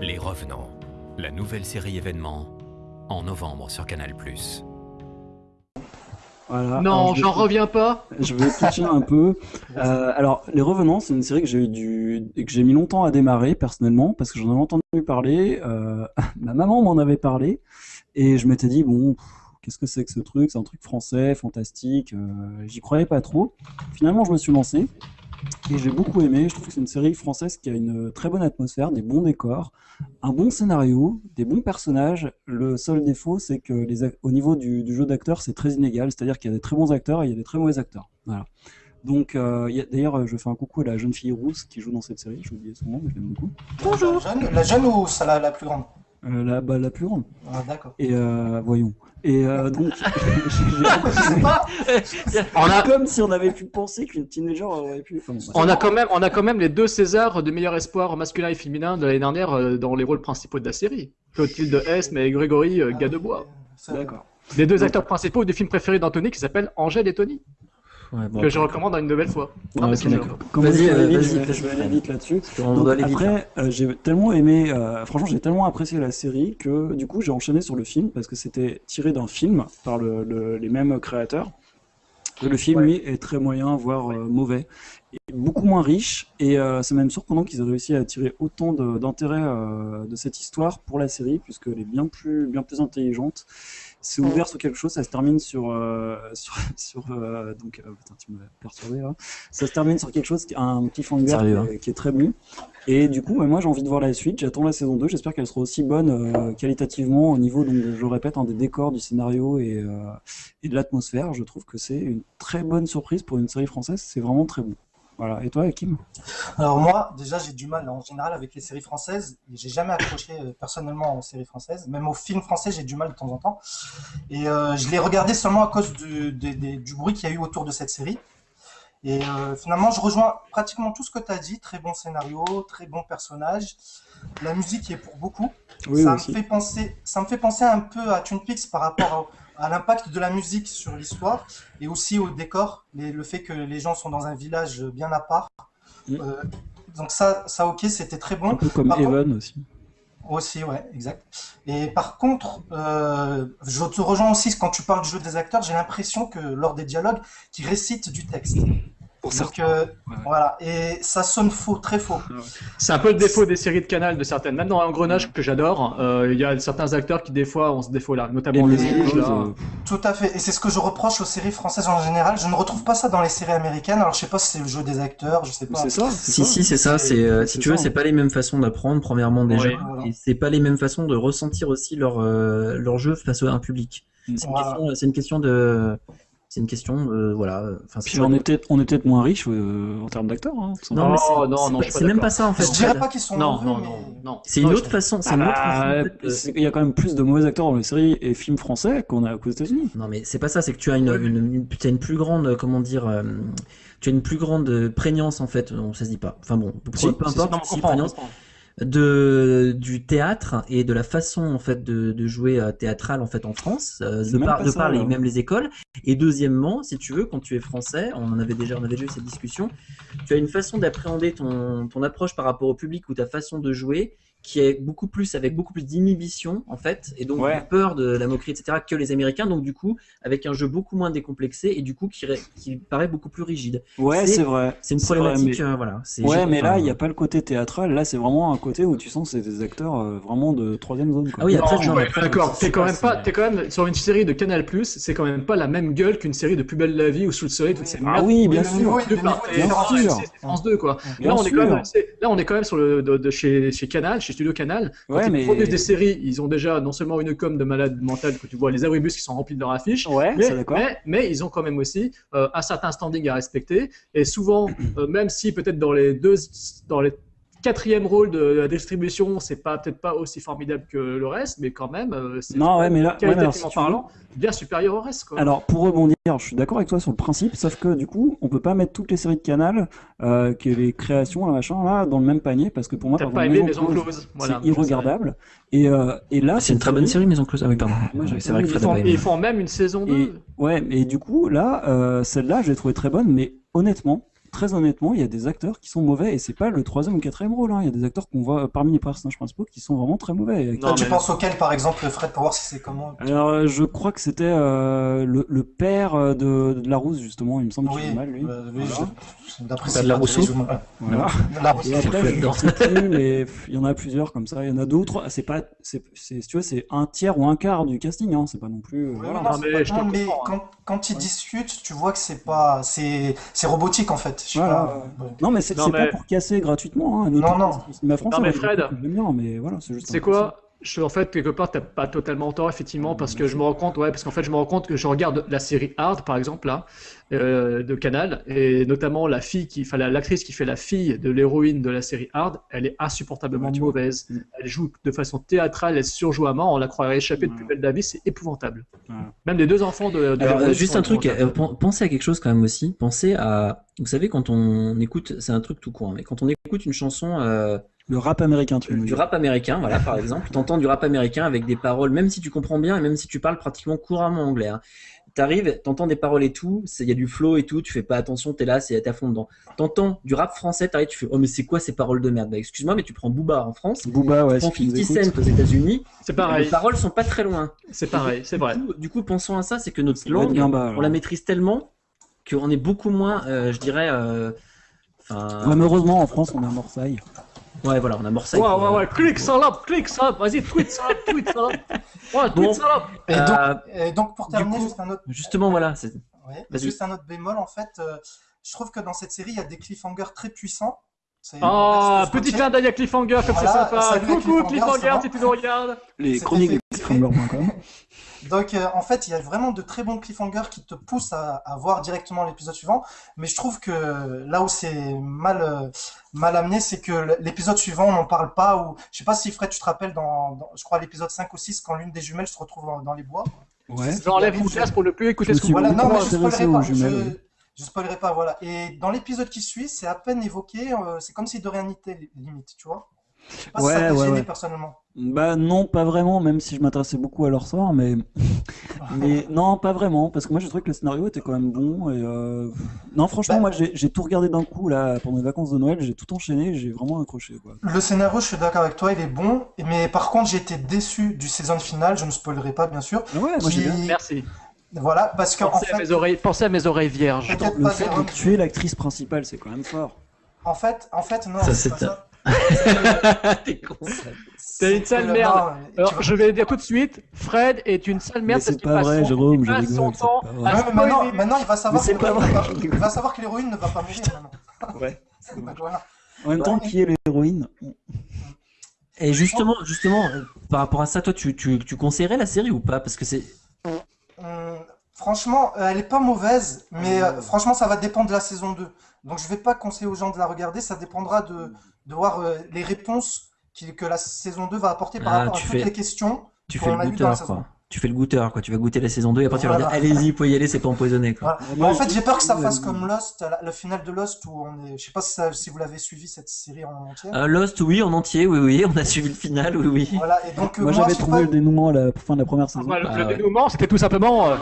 Les Revenants, la nouvelle série événement en novembre sur Canal+. Voilà. Non, j'en reviens pas. Je vais pitcher un peu. Euh, alors, Les Revenants, c'est une série que j'ai eu du... que j'ai mis longtemps à démarrer personnellement parce que j'en avais entendu parler. euh, Ma maman m'en avait parlé et je m'étais dit bon, qu'est-ce que c'est que ce truc? C'est un truc français, fantastique. euh, J'y croyais pas trop. Finalement, je me suis lancé et j'ai beaucoup aimé. Je trouve que c'est une série française qui a une très bonne atmosphère, des bons décors, un bon scénario, des bons personnages. Le seul défaut, c'est que les au niveau du, du jeu d'acteurs, c'est très inégal. C'est-à-dire qu'il y a des très bons acteurs et il y a des très mauvais acteurs. Voilà. Donc, euh, d'ailleurs, je fais un coucou à la jeune fille rousse qui joue dans cette série. J'ai oublié son nom, mais je l'aime beaucoup. Bonjour. La jeune, la jeune ou ça, la, la plus grande? Euh, la, bah, la plus grande. Ah, d'accord. Et euh, voyons. Et euh, donc, On a- comme si on avait pu penser qu'une teenager aurait pu. enfin, bon, On a quand même, on a quand même les deux Césars de meilleur espoir masculin et féminin de l'année dernière euh, dans les rôles principaux de la série. Clotilde Esme et Grégory euh, Gadebois. D'accord. Les deux acteurs principaux du film préféré d'Anthony qui s'appelle Angèle et Tony. Ouais, bon, que je recommande une nouvelle fois. Ah. Comment Vas-y, je euh, aller vite, vas-y, je vais- aller vite là-dessus. après, euh, j'ai tellement aimé, euh, franchement, j'ai tellement apprécié la série que du coup, j'ai enchaîné sur le film parce que c'était tiré d'un film par le- le- les mêmes créateurs. Et le film, lui, est très moyen, voire euh, mauvais, et beaucoup moins riche. Et euh, c'est même surprenant qu'ils aient réussi à tirer autant de- d'intérêt euh, de cette histoire pour la série, puisqu'elle est bien plus, bien plus intelligente. C'est ouvert sur quelque chose, ça se termine sur, euh, sur, sur, euh, donc, euh, putain, tu m'as perturbé là. Ça se termine sur quelque chose, qui- un cliffhanger Sérieux, qui, est- qui est très bon. Et du coup, moi j'ai envie de voir la suite. J'attends la saison 2. J'espère qu'elle sera aussi bonne euh, qualitativement au niveau, donc je le répète, hein, des décors, du scénario et, euh, et de l'atmosphère. Je trouve que c'est une très bonne surprise pour une série française. C'est vraiment très bon. Voilà. Et toi, Hakim? Alors moi, déjà, j'ai du mal en général avec les séries françaises. J'ai jamais accroché euh, personnellement aux séries françaises. Même aux films français, j'ai du mal de temps en temps. Et euh, je l'ai regardé seulement à cause du, bruit qu'il y a eu autour de cette série. Et euh, finalement, je rejoins pratiquement tout ce que tu as dit. Très bon scénario, très bon personnage. La musique y est pour beaucoup. Oui, ça, me fait penser, ça me fait penser un peu à Twin Peaks par rapport à, à l'impact de la musique sur l'histoire et aussi au décor, les- le fait que les gens sont dans un village bien à part. Mm. Euh, donc ça, ça ok, c'était très bon. Un peu comme Par contre- Evan aussi. aussi, ouais, exact. Et par contre, euh, je te rejoins aussi quand tu parles du jeu des acteurs, j'ai l'impression que lors des dialogues, qu'ils récitent du texte. Donc euh, voilà, et ça sonne faux, très faux. C'est un peu le défaut des séries de Canal de certaines. Même dans Engrenage que j'adore, euh, il y a certains acteurs qui des fois ont ce défaut-là, notamment les les là. euh, Tout à fait, et c'est ce que je reproche aux séries françaises en général. Je ne retrouve pas ça dans les séries américaines. Alors je sais pas si c'est le jeu des acteurs, je sais pas. C'est ça. Si, si, c'est ça. C'est, euh, si tu veux, c'est pas les mêmes façons d'apprendre, premièrement, déjà. Oui. Et c'est pas les mêmes façons de ressentir aussi leur, euh, leur jeu face à un public. C'est une, Voilà. question, c'est une question de. C'est une question de. Voilà. Enfin, Puis on est peut-être on est peut-être moins riche euh, en termes d'acteurs. Hein, Non, mais c'est, non, c'est non, même pas ça en fait. Je dirais pas qu'ils sont Non, mauvais, non, mais- non, non. C'est une autre façon. C'est Il y a quand même plus de mauvais acteurs dans les séries et films français qu'on a qu'aux États-Unis. Non, mais c'est pas ça, c'est que tu as une, une, une- tu as une plus grande, euh, comment dire, euh, tu as une plus grande euh, prégnance en fait, on ça se dit pas. Enfin bon, peu, importe, De du théâtre et de la façon en fait de, de jouer euh, théâtral en fait en France, euh, de par, de par les, même les écoles. Et deuxièmement, si tu veux, quand tu es français, on en avait déjà, on avait déjà eu cette discussion, tu as une façon d'appréhender ton, ton approche par rapport au public ou ta façon de jouer qui est beaucoup plus avec beaucoup plus d'inhibition en fait et donc Ouais. de peur de la moquerie etc que les Américains donc du coup avec un jeu beaucoup moins décomplexé et du coup qui, paraît beaucoup plus rigide Ouais, C'est- vrai. c'est une vrai, problématique mais- euh, voilà c'est Ouais, mais là, il n'y a pas le côté théâtral. Là, c'est vraiment un côté où tu sens que c'est des acteurs euh, vraiment de troisième zone. Quoi. Ah oui, après, ouais, d'accord, t'es quand même pas, t'es quand même sur une série de Canal+, c'est quand même pas la même gueule qu'une série de Plus belle la vie ou Sous le soleil, toutes ces Ah oui, bien sûr. bien sûr. France 2 quoi. Bien là on est quand même là on est quand même sur le de, de chez chez Canal, chez Studio Canal. Quand Ouais, ils mais- produisent des séries, ils ont déjà non seulement une com de malade mental que tu vois les abribus qui sont remplis de leur affiche, Ouais, mais, mais ils ont quand même aussi euh, un certain standing à respecter. Et souvent, euh, même si peut-être dans les deux, dans les quatrième rôle de la distribution, c'est pas peut-être pas aussi formidable que le reste, mais quand même, euh, c'est Non, ouais, mais là- ouais, mais alors, qualitativement si tu veux- parlant, bien supérieur au reste. Quoi. Alors, pour rebondir, je suis d'accord avec toi sur le principe, sauf que du coup, on peut pas mettre toutes les séries de Canal, euh, que les créations, là, machin, là, dans le même panier, parce que pour moi, T'as par pas exemple, aimé Maison Close, voilà, c'est irregardable. Et, euh, et là, c'est une très bonne série Maison Close ah oui pardon Moi, c'est vrai que Ils font, ils font même une saison 2. Et, ouais, et du coup, là, euh, celle-là, je l'ai trouvée très bonne, mais honnêtement, très honnêtement, il y a des acteurs qui sont mauvais, et c'est pas le troisième ou quatrième rôle, hein. il y a des acteurs qu'on voit euh, parmi les personnages principaux qui sont vraiment très mauvais. Toi, tu penses auquel, par exemple, Fred, pour voir si c'est comment Alors, euh, je crois que c'était euh, le, le père de, de Larousse, justement, il me semble qu'il Oui, joue mal, lui. euh, oui, Voilà. je- d'après T'as de ce la que Rousseau je joue mal. Voilà. De la Rousseau. Et après, je sais plus, mais il y en a plusieurs comme ça. Il y en a d'autres. C'est pas, c'est, c'est- tu vois, c'est un tiers ou un quart du casting. Hein. C'est pas non plus. euh, voilà. non, Non, c'est mais pas- je non, mais quand, quand ils discutent, tu vois que c'est pas, c'est, c'est robotique en fait. Je Voilà. pas, euh, Non, mais c'est, mais- pas pour casser gratuitement. Hein, Non, non. cinéma français, Non, mais Fred, voilà, c'est juste. C'est un quoi je, en fait, quelque part, t'as pas totalement tort, effectivement, parce que je me rends compte, ouais, parce qu'en fait, je me rends compte que je regarde la série Hard, par exemple, là, euh, de Canal, et notamment la fille qui, enfin, l'actrice qui fait la fille de l'héroïne de la série Hard, elle est insupportablement mauvaise. Elle joue de façon théâtrale, elle surjoue à mort, on la croirait échappée de plus belle vie, c'est épouvantable. Même les deux enfants de, de Alors, euh, juste un truc, euh, pen- pensez à quelque chose quand même aussi. Pensez à, vous savez, quand on écoute, c'est un truc tout court, hein, mais quand on écoute une chanson, euh, Le rap américain, tu veux du dire. rap américain, voilà, par exemple, t'entends du rap américain avec des paroles, même si tu comprends bien et même si tu parles pratiquement couramment anglais. Hein. T'arrives, t'entends des paroles et tout, il y a du flow et tout, tu fais pas attention, t'es là, c'est t'es à fond dedans. T'entends du rap français, t'arrives, tu fais, oh mais c'est quoi ces paroles de merde? Bah excuse-moi, mais tu prends Booba en France, Booba, ouais, tu prends si tu nous 50 écoutes. Cent aux États-Unis, C'est pareil. les paroles sont pas très loin. C'est pareil, c'est vrai. Du coup, du coup, pensons à ça, c'est que notre langue, bien bas, alors. on la maîtrise tellement qu'on est beaucoup moins, euh, je dirais, euh, Ouais, heureusement, en France, on a Morsaille. Ouais, voilà, on a Morsaille. Ouais, ouais, euh, ouais, clique salope, clique salope, vas-y, tweet salope, tweet salope. Ouais, tweet Bon. salope. Et donc, Euh, et donc, pour terminer, coup, juste un autre, Justement, voilà, c'est. ouais, juste un autre bémol, en fait, euh, je trouve que dans cette série, il y a des cliffhangers très puissants. C'est- Oh, petit clin d'œil à Cliffhanger, comme Voilà, c'est sympa. Coucou Cliffhanger, si tu nous regardes. Les chroniques Donc, euh, en fait, il y a vraiment de très bons cliffhangers qui te poussent à, à voir directement l'épisode suivant. Mais je trouve que là où c'est mal, euh, mal amené, c'est que l'épisode suivant, on n'en parle pas. Ou je sais pas si Fred, tu te rappelles, dans, dans- je crois, l'épisode 5 ou 6, quand l'une des jumelles se retrouve dans, dans les bois. Ouais. J'enlève mon casque pour ne plus écouter ce que Voilà, non, mais je spoilerai pas. Je, je spoilerai pas, voilà. Et dans l'épisode qui suit, c'est à peine évoqué. euh, c'est comme si de rien n'était, limite, tu vois. Je sais pas si ça t'a ouais, gêné ouais. personnellement. Bah non, pas vraiment, même si je m'intéressais beaucoup à leur sort, mais... mais non, pas vraiment, parce que moi je trouvais que le scénario était quand même bon, et euh... Non, franchement, Bah- moi j'ai j'ai tout regardé d'un coup, là, pendant les vacances de Noël, j'ai tout enchaîné, j'ai vraiment accroché, quoi. Le scénario, je suis d'accord avec toi, il est bon. Mais par contre, j'ai été déçu du saison finale. Je ne spoilerai pas, bien sûr. Ah ouais, moi j'ai Qui- bien. Merci. Voilà, parce qu'en Pensez à, fait, mes oreilles, pensez à mes oreilles vierges. Le fait de tuer l'actrice principale, c'est quand même fort. En fait, en fait, non, Ça, c'est pas ça. T'es con. T'es une sale merde. Alors, je vais le dire tout de suite, Fred est une sale merde c'est pas vrai, Jérôme, je rigole, c'est temps pas à vrai. Ouais, mais maintenant, maintenant, il va savoir c'est que pas vrai, il va savoir que l'héroïne ne va pas mourir maintenant. Ouais. En même temps, qui est l'héroïne Et justement, justement, euh, par rapport à ça, toi, tu, tu, tu conseillerais la série ou pas? Parce que c'est. Hum, franchement, euh, elle est pas mauvaise, mais euh, franchement, ça va dépendre de la saison 2. Donc, je vais pas conseiller aux gens de la regarder. Ça dépendra de, de voir euh, les réponses qui- que la saison 2 va apporter par Ah, rapport à tu toutes fais- les questions Tu fais le goûteur, saison. quoi. Tu fais le goûteur, quoi. Tu vas goûter la saison 2 et après tu vas leur dire Voilà. allez-y, vous pouvez y aller, c'est pas empoisonné, quoi. Voilà. Mais en fait, j'ai peur que ça fasse comme Lost, la- le final de Lost où on est. Je sais pas si, ça- si vous l'avez suivi cette série en entier. Euh, Lost, oui, en entier, oui, oui, on a suivi le final, oui, oui. Voilà, et donc euh, Moi moi, j'avais trouvé pas- le dénouement à la fin de la première saison. Bah, le, Ah, le ouais. dénouement, c'était tout simplement. euh,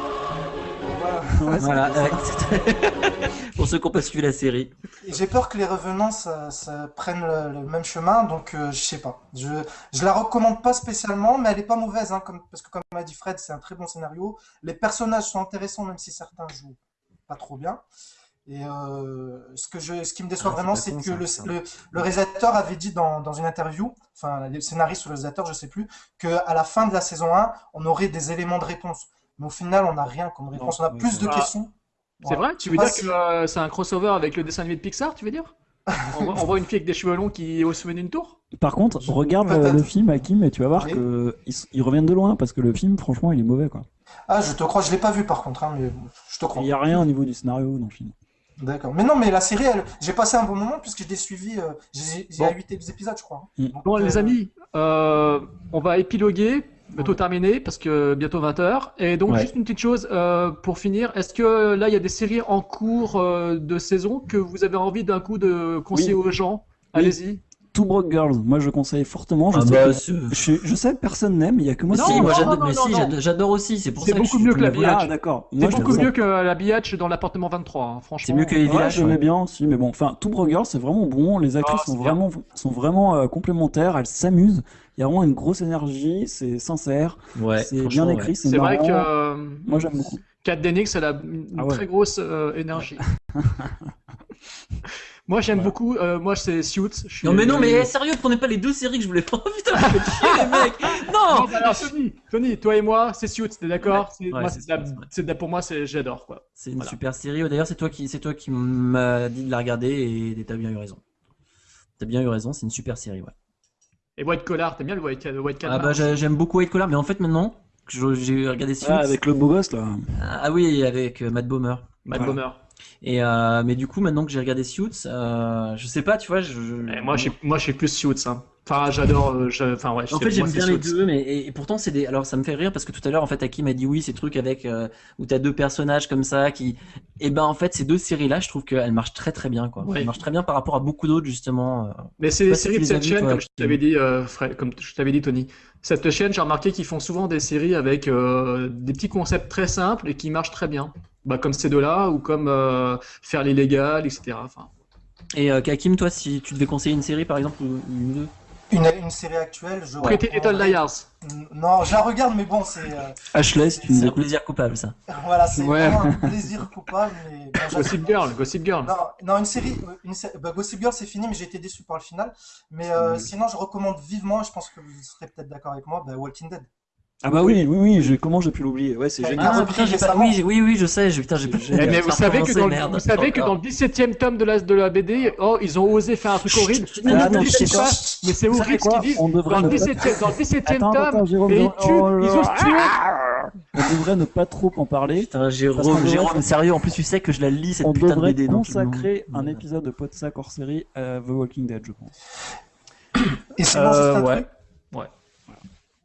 Voilà, ouais, c'était- pour ceux qui n'ont pas suivi la série. J'ai peur que les revenants ça, ça prennent le, le même chemin, donc euh, je sais pas. Je, je la recommande pas spécialement, mais elle est pas mauvaise, hein, comme, parce que comme m'a dit Fred, c'est un très bon scénario. Les personnages sont intéressants, même si certains jouent pas trop bien. Et euh, ce, que je, ce qui me déçoit Ah, vraiment, c'est que le, le, le réalisateur avait dit dans, dans une interview, enfin le scénariste ou le réalisateur, je sais plus, que à la fin de la saison 1, on aurait des éléments de réponse. Mais au final, on n'a rien comme réponse. On a oui, plus de questions. C'est vrai? Tu veux dire que euh, c'est un crossover avec le dessin animé de Pixar, tu veux dire? On, voit, on voit une fille avec des cheveux longs qui est au sommet d'une tour? Par contre, regarde le film Hakim et tu vas voir Oui. que ils, ils reviennent de loin parce que le film, franchement, il est mauvais quoi. Ah, je te crois, je l'ai pas vu par contre, hein, mais je te crois. Il y a rien au niveau du scénario dans le film. D'accord. Mais non, mais la série, elle... j'ai passé un bon moment puisque je l'ai suivi. euh, J'ai Bon. 8 épisodes, je crois. Mm. Donc, Bon, les euh, amis, euh, on va épiloguer, bientôt terminé, parce que bientôt 20h. Et donc, Ouais. juste une petite chose euh, pour finir. Est-ce que là, il y a des séries en cours euh, de saison que vous avez envie d'un coup de conseiller aux gens? Allez-y. Two Broke Girls, moi je conseille fortement. Je, Ah sais, bah, que, c'est- je, je sais que personne n'aime, il y a que moi Non, si, moi j'adore, mais non, si, non. j'adore- aussi. C'est pour ça que beaucoup je mieux que la biatch. Ah d'accord. C'est je beaucoup mieux que la biatch dans l'appartement 23, hein, franchement. C'est mieux que les villages. j'aimais ouais. bien aussi, mais bon, enfin, Two Broke Girls, c'est vraiment bon. Les actrices Ah, sont vraiment, sont vraiment euh, complémentaires, elles s'amusent. Il y a vraiment une grosse énergie, c'est sincère, Ouais, c'est bien écrit, c'est C'est vrai que euh, Moi j'aime beaucoup. Kat Dennings, elle a une Ah ouais. très grosse euh, énergie. moi, j'aime beaucoup. euh, moi, c'est Suits. Je suis- Non mais non mais eh, sérieux, prenez pas les deux séries que je voulais pas. Oh, putain, vous faites chier les mecs. Non, Non. bah alors, Tony, Tony, toi et moi, c'est Suits, t'es d'accord? Ouais. Ouais, c'est la- Pour moi, c'est j'adore quoi. C'est une Voilà. super série. D'ailleurs, c'est toi qui, c'est toi qui m'as dit de la regarder et t'as bien eu raison. T'as bien eu raison, c'est une super série, ouais. Et White Collar, t'aimes bien le White, le White Ah Collar bah j'ai- j'aime beaucoup White Collar, mais en fait maintenant j'ai regardé Suits. Ah, avec le beau gosse là. Ah oui, avec euh, Matt Bomer. Matt Voilà. Bomer. Et euh, mais du coup maintenant que j'ai regardé Suits, euh, je sais pas, tu vois, je, je- Et moi, je suis, moi, je suis plus Suits. Hein. Enfin, j'adore. euh, Enfin, ouais. En fait, j'aime bien les deux, mais et, et pourtant c'est des. Alors ça me fait rire parce que tout à l'heure en fait Hakim a dit oui, ces trucs avec euh, où t'as deux personnages comme ça qui. Et ben en fait ces deux séries là, je trouve qu'elles marchent très très bien quoi. Ouais. Elles marchent très bien par rapport à beaucoup d'autres justement. Mais c'est des séries de cette chaîne, comme je t'avais dit, euh, Fred- comme je t'avais dit, Tony. Cette chaîne, j'ai remarqué qu'ils font souvent des séries avec euh, des petits concepts très simples et qui marchent très bien. Bah, comme ces deux-là, ou comme euh, faire l'illégal, etc. Enfin, Et euh, Hakim, toi, si tu devais conseiller une série par exemple ou une ou deux? Une, une série actuelle, je. Pretty Little Liars. Non, je la regarde, mais bon, c'est. euh, Ashley, C'est un plaisir coupable ça. Voilà, c'est Ouais. vraiment un plaisir coupable. Mais bon, Gossip Girl, Gossip Girl. Non, non, une série, une bah, Gossip Girl c'est fini, mais j'ai été déçu par le final. Mais euh, sinon, je recommande vivement, et je pense que vous serez peut-être d'accord avec moi, bah, Walking Dead. Ah bah oui, oui, oui, je- comment j'ai pu l'oublier? Ouais, c'est Ah, génial. ah, Ah putain, j'ai pas. Oui, oui, oui, je sais. j'ai- Putain, j'ai pas. Mais vous savez que dans, le- merde. vous savez que dans le 17ème tome de la, de la BD, oh, ils ont osé faire un truc horrible. chut, non, non, non, dites je sais pas, pas. mais c'est horrible ce qu'ils disent. On devrait Dans le ne pas- 17ème, dans le 17ème Attends, attends, tome, et ils tuent, oh ils osent tuer. On devrait ne pas trop en parler. Putain, Jérôme, devrait- Jérôme, sérieux. En plus, tu sais que je la lis cette On putain de devrait BD. donc, consacrer non. un épisode de Podsac hors série à The Walking Dead, je pense. Et sinon, Euh, juste un ouais. truc. Ouais.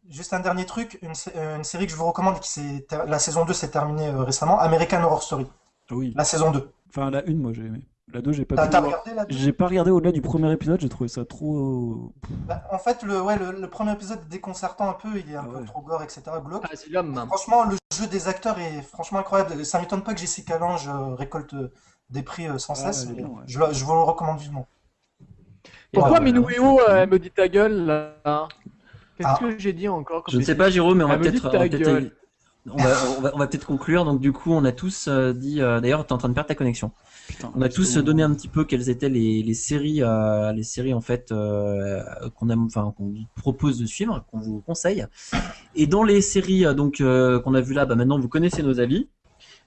Juste un dernier truc, une, euh, une série que je vous recommande, qui la saison 2 s'est terminée euh, récemment, American Horror Story. Ah oui. La saison 2. Enfin, la une, moi j'ai aimé. La deux, j'ai pas pu regardé là J'ai pas regardé au-delà du premier épisode, j'ai trouvé ça trop. Bah, En fait, le, ouais, le, le premier épisode est déconcertant un peu, il est un Ah peu ouais. trop gore, etc. glauque. Ah, c'est l'homme. Franchement, le jeu des acteurs est franchement incroyable. Ça m'étonne pas que Jessica Lange euh, récolte euh, des prix euh, sans Ah, cesse. bien, ouais. je, vous le recommande vivement. Pourquoi voilà. Minouéo euh, elle me dit ta gueule là? Qu'est-ce Ah. que j'ai dit encore Je ne sais pas, Jérôme, mais on va peut-être. on va on va, on peut-être conclure. Donc, du coup, on a tous euh, dit. euh, D'ailleurs, t'es en train de perdre ta connexion. Putain, On a tous donné un petit peu quelles étaient les, les séries, euh, les séries en fait euh, qu'on aime, enfin qu'on vous propose de suivre, qu'on vous conseille. Et dans les séries donc euh, qu'on a vu là, bah, maintenant vous connaissez nos avis.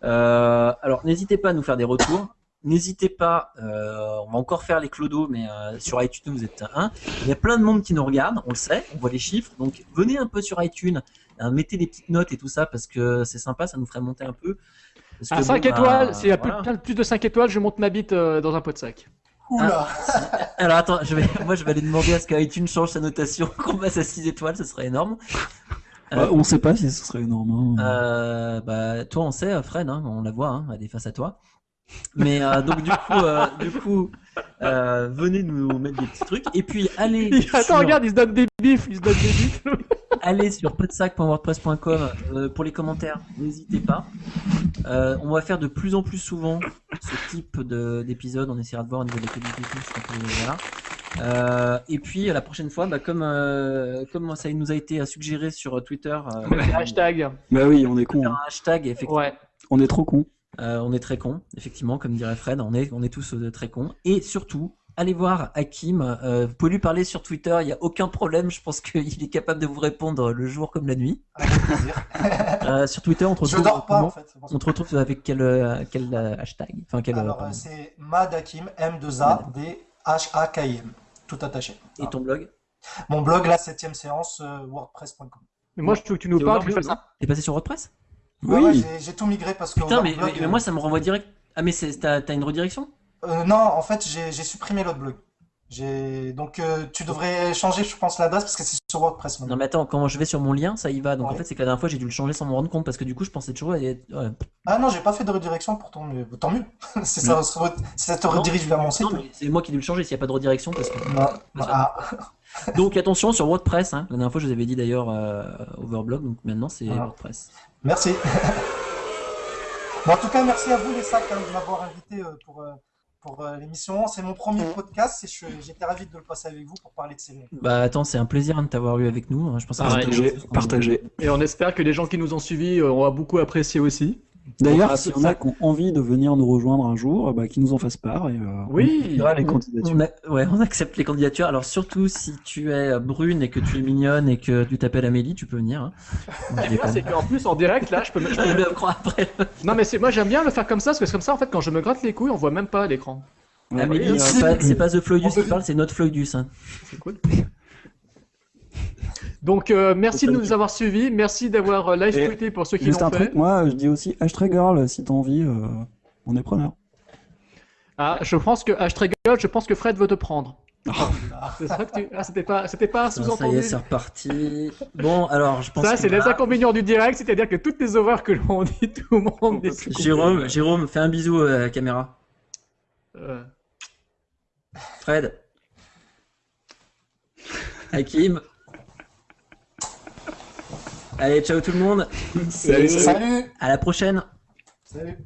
Euh, alors n'hésitez pas à nous faire des retours. N'hésitez pas, euh, on va encore faire les clodos, mais euh, sur iTunes vous êtes un. Il y a plein de monde qui nous regarde, on le sait, on voit les chiffres. Donc venez un peu sur iTunes, hein, mettez des petites notes et tout ça parce que c'est sympa, ça nous ferait monter un peu. Parce À que 5 bon, bah, étoiles, s'il y a plus, voilà. plus de 5 étoiles, je monte ma bite euh, dans un pot de sac. Oula Alors attends, je vais, moi je vais aller demander à ce qu'iTunes change sa notation, qu'on passe à 6 étoiles, ce serait énorme. Bah, on sait pas si ce serait énorme. hein. Euh, bah, toi on sait, Fred, hein, on la voit, hein, elle est face à toi. Mais euh, donc du coup, euh, du coup euh, venez nous mettre des petits trucs. Et puis allez, Attends, sur, regarde, il se donne des bifs, il se donne des bifs. allez sur podsac.wordpress.com euh, pour les commentaires, n'hésitez pas. Euh, on va faire de plus en plus souvent ce type de- d'épisode, on essaiera de voir au niveau de la qualité et tout, c'est un peu- voilà. Euh, et puis la prochaine fois, bah, comme, euh, comme ça nous a été suggéré sur Twitter, euh, Hashtag. Bah oui, on est con. un hashtag, effectivement. Ouais. On est trop con. Euh, on est très con, effectivement, comme dirait Fred, on est, on est tous euh, très cons. Et surtout, allez voir Hakim, euh, vous pouvez lui parler sur Twitter, il n'y a aucun problème, je pense qu'il est capable de vous répondre le jour comme la nuit. Avec plaisir. Euh, sur Twitter, on te Je retrouve, dors pas comment en fait. on te retrouve avec quel, euh, quel euh, hashtag? Enfin, quel, Alors, euh, c'est Madakim, M2A-D-H-A-K-I-M. Tout attaché. Et ton blog? Mon blog, la 7ème séance, euh, wordpress.com. Mais moi, je veux que tu nous parles T'es passé sur WordPress? Oui. ouais, j'ai- j'ai tout migré parce que. Putain, mais, Overblog, mais- mais moi ça me renvoie direct. Ah, mais t'as une redirection? Euh, non, en fait, j'ai supprimé l'autre blog. Donc euh, tu devrais changer, je pense, l'adresse parce que c'est sur WordPress maintenant. Non, mais attends, quand je vais sur mon lien, ça y va. Donc en fait, c'est que la dernière fois j'ai dû le changer sans me rendre compte parce que du coup, je pensais toujours. ouais. Ah non, j'ai pas fait de redirection pourtant, mais tant mieux. c'est ça, ça, te redirige vers mon site. C'est moi qui ai dû le changer s'il n'y a pas de redirection parce que. Non, ah, Donc attention sur WordPress. Hein. La dernière fois, je vous avais dit d'ailleurs euh, Overblog. Donc maintenant, c'est Ah. WordPress. Merci. Bon, en tout cas, merci à vous les sacs hein, de m'avoir invité euh, pour, euh, pour euh, l'émission. C'est mon premier podcast et je- j'étais ravi de le passer avec vous pour parler de séries. Bah attends, c'est un plaisir de t'avoir eu avec nous. hein. Je pense que Partagez, partagez. Et on espère que les gens qui nous ont suivis euh, auront beaucoup apprécié aussi. D'ailleurs, Ah, s'il y c'est en a ça. qui ont envie de venir nous rejoindre un jour, bah, qui nous en fassent part. Et, euh, Oui. on les candidatures. On, a- ouais, on accepte les candidatures. Alors surtout si tu es brune et que tu es mignonne et que tu t'appelles Amélie, tu peux venir. Hein. Et c'est qu'en plus, en direct, là, je peux me. je peux- le après. Non, mais c'est moi, j'aime bien le faire comme ça, parce que c'est comme ça, en fait, quand je me gratte les couilles, on voit même pas l'écran. Amélie, c'est euh, pas, pas The Floydus qui parle, c'est notre Floydus. Hein. C'est cool. Donc, euh, merci de nous avoir suivis. Merci d'avoir euh, live Et tweeté pour ceux qui Juste l'ont un fait. truc, moi je dis aussi hashtag girl si t'as envie, euh, on est preneur. Ah, je pense que hashtag girl, je pense que Fred veut te prendre. C'est ça que tu. Ah, c'était pas, c'était pas un Ça, ça y sous-entendu. est, c'est reparti. Bon, alors, je pense Ça, que c'est les inconvénients du direct, c'est-à-dire que toutes les horreurs que l'on dit, tout le monde Jérôme, Jérôme, fais un bisou à la caméra. Euh, Fred. Hakim. Allez, ciao tout le monde. Salut. Salut. À la prochaine. Salut.